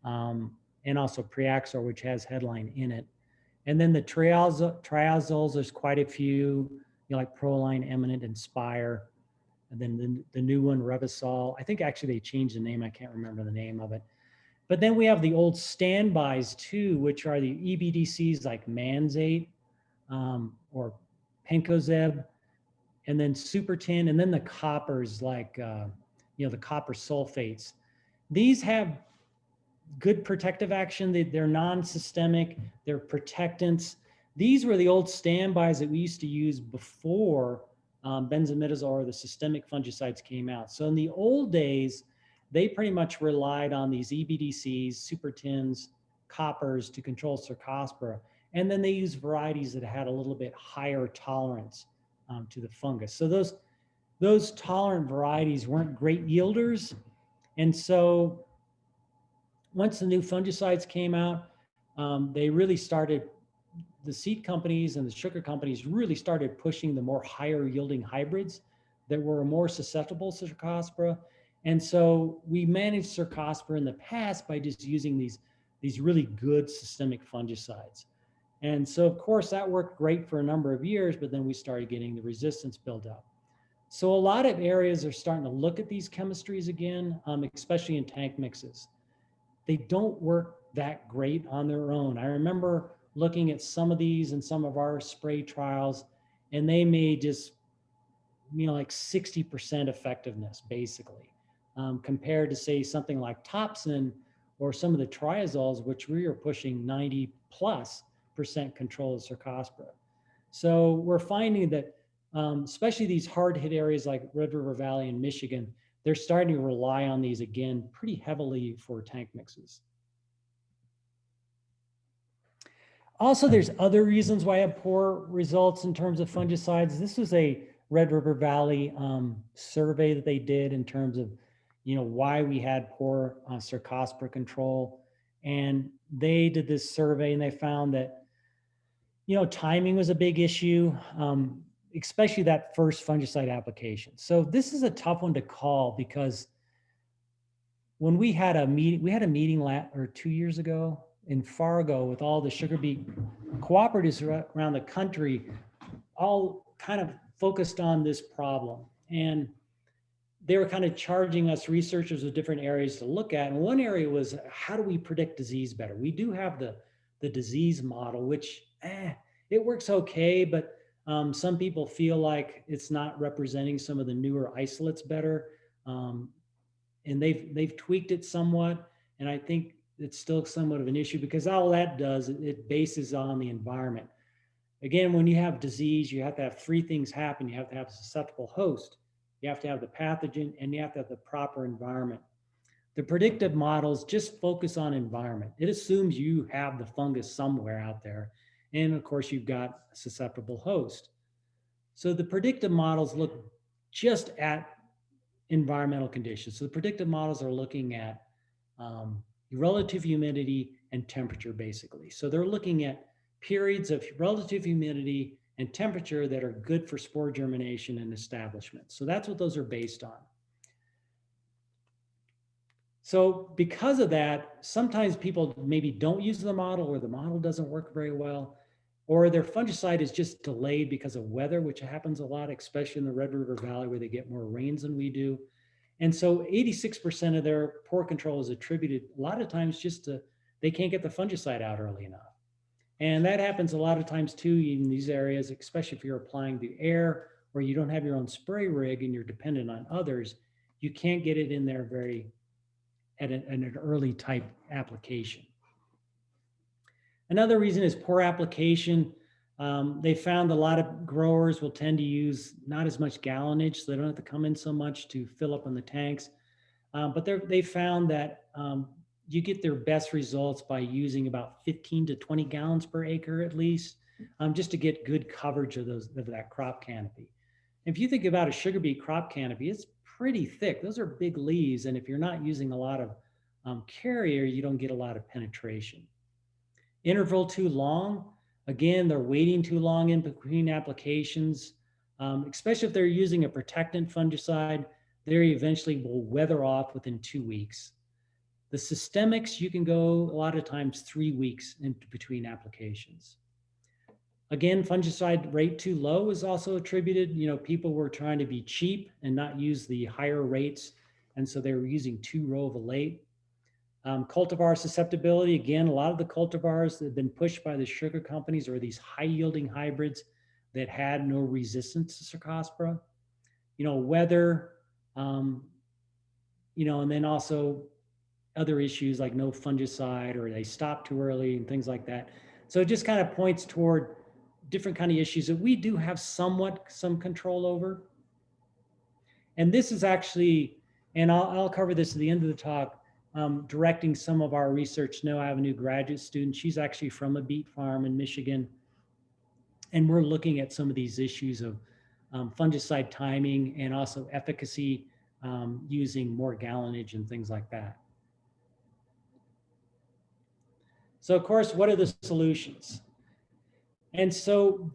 um, and also Priaxor, which has headline in it. And then the triazol, triazoles, there's quite a few, you know, like Proline, Eminent, Inspire. And then the, the new one, Revysol. I think actually they changed the name. I can't remember the name of it. But then we have the old standbys too, which are the EBDCs like Manzate um, or Penncozeb, and then super tin, and then the coppers like, uh, you know, the copper sulfates. These have good protective action. They, they're non-systemic, they're protectants. These were the old standbys that we used to use before um, benzimidazole or the systemic fungicides came out. So in the old days, they pretty much relied on these EBDCs, super tins, coppers to control Cercospora. And then they used varieties that had a little bit higher tolerance um, to the fungus. So those, those tolerant varieties weren't great yielders. And so once the new fungicides came out, um, they really started, the seed companies and the sugar companies really started pushing the more higher yielding hybrids that were more susceptible to Cercospora. And so we managed Cercospora in the past by just using these, these really good systemic fungicides. And so of course that worked great for a number of years, but then we started getting the resistance build up. So a lot of areas are starting to look at these chemistries again, um, especially in tank mixes. They don't work that great on their own. I remember looking at some of these in some of our spray trials, and they may just, you know, like 60% effectiveness basically, um, compared to say something like Topsin or some of the triazoles, which we are pushing 90 plus percent control of Cercospora. So we're finding that, um, especially these hard hit areas like Red River Valley in Michigan, they're starting to rely on these again pretty heavily for tank mixes. Also, there's other reasons why I have poor results in terms of fungicides. This was a Red River Valley um, survey that they did in terms of, you know, why we had poor uh, Cercospora control. And they did this survey and they found that, you know, timing was a big issue, um, especially that first fungicide application. So this is a tough one to call because when we had a meeting, we had a meeting la- or two years ago in Fargo with all the sugar beet cooperatives around the country, all kind of focused on this problem. And they were kind of charging us researchers with different areas to look at. And one area was how do we predict disease better? We do have the, the disease model, which eh, it works okay, but um, some people feel like it's not representing some of the newer isolates better. Um, and they've they've tweaked it somewhat. And I think it's still somewhat of an issue because all that does, it- bases on the environment. Again, when you have disease, you have to have three things happen. You have to have a susceptible host, you have to have the pathogen, and you have to have the proper environment. The predictive models just focus on environment. It assumes you have the fungus somewhere out there. And of course, you've got a susceptible host. So the predictive models look just at environmental conditions. So the predictive models are looking at um, relative humidity and temperature, basically. So they're looking at periods of relative humidity and temperature that are good for spore germination and establishment. So that's what those are based on. So because of that, sometimes people maybe don't use the model or the model doesn't work very well, or their fungicide is just delayed because of weather, which happens a lot, especially in the Red River Valley where they get more rains than we do. And so 86% of their poor control is attributed a lot of times just to they can't get the fungicide out early enough. And that happens a lot of times too in these areas, especially if you're applying the air or you don't have your own spray rig and you're dependent on others, you can't get it in there very at an, at an early type application. Another reason is poor application. Um, they found a lot of growers will tend to use not as much gallonage, so they don't have to come in so much to fill up on the tanks. Um, but they're- found that um, you get their best results by using about 15 to 20 gallons per acre at least, um, just to get good coverage of those of that crop canopy. If you think about a sugar beet crop canopy, it's pretty thick. Those are big leaves, and if you're not using a lot of um, carrier, you don't get a lot of penetration. Interval too long, Again, they're waiting too long in between applications, um, especially if they're using a protectant fungicide, they eventually will weather off within two weeks. The systemics, you can go a lot of times three weeks in between applications. Again, fungicide rate too low is also attributed. You know, people were trying to be cheap and not use the higher rates. And so they were using two row of a late. Um, cultivar susceptibility, again, a lot of the cultivars that have been pushed by the sugar companies are these high yielding hybrids that had no resistance to Cercospora. You know, weather, um, you know, and then also other issues like no fungicide or they stop too early and things like that. So it just kind of points toward different kind of issues that we do have somewhat some control over. And this is actually, and I'll, I'll cover this at the end of the talk, um, directing some of our research No Avenue graduate students. She's actually from a beet farm in Michigan. And we're looking at some of these issues of um, fungicide timing and also efficacy um, using more gallonage and things like that. So of course, what are the solutions? And so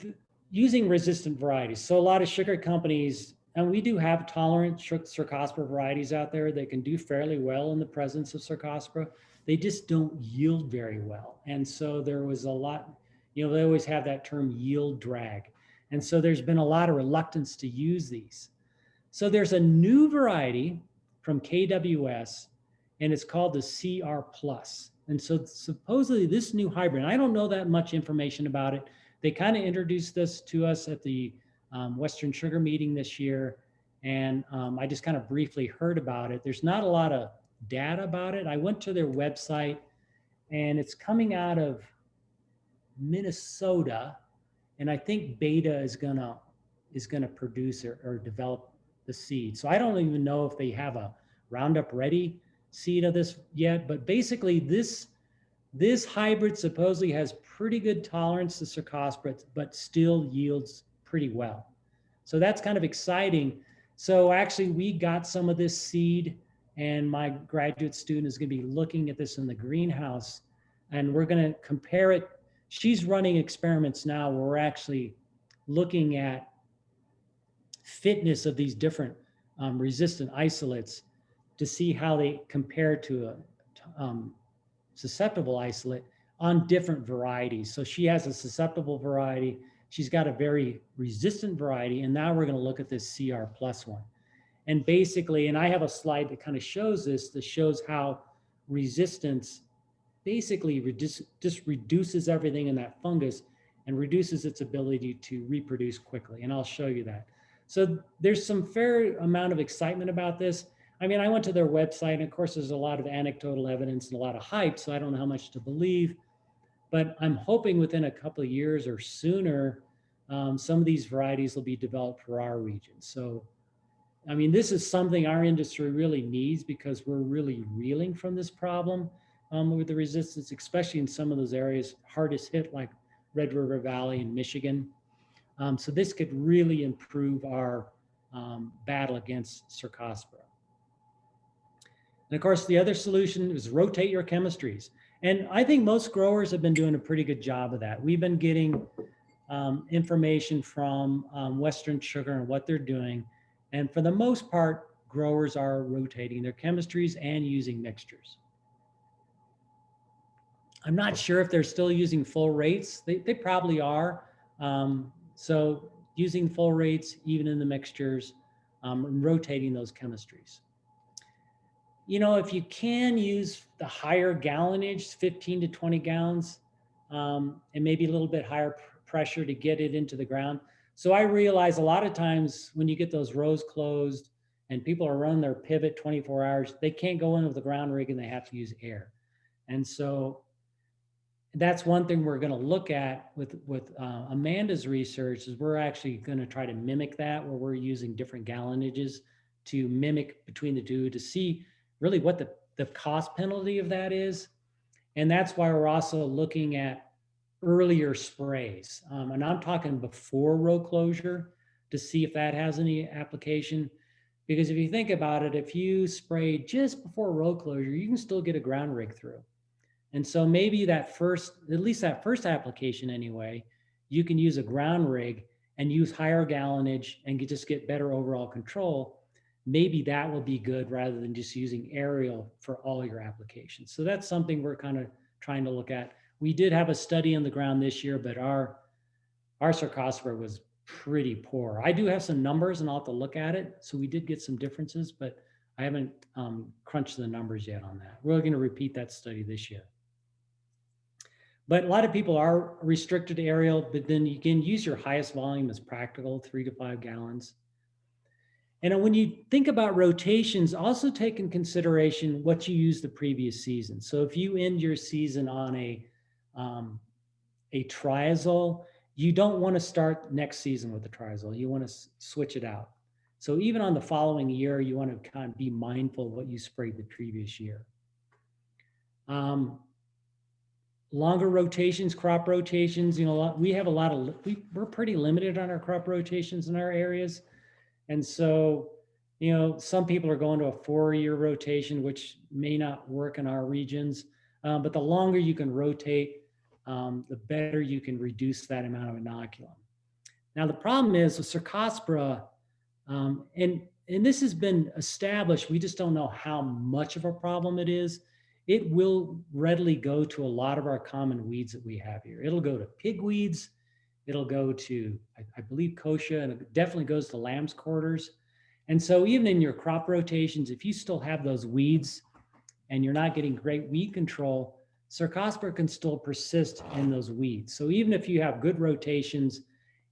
using resistant varieties. So a lot of sugar companies and we do have tolerant Cercospora varieties out there that can do fairly well in the presence of Cercospora. They just don't yield very well. And so there was a lot, you know, they always have that term yield drag. And so there's been a lot of reluctance to use these. So there's a new variety from KWS and it's called the CR plus. And so supposedly this new hybrid, I don't know that much information about it. They kind of introduced this to us at the um, Western Sugar meeting this year. And um, I just kind of briefly heard about it. There's not a lot of data about it. I went to their website and it's coming out of Minnesota. And I think Beta is gonna is gonna produce or, or develop the seed. So I don't even know if they have a Roundup Ready seed of this yet, but basically this this hybrid supposedly has pretty good tolerance to cercospora, but still yields pretty well. So that's kind of exciting. So actually we got some of this seed and my graduate student is gonna be looking at this in the greenhouse and we're gonna compare it. She's running experiments now where we're actually looking at fitness of these different um, resistant isolates to see how they compare to a um, susceptible isolate on different varieties. So she has a susceptible variety. She's got a very resistant variety. And now we're going to look at this CR plus one. And basically, and I have a slide that kind of shows this, that shows how resistance basically reduce, just reduces everything in that fungus and reduces its ability to reproduce quickly. And I'll show you that. So there's some fair amount of excitement about this. I mean, I went to their website and of course there's a lot of anecdotal evidence and a lot of hype, so I don't know how much to believe, but I'm hoping within a couple of years or sooner, um, some of these varieties will be developed for our region. So, I mean, this is something our industry really needs because we're really reeling from this problem um, with the resistance, especially in some of those areas hardest hit like Red River Valley in Michigan. Um, so this could really improve our um, battle against Cercospora. And of course, the other solution is rotate your chemistries. And I think most growers have been doing a pretty good job of that. We've been getting um, information from um, Western Sugar and what they're doing. And for the most part, growers are rotating their chemistries and using mixtures. I'm not sure if they're still using full rates. They, they probably are. Um, so using full rates, even in the mixtures, um, and rotating those chemistries you know, if you can use the higher gallonage, 15 to 20 gallons, um, and maybe a little bit higher pr pressure to get it into the ground. So I realize a lot of times when you get those rows closed and people are running their pivot 24 hours, they can't go in with the ground rig and they have to use air. And so that's one thing we're going to look at with with uh, Amanda's research is we're actually going to try to mimic that where we're using different gallonages to mimic between the two to see really what the, the cost penalty of that is. And that's why we're also looking at earlier sprays. Um, and I'm talking before row closure to see if that has any application. Because if you think about it, if you spray just before row closure, you can still get a ground rig through. And so maybe that first, at least that first application anyway, you can use a ground rig and use higher gallonage and just get better overall control maybe that will be good rather than just using aerial for all your applications. So that's something we're kind of trying to look at. We did have a study on the ground this year, but our our cercospora was pretty poor. I do have some numbers and I'll have to look at it. So we did get some differences, but I haven't um, crunched the numbers yet on that. We're going to repeat that study this year. But a lot of people are restricted to aerial, but then you can use your highest volume as practical, three to five gallons. And when you think about rotations, also take in consideration what you used the previous season. So if you end your season on a, um, a triazole, you don't want to start next season with the triazole. You want to switch it out. So even on the following year, you want to kind of be mindful of what you sprayed the previous year. Um, longer rotations, crop rotations, you know, we have a lot of, we, we're pretty limited on our crop rotations in our areas. And so, you know, some people are going to a four-year rotation, which may not work in our regions. Um, but the longer you can rotate, um, the better you can reduce that amount of inoculum. Now, the problem is with Cercospora, um, and, and this has been established, we just don't know how much of a problem it is, it will readily go to a lot of our common weeds that we have here. It'll go to pigweeds. It'll go to, I, I believe, kochia, and it definitely goes to lamb's quarters. And so even in your crop rotations, if you still have those weeds and you're not getting great weed control, Cercospora can still persist in those weeds. So even if you have good rotations,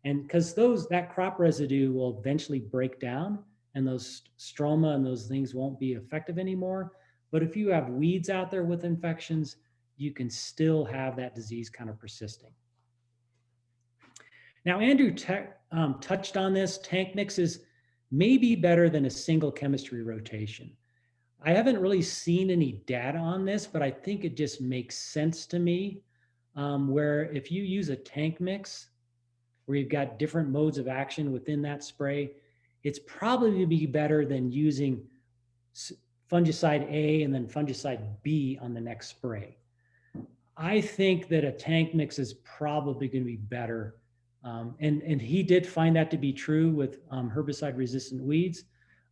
and because those that crop residue will eventually break down, and those stroma and those things won't be effective anymore. But if you have weeds out there with infections, you can still have that disease kind of persisting. Now, Andrew um, touched on this. Tank mixes may be better than a single chemistry rotation. I haven't really seen any data on this, but I think it just makes sense to me. Um, where if you use a tank mix, where you've got different modes of action within that spray, it's probably going to be better than using fungicide A and then fungicide B on the next spray. I think that a tank mix is probably going to be better. Um, and, and he did find that to be true with um, herbicide resistant weeds.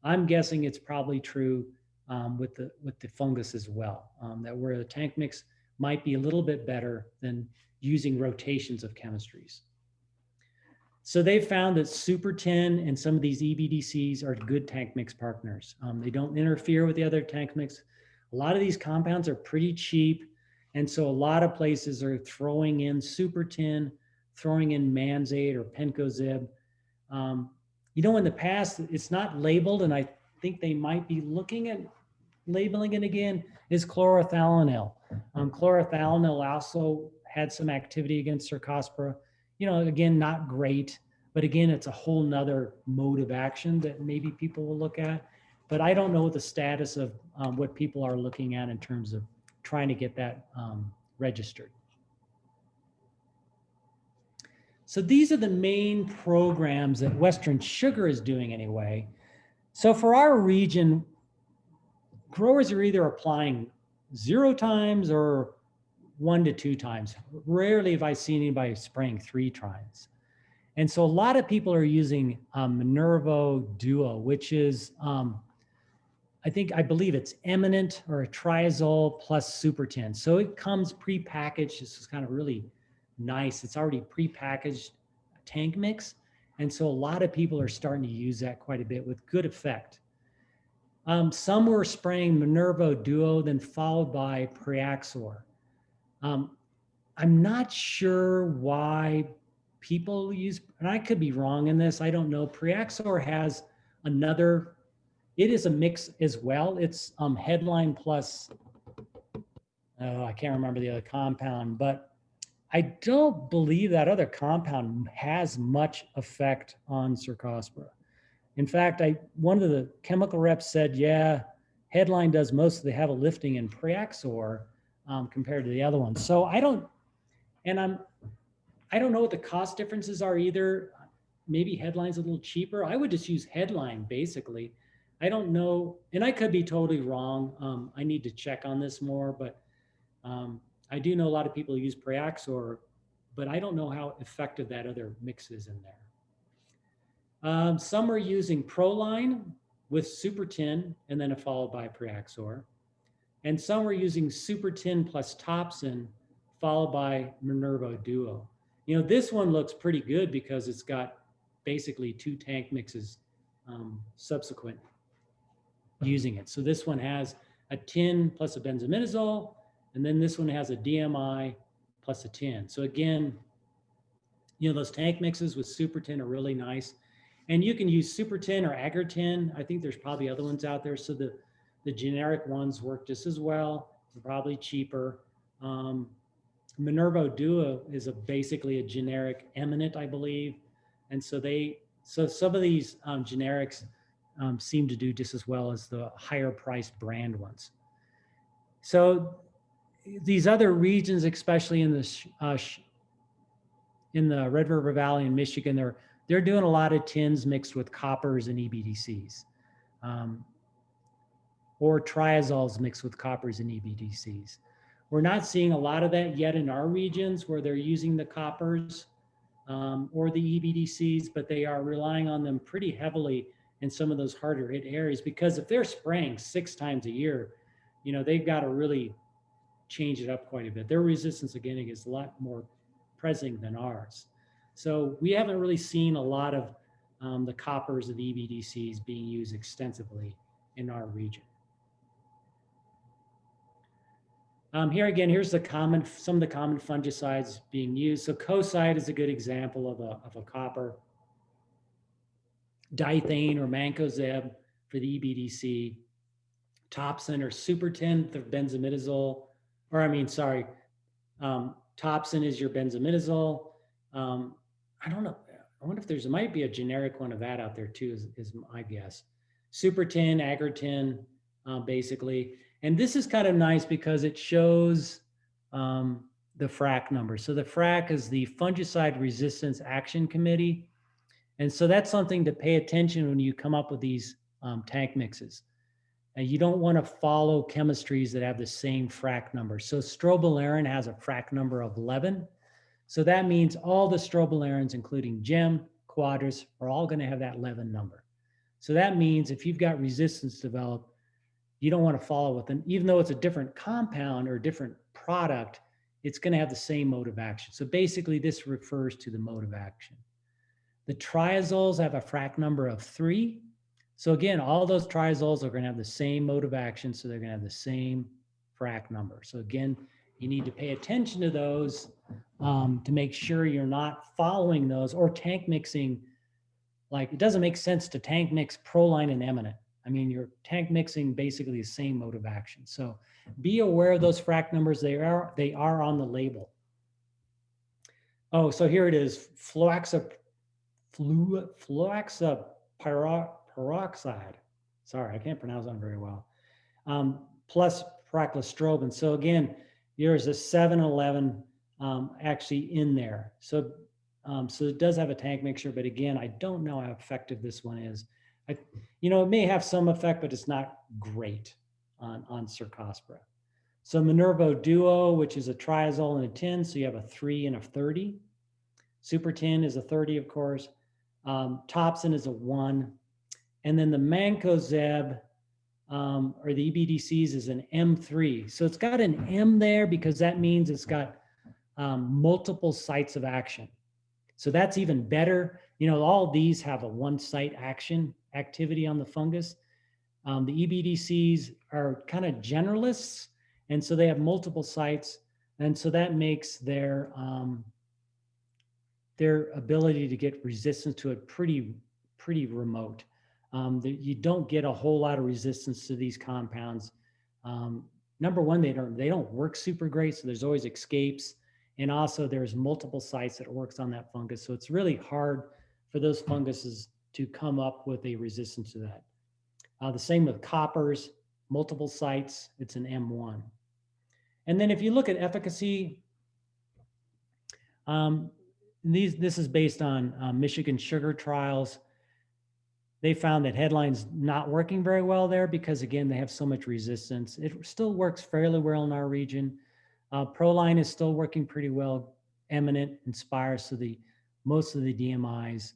I'm guessing it's probably true um, with the with the fungus as well. Um, that where the tank mix might be a little bit better than using rotations of chemistries. So they found that Super Tin and some of these EBDCs are good tank mix partners. Um, they don't interfere with the other tank mix. A lot of these compounds are pretty cheap. And so a lot of places are throwing in Super Tin, throwing in Manzate or Penncozeb. Um, you know, in the past, it's not labeled, and I think they might be looking at labeling it again, is chlorothalonil. Um, chlorothalonil also had some activity against Cercospora you know, again, not great, but again, it's a whole nother mode of action that maybe people will look at. But I don't know the status of um, what people are looking at in terms of trying to get that um, registered. So these are the main programs that Western Sugar is doing anyway. So for our region, growers are either applying zero times or one to two times. Rarely have I seen anybody spraying three times. And so a lot of people are using um, Minerva Duo, which is, um, I think, I believe it's eminent or a triazole plus super tin. So it comes pre-packaged. This is kind of really nice. It's already pre-packaged tank mix. And so a lot of people are starting to use that quite a bit with good effect. Um, some were spraying Minerva Duo, then followed by Priaxor. Um, I'm not sure why people use, and I could be wrong in this. I don't know. Priaxor has another, it is a mix as well. It's um, headline plus, oh, I can't remember the other compound, but I don't believe that other compound has much effect on Cercospora. In fact, I one of the chemical reps said, yeah, headline does most of the heavy lifting in Priaxor um, compared to the other ones. So I don't, and I'm, I don't know what the cost differences are either. Maybe headline's a little cheaper. I would just use headline basically. I don't know, and I could be totally wrong. Um, I need to check on this more, but um, I do know a lot of people use Priaxor, but I don't know how effective that other mix is in there. Um, some are using Proline with Super Tin and then followed by Priaxor. And some are using Super Tin plus Topsin, followed by Minerva Duo. You know, this one looks pretty good because it's got basically two tank mixes um, subsequent using it. So this one has a 10 plus a benzimidazole, and then this one has a DMI plus a 10. So again, you know, those tank mixes with Super Tin are really nice. And you can use Super Tin or AgriTin. I think there's probably other ones out there. So the the generic ones work just as well, probably cheaper. Um, Minerva Duo is a basically a generic eminent, I believe. And so they, so some of these um, generics um, seem to do just as well as the higher priced brand ones. So these other regions, especially in the, uh, in the Red River Valley in Michigan, they're, they're doing a lot of tins mixed with coppers and EBDCs. Um, or triazoles mixed with coppers and EBDCs. We're not seeing a lot of that yet in our regions where they're using the coppers um, or the EBDCs, but they are relying on them pretty heavily in some of those harder hit areas because if they're spraying six times a year, you know, they've got to really change it up quite a bit. Their resistance again is a lot more present than ours. So we haven't really seen a lot of um, the coppers of the EBDCs being used extensively in our region. Um, here again, here's the common, some of the common fungicides being used. So Kocide is a good example of a, of a copper. Dithane or Mancozeb for the EBDC. Topsin or Supertin for benzimidazole, or I mean, sorry, um, Topsin is your benzimidazole. Um, I don't know. I wonder if there's, might be a generic one of that out there too, is, is my guess. Supertin, AgriTin, uh, basically. And this is kind of nice because it shows um, the FRAC number. So the FRAC is the Fungicide Resistance Action Committee. And so that's something to pay attention when you come up with these um, tank mixes. And you don't want to follow chemistries that have the same FRAC number. So strobilurin has a FRAC number of 11. So that means all the strobilurins, including GEM, Quadris, are all going to have that 11 number. So that means if you've got resistance developed, you don't want to follow with them, even though it's a different compound or different product, it's going to have the same mode of action. So basically, this refers to the mode of action. The triazoles have a FRAC number of three. So again, all those triazoles are going to have the same mode of action, so they're going to have the same FRAC number. So again, you need to pay attention to those um, to make sure you're not following those or tank mixing. Like it doesn't make sense to tank mix proline and eminent. I mean, you're tank mixing basically the same mode of action. So be aware of those frac numbers. They are they are on the label. Oh, so here it is. Fluoxa, flu, fluoxa pyro, peroxide. Sorry, I can't pronounce that very well. Um, plus proclostrobin. So again, there's a 711 um, actually in there. So, um, so it does have a tank mixture, but again, I don't know how effective this one is. I, you know, it may have some effect, but it's not great on, on Cercospora. So Minerva Duo, which is a triazole and a 10, so you have a three and a 30. Super Tin is a 30, of course. Um, Topsin is a one. And then the Mancozeb, um, or the EBDCs is an M3. So it's got an M there because that means it's got um, multiple sites of action. So that's even better. You know, all these have a one site action activity on the fungus. Um, the EBDCs are kind of generalists, and so they have multiple sites, and so that makes their um, their ability to get resistance to it pretty pretty remote. Um, the, you don't get a whole lot of resistance to these compounds. Um, number one, they don't they don't work super great, so there's always escapes, and also there's multiple sites that works on that fungus, so it's really hard for those funguses to come up with a resistance to that. Uh, the same with coppers, multiple sites, it's an M1. And then if you look at efficacy, um, these this is based on uh, Michigan sugar trials. They found that headline's not working very well there because again, they have so much resistance. It still works fairly well in our region. Uh, Proline is still working pretty well. Eminent, Inspire, so the most of the DMIs.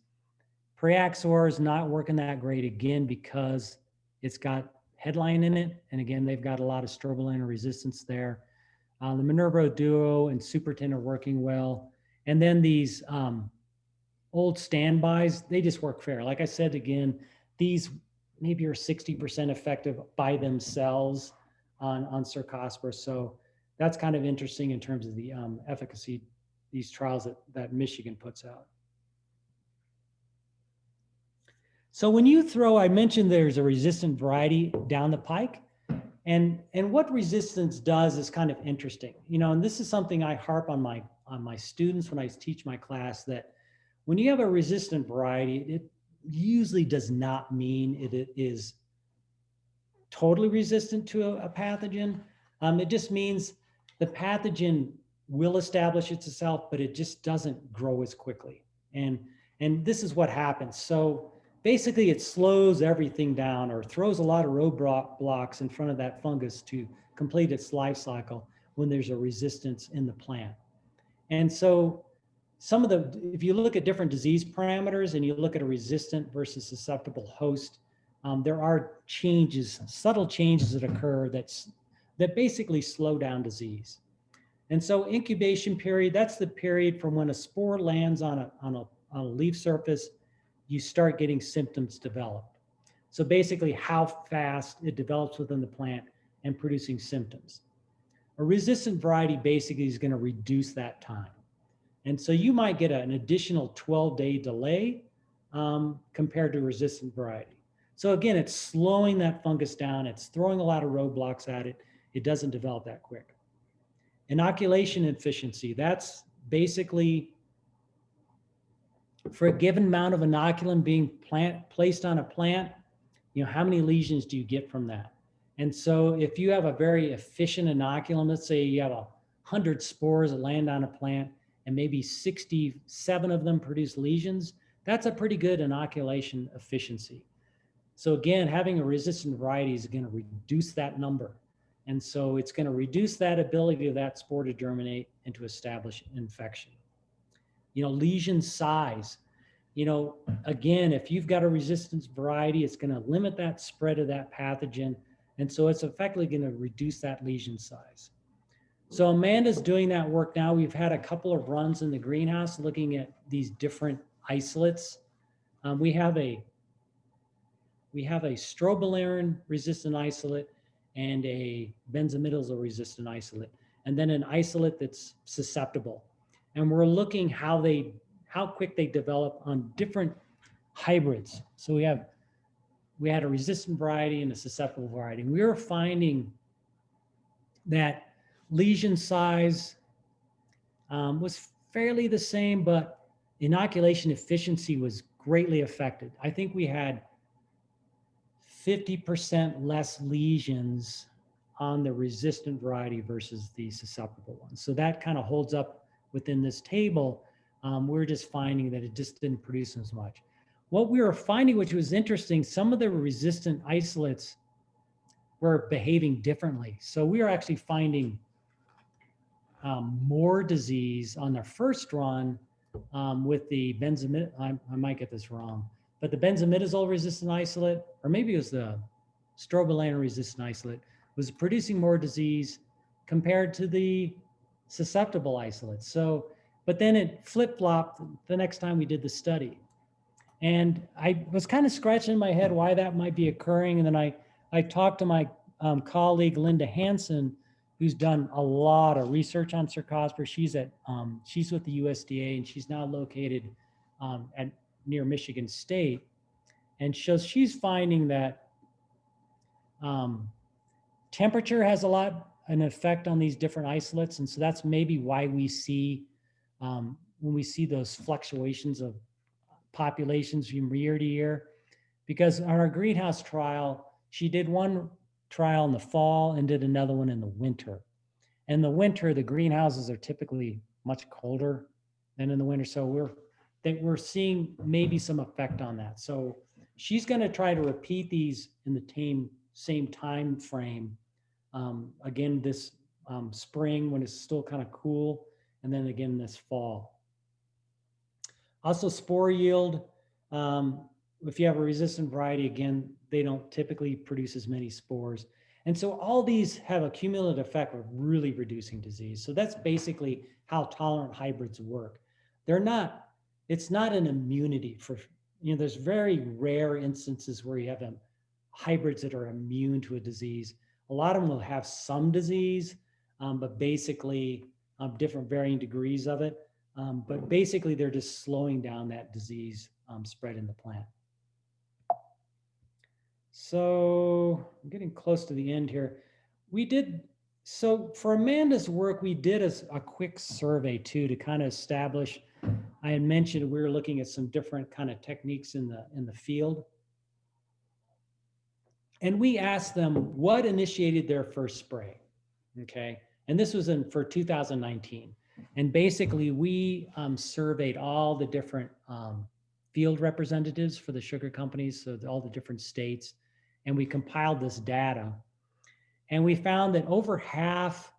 Priaxor is not working that great again because it's got headline in it. And again, they've got a lot of strobilurin resistance there. Uh, the Minerva Duo and Supertin are working well. And then these um, old standbys, they just work fair. Like I said, again, these maybe are 60% effective by themselves on, on Cercospora. So that's kind of interesting in terms of the um, efficacy, these trials that, that Michigan puts out. So when you throw, I mentioned there's a resistant variety down the pike. And, and what resistance does is kind of interesting, you know, and this is something I harp on my, on my students when I teach my class that when you have a resistant variety, it usually does not mean it, it is totally resistant to a, a pathogen. Um, it just means the pathogen will establish itself, but it just doesn't grow as quickly. And, and this is what happens. So basically it slows everything down or throws a lot of roadblocks in front of that fungus to complete its life cycle when there's a resistance in the plant. And so some of the, if you look at different disease parameters and you look at a resistant versus susceptible host, um, there are changes, subtle changes that occur that's, that basically slow down disease. And so incubation period, that's the period from when a spore lands on a, on a, on a leaf surface, you start getting symptoms develop. So basically how fast it develops within the plant and producing symptoms. A resistant variety basically is going to reduce that time. And so you might get an additional 12 day delay um, compared to resistant variety. So again, it's slowing that fungus down. It's throwing a lot of roadblocks at it. It doesn't develop that quick. Inoculation efficiency, that's basically for a given amount of inoculum being plant, placed on a plant, you know, how many lesions do you get from that? And so if you have a very efficient inoculum, let's say you have a hundred spores that land on a plant and maybe 67 of them produce lesions, that's a pretty good inoculation efficiency. So again, having a resistant variety is going to reduce that number. And so it's going to reduce that ability of that spore to germinate and to establish infection. You know, lesion size. You know, again, if you've got a resistance variety, it's going to limit that spread of that pathogen. And so it's effectively going to reduce that lesion size. So Amanda's doing that work now. We've had a couple of runs in the greenhouse looking at these different isolates. Um, we have a we have a strobilurin resistant isolate and a benzimidazole resistant isolate, and then an isolate that's susceptible. And we're looking how they how quick they develop on different hybrids. So we have we had a resistant variety and a susceptible variety. And we were finding that lesion size um, was fairly the same, but inoculation efficiency was greatly affected. I think we had 50% less lesions on the resistant variety versus the susceptible one. So that kind of holds up within this table. Um, we're just finding that it just didn't produce as much. What we were finding, which was interesting, some of the resistant isolates were behaving differently. So we are actually finding um, more disease on their first run um, with the benzimid, I, I might get this wrong, but the benzimidazole resistant isolate, or maybe it was the strobilurin resistant isolate, was producing more disease compared to the susceptible isolates. So, but then it flip flopped the next time we did the study. And I was kind of scratching my head why that might be occurring. And then I, I talked to my um, colleague, Linda Hanson, who's done a lot of research on cercospora. She's at, um, she's with the USDA and she's now located um, at near Michigan State. And so she's finding that um, temperature has a lot an effect on these different isolates. And so that's maybe why we see um, when we see those fluctuations of populations from year to year. Because on our greenhouse trial, she did one trial in the fall and did another one in the winter. In the winter, the greenhouses are typically much colder than in the winter. So we're that we're seeing maybe some effect on that. So she's going to try to repeat these in the same same time frame. Um, again, this um, spring when it's still kind of cool, and then again this fall. Also, spore yield. Um, if you have a resistant variety, again, they don't typically produce as many spores. And so all these have a cumulative effect of really reducing disease. So that's basically how tolerant hybrids work. They're not, it's not an immunity for, you know, there's very rare instances where you have um, hybrids that are immune to a disease. A lot of them will have some disease, um, but basically um, different varying degrees of it. Um, but basically they're just slowing down that disease um, spread in the plant. So I'm getting close to the end here. We did, so for Amanda's work, we did a, a quick survey too to kind of establish, I had mentioned we were looking at some different kind of techniques in the, in the field. And we asked them what initiated their first spray, okay? And this was in for 2019. And basically we um, surveyed all the different um, field representatives for the sugar companies, so all the different states, and we compiled this data. And we found that over half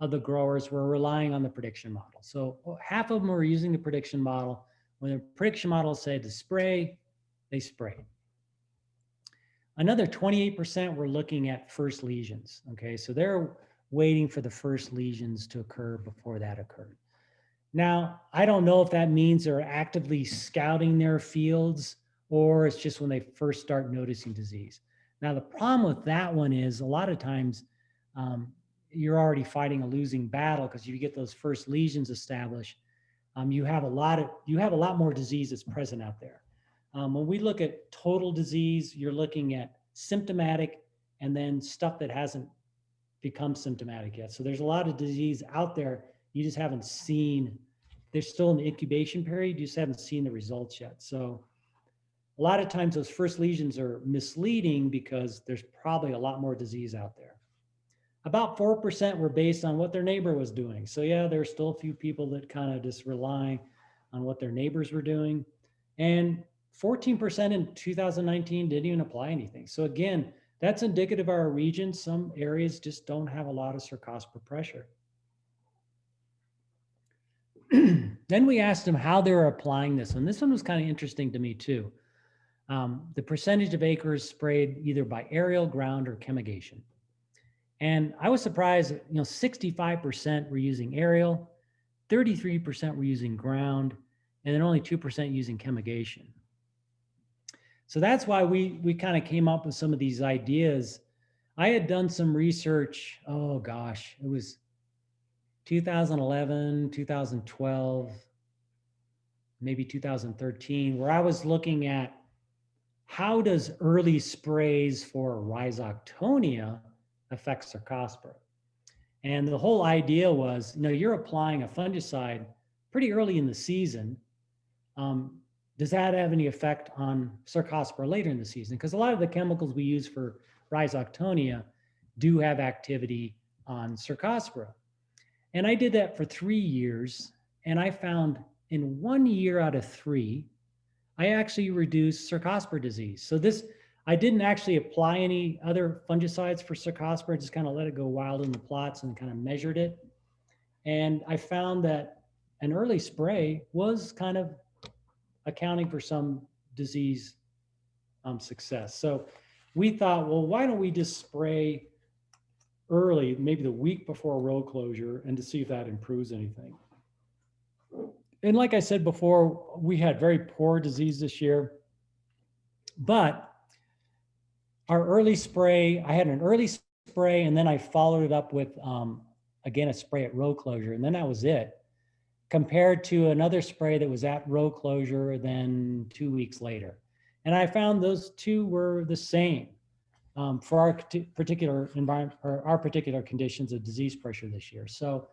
of the growers were relying on the prediction model. So oh, half of them were using the prediction model. When the prediction model said to spray, they sprayed. Another 28% were looking at first lesions. Okay, so they're waiting for the first lesions to occur before that occurred. Now, I don't know if that means they're actively scouting their fields or it's just when they first start noticing disease. Now, the problem with that one is a lot of times um, you're already fighting a losing battle because you get those first lesions established. Um, you have a lot of you have a lot more disease that's present out there. Um, when we look at total disease, you're looking at symptomatic and then stuff that hasn't become symptomatic yet. So there's a lot of disease out there you just haven't seen. They're still in the incubation period. You just haven't seen the results yet. So a lot of times those first lesions are misleading because there's probably a lot more disease out there. About 4% were based on what their neighbor was doing. So yeah, there's still a few people that kind of just rely on what their neighbors were doing. And 14% in 2019 didn't even apply anything. So again, that's indicative of our region. Some areas just don't have a lot of cercospora pressure. then we asked them how they were applying this. And this one was kind of interesting to me too. Um, the percentage of acres sprayed either by aerial, ground, or chemigation. And I was surprised, you know, 65% were using aerial, 33% were using ground, and then only 2% using chemigation. So that's why we we kind of came up with some of these ideas. I had done some research, oh gosh, it was 2011, 2012, maybe 2013, where I was looking at how does early sprays for rhizoctonia affect cercospora? And the whole idea was, you know, you're applying a fungicide pretty early in the season. Um, does that have any effect on cercospora later in the season? Because a lot of the chemicals we use for rhizoctonia do have activity on cercospora. And I did that for three years, and I found in one year out of three, I actually reduced cercospora disease. So this, I didn't actually apply any other fungicides for cercospora, just kind of let it go wild in the plots and kind of measured it. And I found that an early spray was kind of accounting for some disease um, success. So we thought, well, why don't we just spray early, maybe the week before row closure, and to see if that improves anything. And like I said before, we had very poor disease this year, but our early spray, I had an early spray and then I followed it up with, um, again, a spray at row closure, and then that was it compared to another spray that was at row closure then two weeks later. And I found those two were the same um, for our particular environment or our particular conditions of disease pressure this year. So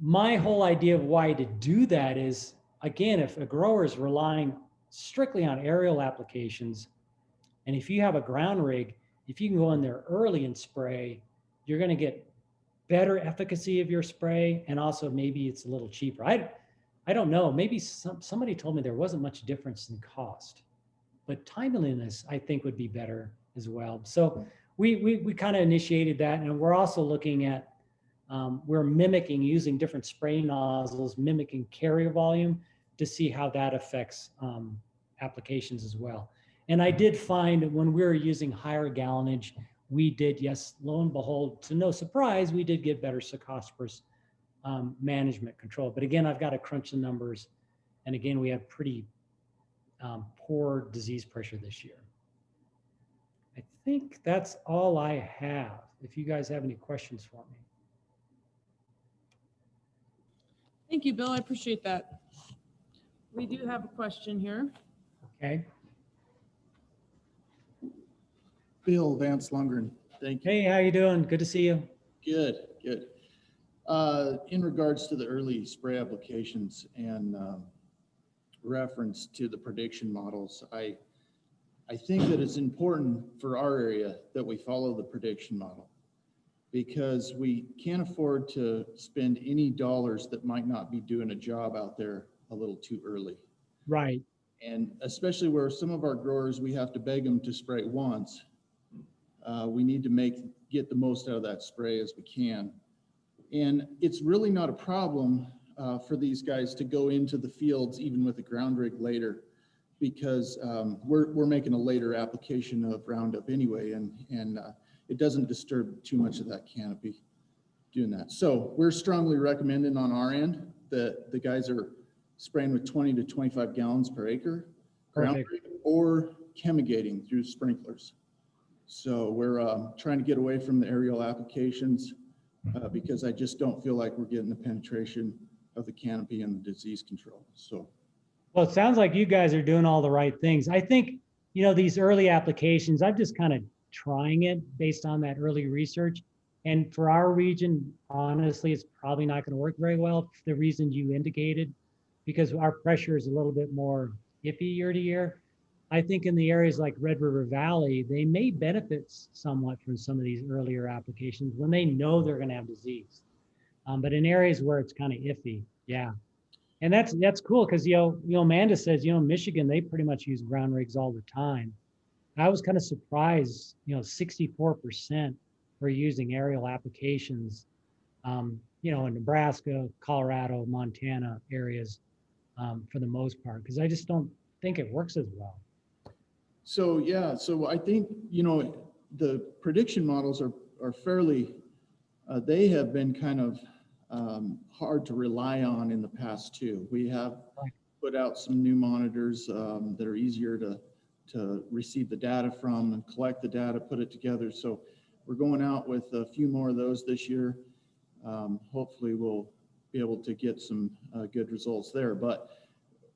my whole idea of why to do that is, again, if a grower is relying strictly on aerial applications, and if you have a ground rig, if you can go in there early and spray, you're going to get better efficacy of your spray and also maybe it's a little cheaper. I, I don't know, maybe some, somebody told me there wasn't much difference in cost, but timeliness I think would be better as well. So we, we, we kind of initiated that and we're also looking at, um, we're mimicking using different spray nozzles, mimicking carrier volume to see how that affects um, applications as well. And I did find when we were using higher gallonage, we did, yes, lo and behold, to no surprise, we did get better Cercospora um, management control. But again, I've got to crunch the numbers. And again, we have pretty um, poor disease pressure this year. I think that's all I have. If you guys have any questions for me. Thank you, Bill. I appreciate that. We do have a question here. Okay. Bill Vance Lundgren, thank you. Hey, how you doing? Good to see you. Good, good. Uh, In regards to the early spray applications and um, reference to the prediction models, I, I think that it's important for our area that we follow the prediction model because we can't afford to spend any dollars that might not be doing a job out there a little too early. Right. And especially where some of our growers, we have to beg them to spray once. Uh, we need to make, get the most out of that spray as we can. And it's really not a problem uh, for these guys to go into the fields even with a ground rig later. Because um, we're, we're making a later application of Roundup anyway, and, and uh, it doesn't disturb too much of that canopy doing that. So we're strongly recommending on our end that the guys are spraying with 20 to 25 gallons per acre. Perfect. Or chemigating through sprinklers. So we're um, trying to get away from the aerial applications uh, because I just don't feel like we're getting the penetration of the canopy and the disease control. So, Well, it sounds like you guys are doing all the right things. I think, you know, these early applications, I'm just kind of trying it based on that early research. And for our region, honestly, it's probably not going to work very well for the reason you indicated, because our pressure is a little bit more iffy year to year. I think in the areas like Red River Valley, they may benefit somewhat from some of these earlier applications when they know they're going to have disease. Um, but in areas where it's kind of iffy, yeah, and that's, that's cool, because, you know, you know, Amanda says, you know, Michigan, they pretty much use ground rigs all the time. I was kind of surprised, you know, sixty-four percent were using aerial applications, um, you know, in Nebraska, Colorado, Montana areas, um, for the most part, because I just don't think it works as well. so yeah, so I think, you know, the prediction models are, are fairly, uh, they have been kind of um, hard to rely on in the past too. We have put out some new monitors um, that are easier to, to receive the data from and collect the data, put it together. So we're going out with a few more of those this year. Um, Hopefully we'll be able to get some uh, good results there. But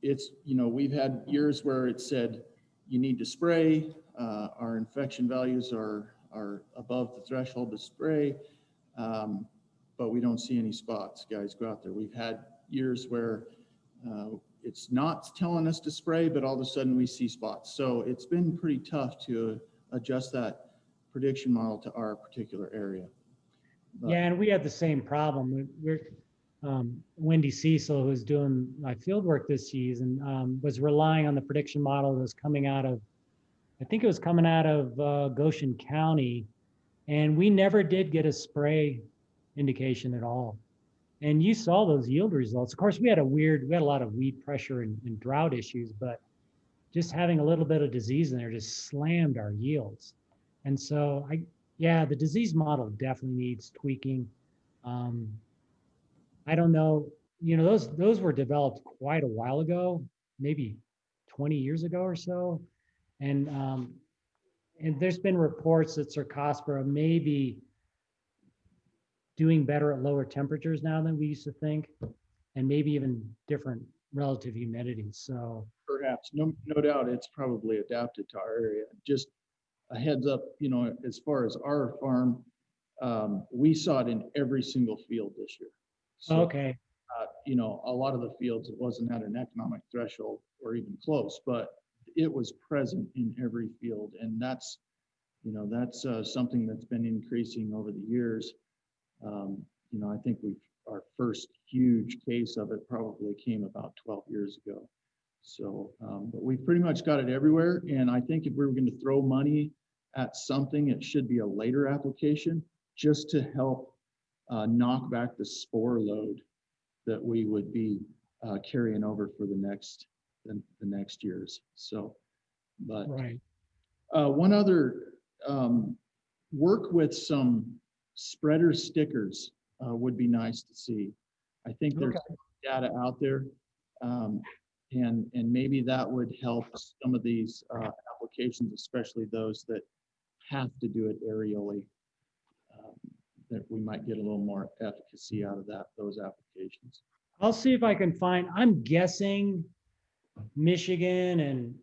it's, you know, we've had years where it said, you need to spray, uh, our infection values are, are above the threshold to spray. Um, but we don't see any spots, guys, go out there. We've had years where, uh, it's not telling us to spray, but all of a sudden we see spots. So it's been pretty tough to adjust that prediction model to our particular area. But- Yeah, and we had the same problem. We- We're, um, Wendy Cecil, who's doing my field work this season, um, was relying on the prediction model that was coming out of, I think it was coming out of, uh, Goshen County. And we never did get a spray indication at all. And you saw those yield results. Of course, we had a weird, we had a lot of weed pressure and, and drought issues, but just having a little bit of disease in there just slammed our yields. And so I, yeah, the disease model definitely needs tweaking. Um, I don't know, you know, those, those were developed quite a while ago, maybe 20 years ago or so. And, um, and there's been reports that Cercospora may be doing better at lower temperatures now than we used to think, and maybe even different relative humidity. So, Perhaps, no, no doubt, it's probably adapted to our area. Just a heads up, you know, as far as our farm, um, we saw it in every single field this year. So, okay, uh, you know, a lot of the fields, it wasn't at an economic threshold or even close, but it was present in every field. And that's, you know, that's, uh, something that's been increasing over the years. Um, you know, I think we've, our first huge case of it probably came about twelve years ago. So, um, but we've pretty much got it everywhere. And I think if we were going to throw money at something, it should be a later application just to help, uh, knock back the spore load that we would be uh, carrying over for the next, the, the next years. So, but right. uh, one other, um, work with some spreader stickers uh, would be nice to see. I think there's Okay. data out there. um, And, and maybe that would help some of these uh, applications, especially those that have to do it aerially. um, That we might get a little more efficacy out of that, those applications. I'll see if I can find, I'm guessing Michigan and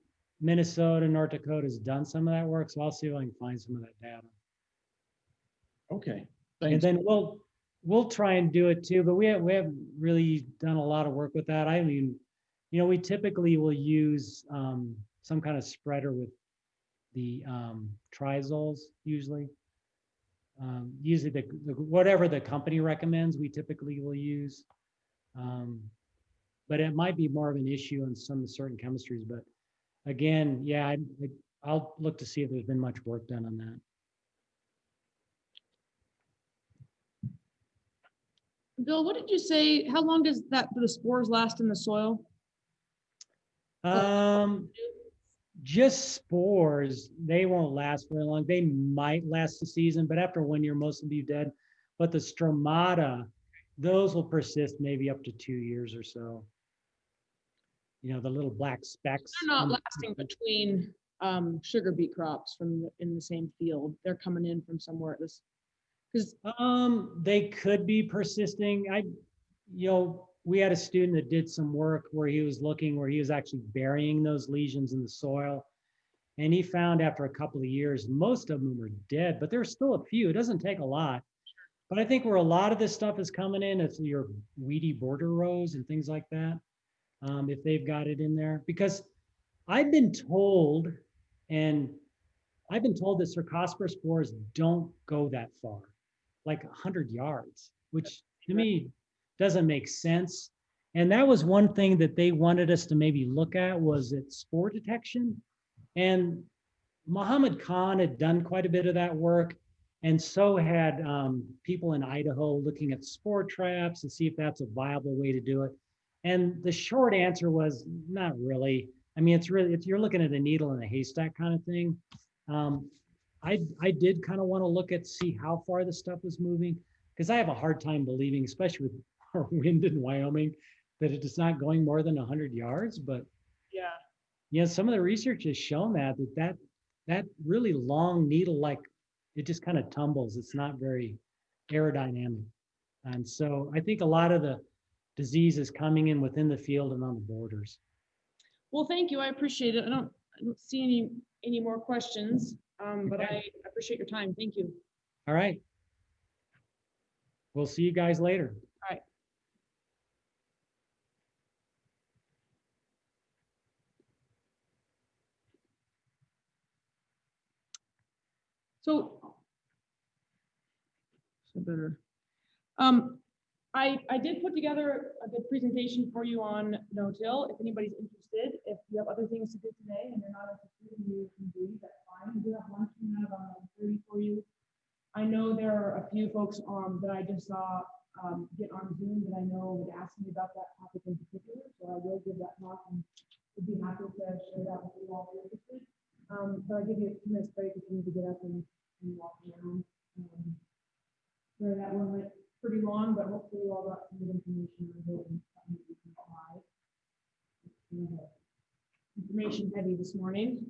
Minnesota, North Dakota has done some of that work, so I'll see if I can find some of that data. Okay, And thanks. then we'll, we'll try and do it too, but we have, we haven't really done a lot of work with that. I mean, you know, we typically will use um, some kind of spreader with the um, triazoles usually. Um, Usually the, the- whatever the company recommends, we typically will use. Um, But it might be more of an issue on some certain chemistries, but again, yeah, I, I'll look to see if there's been much work done on that. Bill, what did you say? How long does that, the spores last in the soil? Um, just spores, they won't last very long. They might last the season, but after one year, most will be dead. But the stromata, those will persist maybe up to two years or so. You know, the little black specks. They're not lasting between um, sugar beet crops from, the- in the same field. They're coming in from somewhere at this. Um, they could be persisting. I, you know, we had a student that did some work where he was looking, where he was actually burying those lesions in the soil. And he found after a couple of years, most of them were dead, but there's still a few. It doesn't take a lot. But I think where a lot of this stuff is coming in, it's your weedy border rows and things like that. Um, if they've got it in there, because I've been told, and I've been told that Cercospora spores don't go that far like 100 yards, which to me doesn't make sense. And that was one thing that they wanted us to maybe look at was at spore detection. And Mohamed Khan had done quite a bit of that work. And so had um, people in Idaho looking at spore traps to see if that's a viable way to do it. And the short answer was not really. I mean, it's really, if you're looking at a needle in a haystack kind of thing. Um, I, I did kind of want to look at, see how far the stuff was moving, because I have a hard time believing, especially with our wind in Wyoming, that it is not going more than hundred yards, but yeah, yeah, some of the research has shown that, that that, that really long needle, like, it just kind of tumbles. It's not very aerodynamic. And so I think a lot of the disease is coming in within the field and on the borders. well, thank you. I appreciate it. I don't, I don't see any, any more questions. Um, but. I appreciate your time. Thank you. All right. We'll see you guys later. So. So better. Um, I, I did put together a good presentation for you on no-till. If anybody's interested, if you have other things to do today and you're not interested in you can do, that's fine. Do have lunch coming out on thirty for you. I know there are a few folks um that I just saw um get on Zoom that I know would ask me about that topic in particular, so I will give that talk and would be happy to share that with you all if you're interested. Um, but I'll give you a few minutes break if you need to get up and and walk around. Um, So that one went pretty long, but hopefully all some good information on it and something that you can apply. Information heavy this morning.